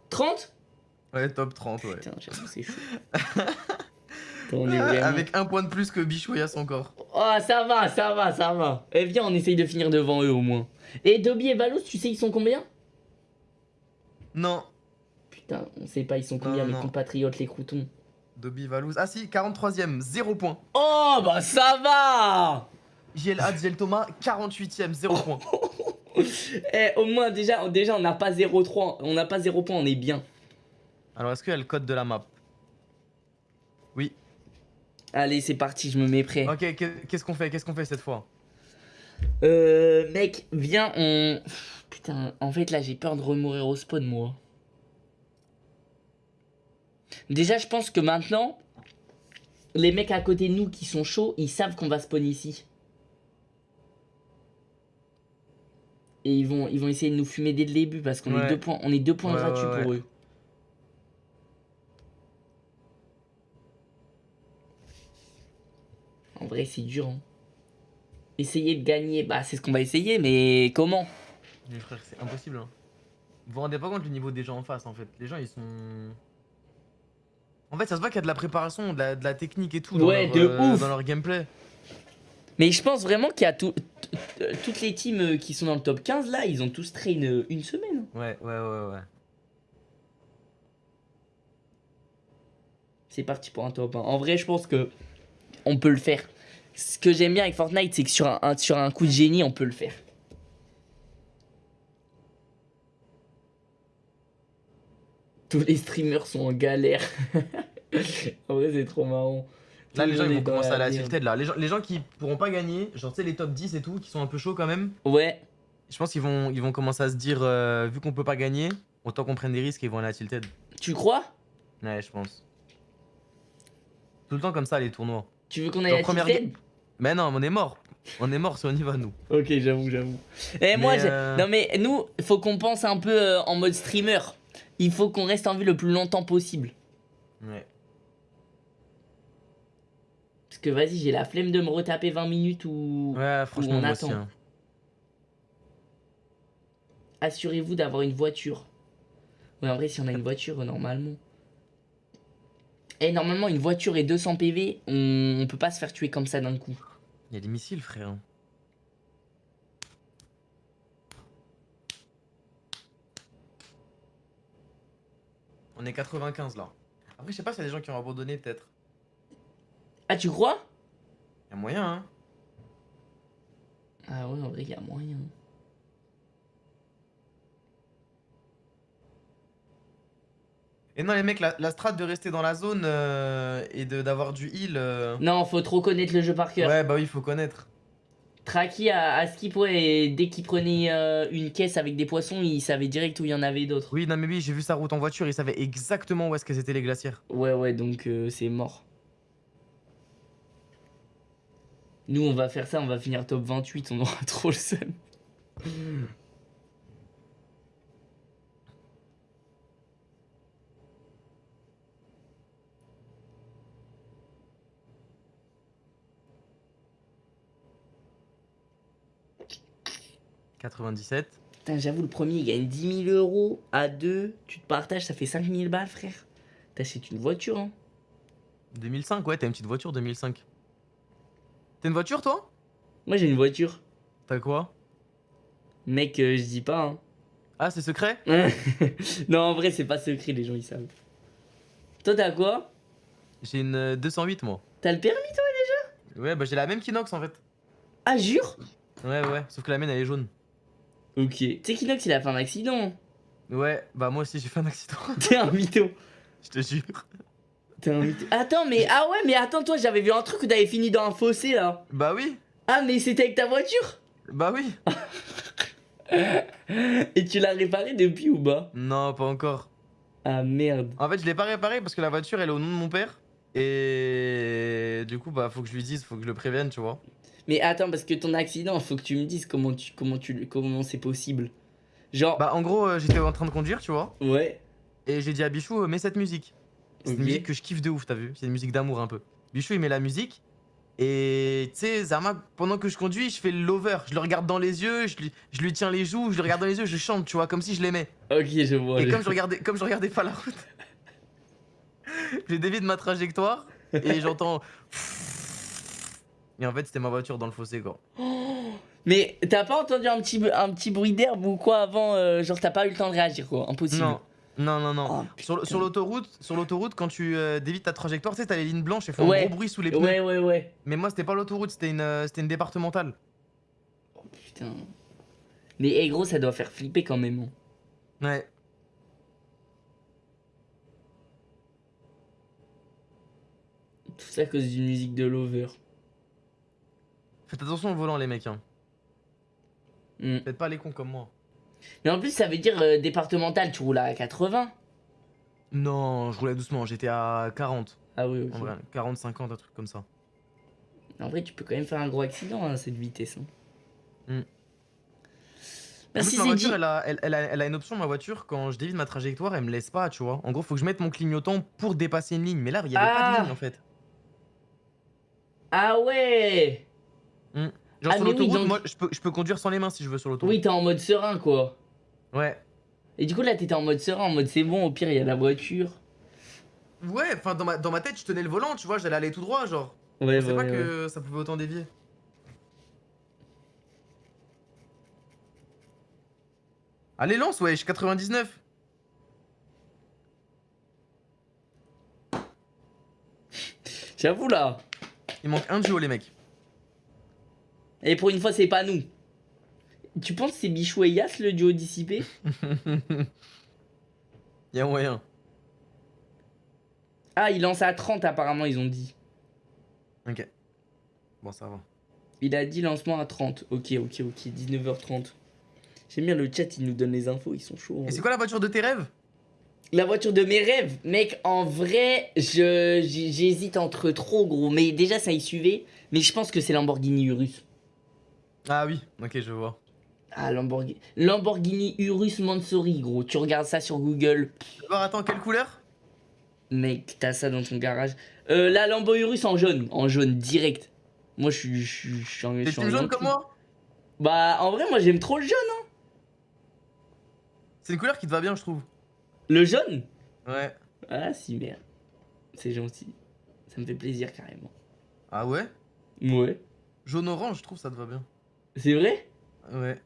30 Ouais, top 30, ouais. Putain, j'avoue, c'est chaud. On est vraiment... Avec un point de plus que et son corps. Oh, ça va, ça va, ça va. Eh, viens, on essaye de finir devant eux au moins. Et Dobby et Valous, tu sais, ils sont combien? Non, Putain, on sait pas, ils sont combien, Non, mes non. compatriotes, les croutons. Dobby Valouz. Ah si, 43ème, 0 point. Oh, bah ça va JL Had, JL Thomas, 48ème, 0 point. Eh, au moins, déjà, déjà on n'a pas 0,3, on n'a pas 0 point, on est bien. Alors, est-ce qu'il y a le code de la map? Allez, c'est parti, je me mets prêt. Ok, qu'est- qu'est-ce qu'on fait Qu'est-ce qu'on fait cette fois? Euh, mec, viens, on... Putain, en fait, là, j'ai peur de remourir au spawn, moi. Déjà, je pense que maintenant, les mecs à côté de nous qui sont chauds, ils savent qu'on va spawn ici. Et ils vont, ils vont essayer de nous fumer dès le début parce qu'on est deux points, on est deux points Ouais, gratuits ouais, pour eux. En vrai, c'est dur. Hein. Essayer de gagner, bah c'est ce qu'on va essayer, mais comment? Mais frère, c'est impossible. Hein. Vous vous rendez pas compte du niveau des gens en face en fait. Les gens ils sont. En fait, ça se voit qu'il y a de la préparation, de la, de la technique et tout dans, Ouais, leur, de euh, ouf. dans leur gameplay. Mais je pense vraiment qu'il y a tout- t- toutes les teams euh, qui sont dans le top 15 là, ils ont tous train euh, une semaine. Ouais, ouais, ouais, ouais. C'est parti pour un top 1. En vrai, je pense que on peut le faire. Ce que j'aime bien avec Fortnite, c'est que sur un, un- sur un coup de génie, on peut le faire. Tous les streamers sont en galère. en vrai, c'est trop marrant. Là, les le gens ils vont commencer à la tilted là. Les gens, les gens qui pourront pas gagner, genre tu sais, les top 10 et tout, qui sont un peu chauds quand même, Ouais, je pense qu'ils vont, ils vont commencer à se dire, euh, vu qu'on peut pas gagner, autant qu'on prenne des risques et ils vont aller à la tilted. tu crois? Ouais, je pense. Tout le temps comme ça, les tournois. Tu veux qu'on aille à première Tilted Mais non, on est mort. On est mort si on y va, nous. Ok, j'avoue, j'avoue. Et moi, Mais, j'ai- euh, non mais nous, il faut qu'on pense un peu euh, en mode streamer. Il faut qu'on reste en vie le plus longtemps possible. Ouais. Parce que vas-y, j'ai la flemme de me retaper 20 minutes ou... Ouais, franchement, on moi aussi. attend. hein. Assurez-vous d'avoir une voiture. Ouais, en vrai, si on a une voiture, normalement. Et normalement, une voiture et 200 PV, on, on peut pas se faire tuer comme ça d'un coup. Il y a des missiles, frère. On est 95 là. Après, je sais pas s'il y a des gens qui ont abandonné, peut-être. Ah, tu crois? Il y a moyen, hein. Ah ouais, en vrai, il y a moyen. Et non, les mecs, la, la strat de rester dans la zone euh, et d'avoir du heal. euh, Non, faut trop connaître le jeu par cœur. Ouais, bah oui, faut connaître. Traki à, à skip, ouais, et dès qu'il prenait euh, une caisse avec des poissons, il savait direct où il y en avait d'autres. Oui, non, mais oui, j'ai vu sa route en voiture, il savait exactement où est-ce que c'était les glacières. Ouais, ouais, donc c'est mort. Nous, on va faire ça, on va finir top 28, on aura trop le seum. « 97. Putain, j'avoue, le premier, il gagne 10 000 euros. À deux, tu te partages, ça fait 5 000 balles, frère. T'achètes une voiture, hein. 2005, ouais, t'as une petite voiture 2005. T'as une voiture, toi? Moi, j'ai une voiture. T'as quoi? Mec, euh, je dis pas, hein. Ah, c'est secret? Non, en vrai, c'est pas secret, les gens, ils savent. Toi, t'as quoi? J'ai une euh, 208, moi. T'as le permis, toi Ouais, bah j'ai la même qu'Inox en fait. Ah, jure? Ouais, ouais, sauf que la mienne elle est jaune. Ok. Tu sais qu'Inox il a fait un accident. Ouais, bah moi aussi j'ai fait un accident, T'es un mytho. je te jure. T'es un mytho. Attends, mais. Ah ouais, mais attends, toi, j'avais vu un truc où t'avais fini dans un fossé là. Bah oui, Ah, mais c'était avec ta voiture bah oui. Et tu l'as réparé depuis ou pas? Non, pas encore. Ah merde. En fait, je l'ai pas réparé parce que la voiture elle est au nom de mon père. Et du coup, bah faut que je lui dise, faut que je le prévienne, tu vois. Mais attends, parce que ton accident, faut que tu me dises comment tu comment tu comment c'est possible. Genre. Bah en gros, euh, j'étais en train de conduire, tu vois. Ouais. Et j'ai dit à Bichou, euh, mets cette musique. C'est une musique que je kiffe de ouf, t'as vu C'est une musique d'amour un peu. Bichou, il met la musique. Et tu sais, Zama, pendant que je conduis, je fais le lover. Je le regarde dans les yeux, je lui, je lui tiens les joues, je le regarde dans les yeux, je chante, tu vois, comme si je l'aimais. Ok, je vois. Et je- comme je, regardais, comme je regardais pas la route, j'ai dévié de ma trajectoire et j'entends. Et en fait, c'était ma voiture dans le fossé, quoi. Mais t'as pas entendu un petit un petit bruit d'herbe ou quoi avant euh, Genre t'as pas eu le temps de réagir quoi. Impossible. Non, non, non, non. Oh, sur l'autoroute, sur l'autoroute, quand tu euh, dévies ta trajectoire, tu sais, t'as les lignes blanches et font Ouais. un gros bruit sous les pneus. Ouais, ouais, ouais. Mais moi, c'était pas l'autoroute, c'était une, euh, c'était une départementale. Putain. Mais eh, gros, ça doit faire flipper quand même. hein. Ouais. Tout ça à cause d'une musique de Lover. Faites attention au volant, les mecs. Hein. Hmm. Faites pas les cons comme moi. Mais en plus, ça veut dire euh, départemental, tu roules à 80. Non, je roulais doucement, j'étais à 40. Ah oui, ok. En vrai, 40, 50, un truc comme ça. En vrai, tu peux quand même faire un gros accident à cette vitesse. hein. En Merci plus, ma Zeddy. voiture, elle a, elle, elle a, elle a une option, ma voiture, quand je dévie de ma trajectoire, elle me laisse pas, tu vois. En gros, faut que je mette mon clignotant pour dépasser une ligne. Mais là, il y avait pas Ah. de ligne en fait. Ah ouais Genre Ah, sur mais oui, l'autoroute, donc- moi, je peux, je peux conduire sans les mains si je veux sur l'autoroute. Oui, t'es en mode serein quoi. Ouais. Et du coup, là, t'étais en mode serein, en mode c'est bon, au pire, il y a la voiture. Ouais, enfin, dans ma, dans ma tête, je tenais le volant, tu vois, j'allais aller tout droit, genre. Ouais, Je sais ouais, pas ouais. que ça pouvait autant dévier. Allez, lance, wesh, 99. J'avoue là. Il manque un duo, les mecs. Et pour une fois, c'est pas nous. Tu penses que c'est Bichou et Yas le duo dissipé Y'a moyen. Ah, il lance à 30 apparemment, ils ont dit. Ok. Bon, ça va. Il a dit lancement à 30. Ok, ok, ok, 19h30. J'aime bien le chat, il nous donne les infos, ils sont chauds. Et c'est quoi la voiture de tes rêves? La voiture de mes rêves, mec, en vrai, j'hésite entre trop gros. Mais déjà, ça y suivait. Mais je pense que c'est Lamborghini Urus. Ah oui, ok, je vois. Ah, Lamborghini, Lamborghini Urus Mansouri, gros. Tu regardes ça sur Google. Voir, attends, quelle couleur? Mec, t'as ça dans ton garage. Euh, la Lambo Urus en jaune. En jaune, direct. Moi, je suis. Je je en- je suis en jaune jaune comme moi? Bah, en vrai, moi, j'aime trop le jaune. hein. C'est une couleur qui te va bien, je trouve. Le jaune? Ouais. Ah, si, merde. C'est gentil. Ça me fait plaisir, carrément. Ah ouais? Ouais. Jaune-orange, je trouve ça te va bien. C'est vrai? Ouais.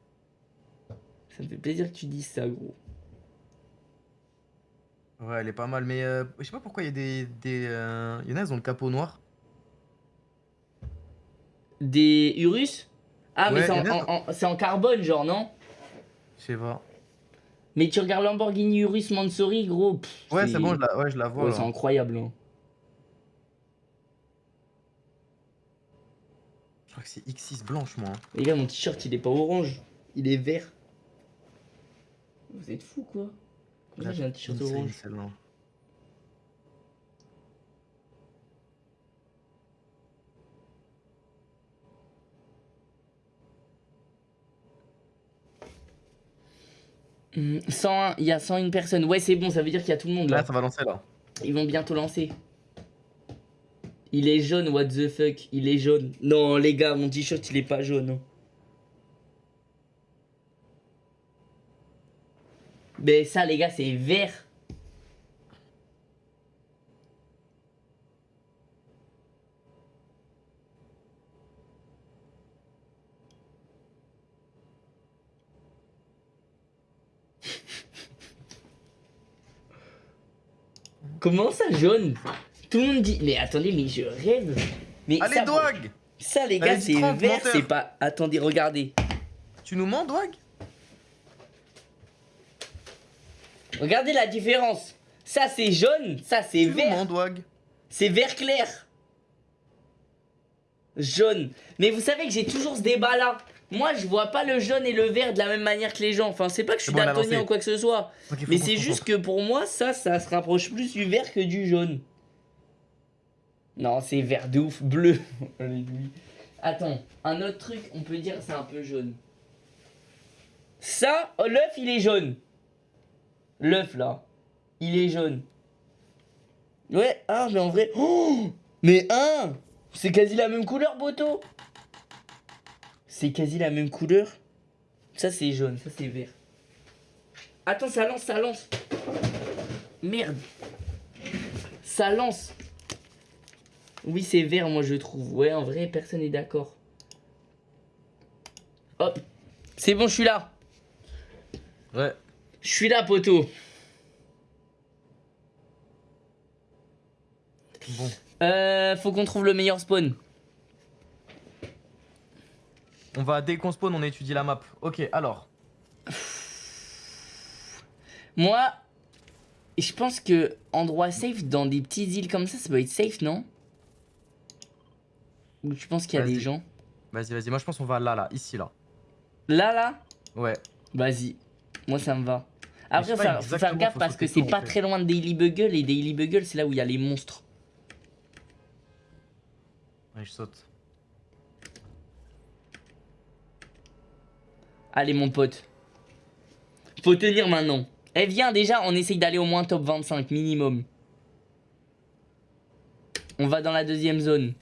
Ça me fait plaisir que tu dises ça, gros. Ouais, elle est pas mal, mais euh, je sais pas pourquoi il y a des. des euh, Il y en a, elles ont le capot noir. Des Urus? Ah, mais Ouais, c'est en, en carbone, genre, non? Je sais pas. Mais tu regardes Lamborghini Urus Mansouri, gros. pff, Ouais, c'est bon, je la, ouais, je la vois. Ouais, c'est incroyable. hein. Je crois que c'est X6 blanche, moi. hein. Les gars, mon t-shirt, il est pas orange. Il est vert. Vous êtes fous, quoi Comment j'ai un t-shirt orange celle-là. Hum, 101, il y a 101 personnes. Ouais, c'est bon, ça veut dire qu'il y a tout le monde là. Là, ça va lancer là. Ils vont bientôt lancer. Il est jaune, what the fuck? Il est jaune. Non, les gars, mon t-shirt, il est pas jaune. hein. Mais ça, les gars, c'est vert. Comment ça, jaune? Tout le monde dit. Mais attendez, mais je rêve. Mais Allez, ça, Dwag ça, les gars, c'est 30, vert, c'est pas. Attendez, regardez. Tu nous mens, Dwag Regardez la différence. Ça c'est jaune, ça c'est Tu vert. mens, Dwag C'est vert clair. Jaune. Mais vous savez que j'ai toujours ce débat là. Moi je vois pas le jaune et le vert de la même manière que les gens. Enfin c'est pas que je suis bon, daltonien ou quoi que ce soit. Mais c'est juste que pour moi ça, ça se rapproche plus du vert que du jaune. Non c'est vert de ouf, bleu. Attends, un autre truc, on peut dire c'est un peu jaune. Ça, oh, l'œuf il est jaune. L'œuf là, il est jaune. Ouais, ah mais en vrai... Mais un C'est quasi la même couleur, Boto C'est quasi la même couleur. Ça c'est jaune, ça c'est vert. Attends, ça lance, ça lance. Merde. Ça lance. Oui, c'est vert, moi je trouve. Ouais, en vrai, personne n'est d'accord. Hop. C'est bon, je suis là. Ouais. Je suis là, poteau. Bon. Euh, faut qu'on trouve le meilleur spawn. On va, dès qu'on spawn, on étudie la map. Ok, alors. Moi, je pense que endroit safe dans des petites îles comme ça, ça peut être safe, non? Ou tu penses qu'il y a des gens Vas-y, vas-y. Moi, je pense qu'on va là, là. Ici, là. Là, là Ouais. Vas-y. Moi, ça me va. Après, faut faire, gaffe parce que c'est pas fait. très loin de Daily Bugle et Daily Bugle, c'est là où il y a les monstres. Ouais, je saute. Allez, mon pote. Faut tenir maintenant. Eh, viens, déjà, on essaye d'aller au moins top 25 minimum. On va dans la deuxième zone.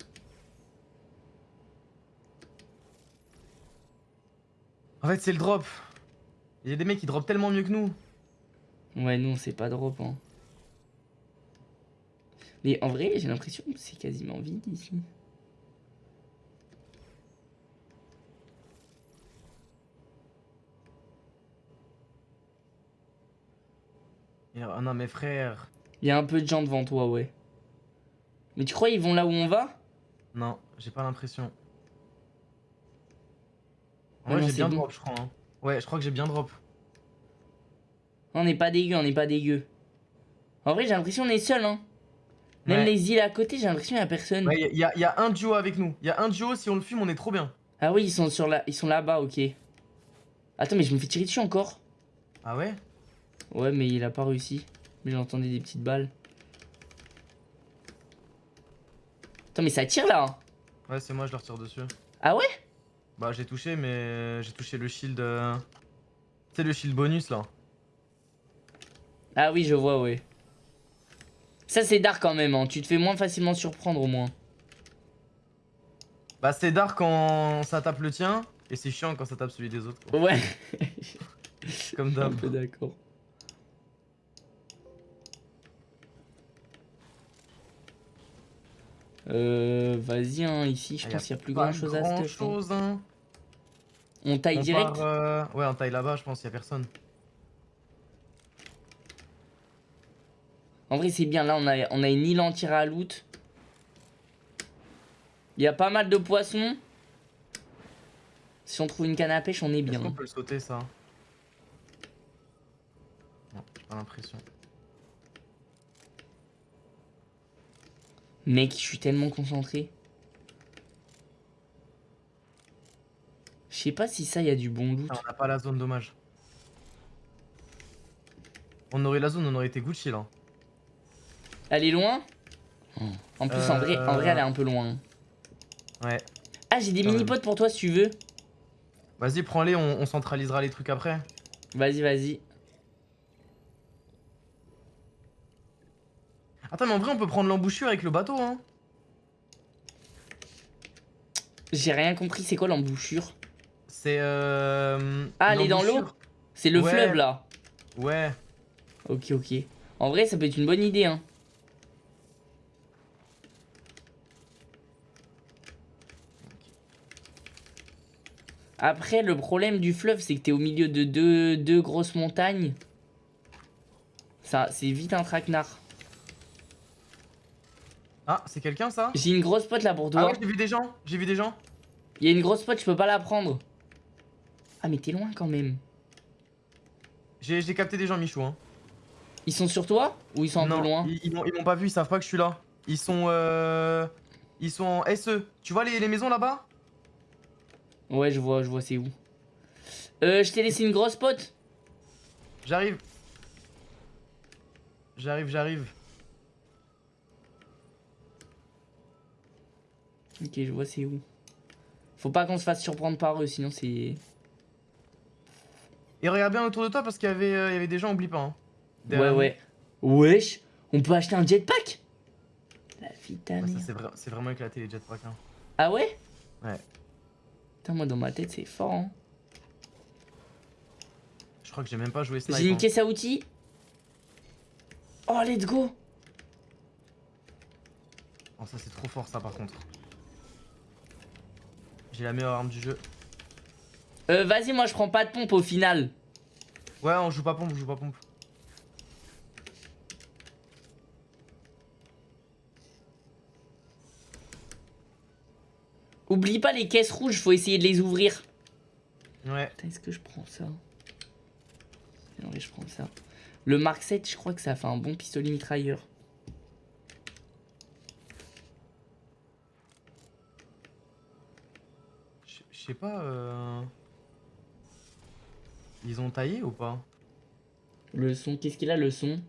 En fait, c'est le drop. Il y a des mecs qui drop tellement mieux que nous. Ouais, non, c'est pas drop, hein. Mais en vrai, j'ai l'impression que c'est quasiment vide ici. Ah non, mais frère. Il y a un peu de gens devant toi, ouais. Mais tu crois ils vont là où on va? Non, j'ai pas l'impression. Non, j'ai bien bon. drop, je crois. hein. Ouais, je crois que j'ai bien drop. On n'est pas dégueu, on n'est pas dégueu. En vrai, j'ai l'impression qu'on est seul, hein. Même Ouais. les îles à côté, j'ai l'impression qu'il y a personne. Ouais, il y, a- y a un duo avec nous. Il y a un duo, si on le fume, on est trop bien. Ah oui, ils sont sur là, ils sont là-bas, ok. Attends, mais je me fais tirer dessus encore. Ah ouais? Ouais, mais il a pas réussi. Mais j'entendais des petites balles. Attends, mais ça tire là. hein. Ouais, c'est moi, je leur tire dessus. Ah ouais? Bah, j'ai touché, mais j'ai touché le shield. euh, Tu sais, le shield bonus là. Ah oui, je vois, ouais. Ça, c'est dark quand même, hein. Tu te fais moins facilement surprendre au moins. Bah, c'est dark quand ça tape le tien, et c'est chiant quand ça tape celui des autres. quoi. Ouais, Comme un d'hab. peu d'accord. Euh, vas-y, hein, ici, je Ah, pense qu'il y a plus grand chose à grand stuff. hein. chose, hein. On taille On direct part, euh, Ouais, on taille là-bas, je pense, a personne. En vrai, c'est bien. Là, on a, on a une île entière à loot. Il y a pas mal de poissons. Si on trouve une canne à pêche, on est Est-ce bien. qu'on peut le sauter ça? Non, j'ai pas l'impression. Mec, je suis tellement concentré. Je sais pas si ça, il y a du bon loot. Ah, on n'a pas la zone, dommage. On aurait la zone, on aurait été Gucci là. Elle est loin? En plus, en, vrai, en vrai, elle est un peu loin. Ouais. Ah, j'ai des mini-potes pour toi si tu veux. Vas-y, prends-les, on, on centralisera les trucs après. Vas-y, vas-y. Attends, mais en vrai, on peut prendre l'embouchure avec le bateau, hein. J'ai rien compris, c'est quoi l'embouchure? C'est euh. Ah, elle est dans l'eau. C'est le Ouais. fleuve là. Ouais. Ok, ok. En vrai, ça peut être une bonne idée, hein. Après, le problème du fleuve, c'est que t'es au milieu de deux, deux grosses montagnes. Ça, c'est vite un traquenard. Ah, c'est quelqu'un ça? J'ai une grosse pote là pour Ah toi. ouais, j'ai vu des gens, j'ai vu des gens. Il y a une grosse pote, je peux pas la prendre. Ah, mais t'es loin quand même. J'ai capté des gens, Michou, hein. Ils sont sur toi Ou ils sont un non, peu loin Ils, ils m'ont pas vu, ils savent pas que je suis là. Ils sont euh... Ils sont en SE. Tu vois les, les maisons là-bas? Ouais, je vois, je vois, c'est où. Euh, je t'ai laissé une grosse pote. J'arrive. J'arrive, j'arrive. Ok, je vois, c'est où. Faut pas qu'on se fasse surprendre par eux, sinon c'est. Et regarde bien autour de toi parce qu'il y avait, euh, il y avait des gens, oublie pas. Hein. Ouais, ouais. Wesh, on peut acheter un jetpack? La vie. Ouais, vra- c'est vraiment éclaté les jetpacks. Hein. Ah ouais? Ouais. Putain, moi dans ma tête, c'est fort, hein. Je crois que j'ai même pas joué snipe. J'ai une hein. caisse à outils. Oh, let's go Oh, ça c'est trop fort ça par contre. J'ai la meilleure arme du jeu. Euh, vas-y, moi je prends pas de pompe au final. Ouais, on joue pas pompe, on joue pas pompe. Oublie pas les caisses rouges, faut essayer de les ouvrir. Ouais. Est-ce que je prends ça? Non, mais je prends ça. Le Mark 7, je crois que ça fait un bon pistolet mitrailleur. Je je sais pas. Euh... Ils ont taillé ou pas Le son, qu'est-ce qu'il a le son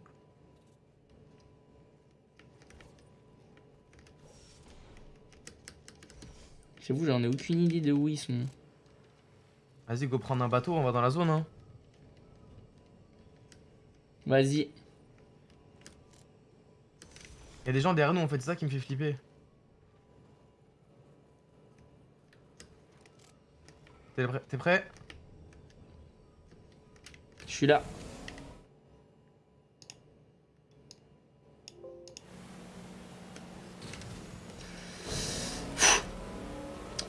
J'avoue, j'en ai aucune idée de où ils sont. Vas-y, go prendre un bateau, on va dans la zone. Hein. Vas-y. Y a des gens derrière nous en fait, c'est ça qui me fait flipper. T'es prêt, T'es prêt? Je suis là.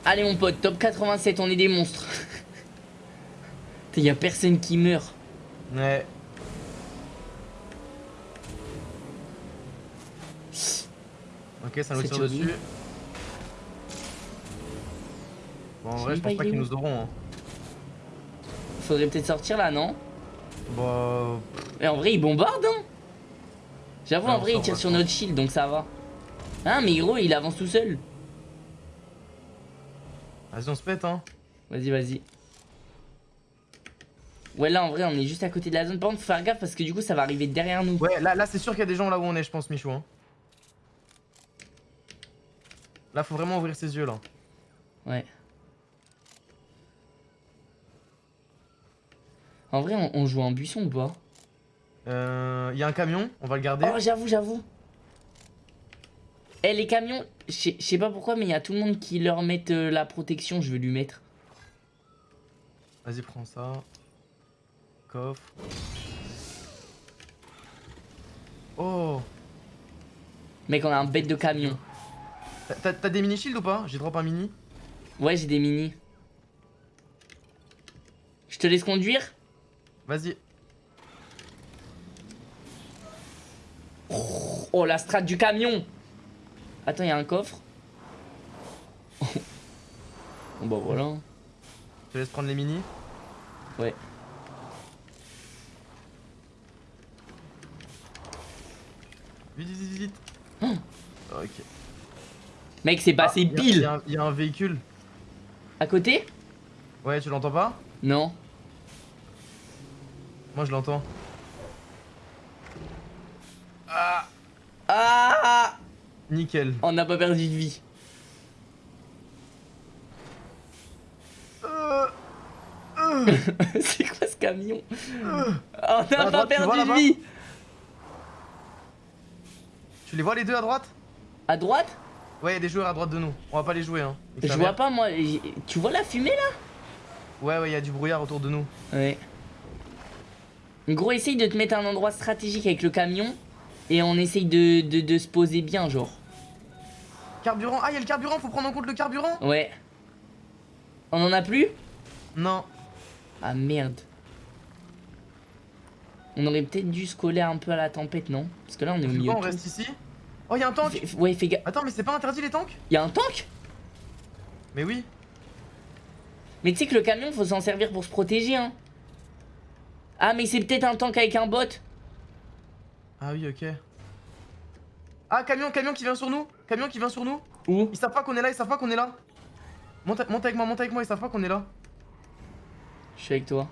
Allez mon pote, top 87, on est des monstres. Y a personne qui meurt. Ouais. Ok, ça nous tire dessus. Bon, en vrai, je pas, pense pas est qu'ils nous auront. Hein. Faudrait peut-être sortir là, non? Bah. Et en vrai, ils bombardent, hein J'avoue, en vrai, ils tirent sur notre shield, donc ça va. Hein, mais gros, il avance tout seul. Vas-y, on se pète, hein. Vas-y, vas-y. Ouais, là, en vrai, on est juste à côté de la zone. Par contre, faut faire gaffe parce que du coup, ça va arriver derrière nous. Ouais, là, là c'est sûr qu'il y a des gens là où on est, je pense, Michou. Hein. Là, faut vraiment ouvrir ses yeux, là. Ouais. En vrai, on, on joue en buisson ou pas? Euh. Il y a un camion, on va le garder. Oh, j'avoue, j'avoue. Eh, les camions, je sais- pas pourquoi, mais il y a tout le monde qui leur met euh, la protection. Je vais lui mettre. Vas-y, prends ça. Coffre. Oh Mec, on a un bête de camion. T'as des mini shields ou pas? J'ai drop un mini. Ouais, j'ai des mini. Je te laisse conduire? Vas-y. Oh, la strate du camion Attends, il y a un coffre. bon, bah voilà. Je te laisse prendre les mini. Ouais. Vite, vite, vite, vite. Oh. Ok. Mec, c'est passé Ah, y pile y a un- y a un véhicule. À côté? Ouais, tu l'entends pas? Non. Moi, je l'entends. Ah Nickel. On n'a pas perdu de vie. Euh, c'est quoi ce camion On n'a pas droite, tu vois perdu de vie Tu les vois les deux à droite? À droite? Ouais, y a des joueurs à droite de nous. On va pas les jouer, hein. Je vois pas moi. Tu vois la fumée là? Ouais, ouais, y a du brouillard autour de nous. Ouais. Gros, essaye de te mettre à un endroit stratégique avec le camion. Et on essaye de, de, de se poser bien, genre. Carburant. Ah, y a le carburant, faut prendre en compte le carburant Ouais. On en a plus? Non. Ah merde. On aurait peut-être dû se coller un peu à la tempête, non? Parce que là, on est au Tu milieu. quoi, on reste ici? Oh, y a un tank Fais- Ouais, fais gaffe. Attends, mais c'est pas interdit les tanks? Y'a un tank? Mais oui. Mais tu sais que le camion, faut s'en servir pour se protéger, hein. Ah, mais c'est peut-être un tank avec un bot. Ah oui, ok. Ah, camion, camion qui vient sur nous Camion qui vient sur nous Où? Ils savent pas qu'on est là, ils savent pas qu'on est là. Monte, monte avec moi, monte avec moi, ils savent pas qu'on est là. Je suis avec toi.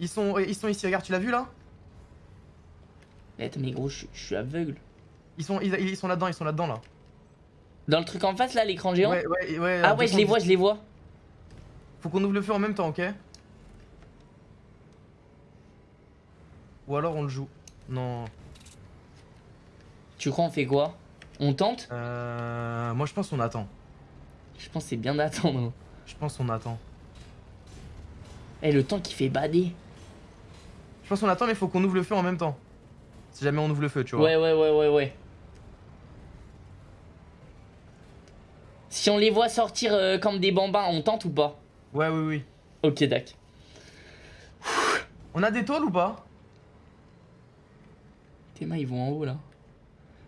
Ils sont, ils sont ici, regarde, tu l'as vu là? Eh, Attends, mais gros, je, je suis aveugle. Ils sont, ils, ils sont là-dedans, ils sont là-dedans là. Dans le truc en face, là, l'écran géant? Ouais, ouais, ouais. Ah ouais, je les vois, je les vois. Faut qu'on ouvre le feu en même temps, ok Ou alors on le joue. Non. Tu crois on fait quoi? On tente? Euh, moi je pense qu'on attend. Je pense que c'est bien d'attendre. Je pense qu'on attend. Eh, le temps qui fait bader. Je pense qu'on attend, mais faut qu'on ouvre le feu en même temps. Si jamais on ouvre le feu, tu vois. Ouais, ouais, ouais, ouais, ouais. Si on les voit sortir euh, comme des bambins, on tente ou pas? Ouais, oui, oui. Ok, d'accord. On a des tôles ou pas? Tes mains, ils vont en haut là.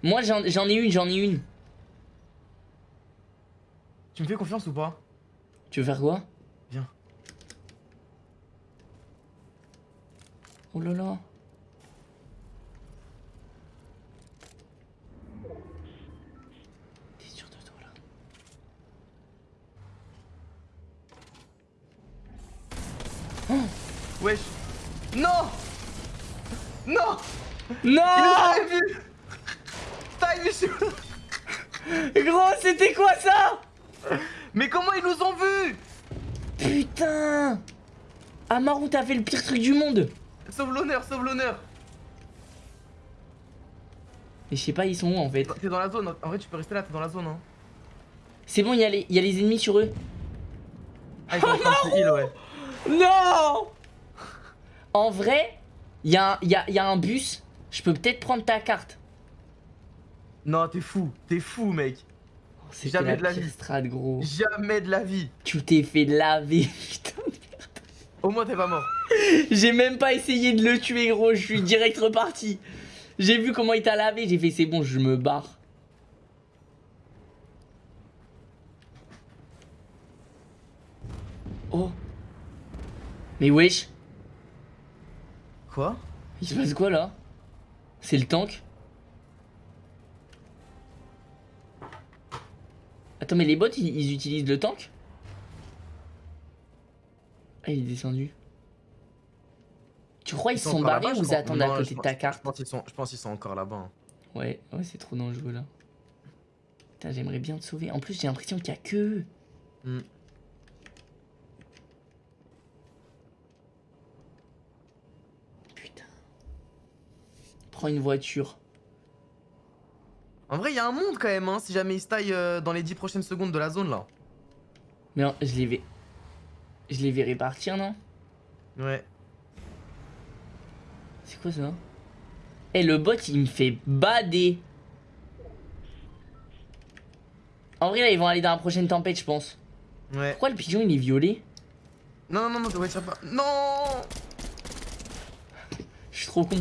Moi, j'en j'en ai une, j'en ai une. Tu me fais confiance ou pas? Tu veux faire quoi? Viens. Oh là là. T'es sûr de toi là Wesh. Non. Non. Il nous Non vu. Vu sur- Gros, c'était quoi ça? Mais comment ils nous ont vus? Putain. Amaru, t'as fait le pire truc du monde. Sauve l'honneur, sauve l'honneur. Mais je sais pas, ils sont où en fait? T'es dans la zone, en vrai tu peux rester là, t'es dans la zone hein. C'est bon, il y, a les- il y a les ennemis sur eux. Ah ils sont heal, ouais. Non En vrai, il y, a un- y a- y a un bus. Je peux peut-être prendre ta carte. Non t'es fou, t'es fou mec. C'était Jamais la de la vie. gros. Jamais de la vie. Tu t'es fait laver, putain. Au moins t'es pas mort. J'ai même pas essayé de le tuer, gros. Je suis direct reparti. J'ai vu comment il t'a lavé. J'ai fait, c'est bon, je me barre. Oh. Mais wesh, Quoi? Il se passe quoi là? C'est le tank? Attends, mais les bots, ils, ils utilisent le tank? Ah, il est descendu. Tu crois ils, sont barrés ou ils attendent à côté de ta carte? Je pense qu'ils sont, encore là-bas. hein. Ouais, ouais, c'est trop dangereux là. Putain, j'aimerais bien te sauver. En plus, j'ai l'impression qu'il y a que eux. Prends une voiture. En vrai, il y a un monde quand même, hein, si jamais ils se taillent euh, dans les 10 prochaines secondes de la zone là. Mais non, je les vais. Je les verrai partir, non? Ouais. C'est quoi ça? Eh, le bot, il me fait bader. En vrai, là, ils vont aller dans la prochaine tempête, je pense. Ouais. Pourquoi le pigeon, il est violet Non, non, non, non, pas. Non Je suis trop con.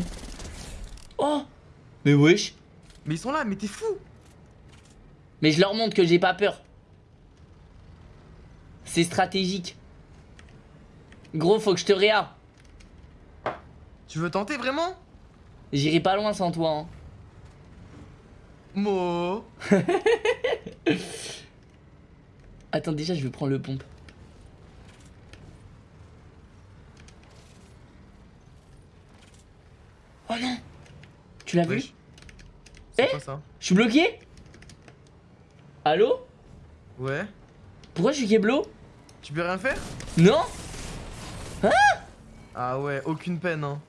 Oh Mais wesh Mais ils sont là, mais t'es fou Mais je leur montre que j'ai pas peur. C'est stratégique. Gros, faut que je te réa. Tu veux tenter vraiment? J'irai pas loin sans toi. Hein. Mo Attends, déjà, je vais prendre le pompe. Oh non Tu l'as vu. C'est Eh ça Je suis bloqué Allô Ouais. Pourquoi je suis keblo Tu peux rien faire Non Ah ouais, aucune peine, hein.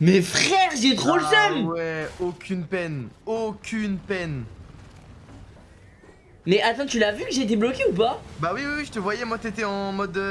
Mais frère, j'ai trop le Ah seum ouais, aucune peine. Aucune peine. Mais attends, tu l'as vu que j'étais bloqué ou pas Bah oui, oui, oui, je te voyais, moi t'étais en mode... euh,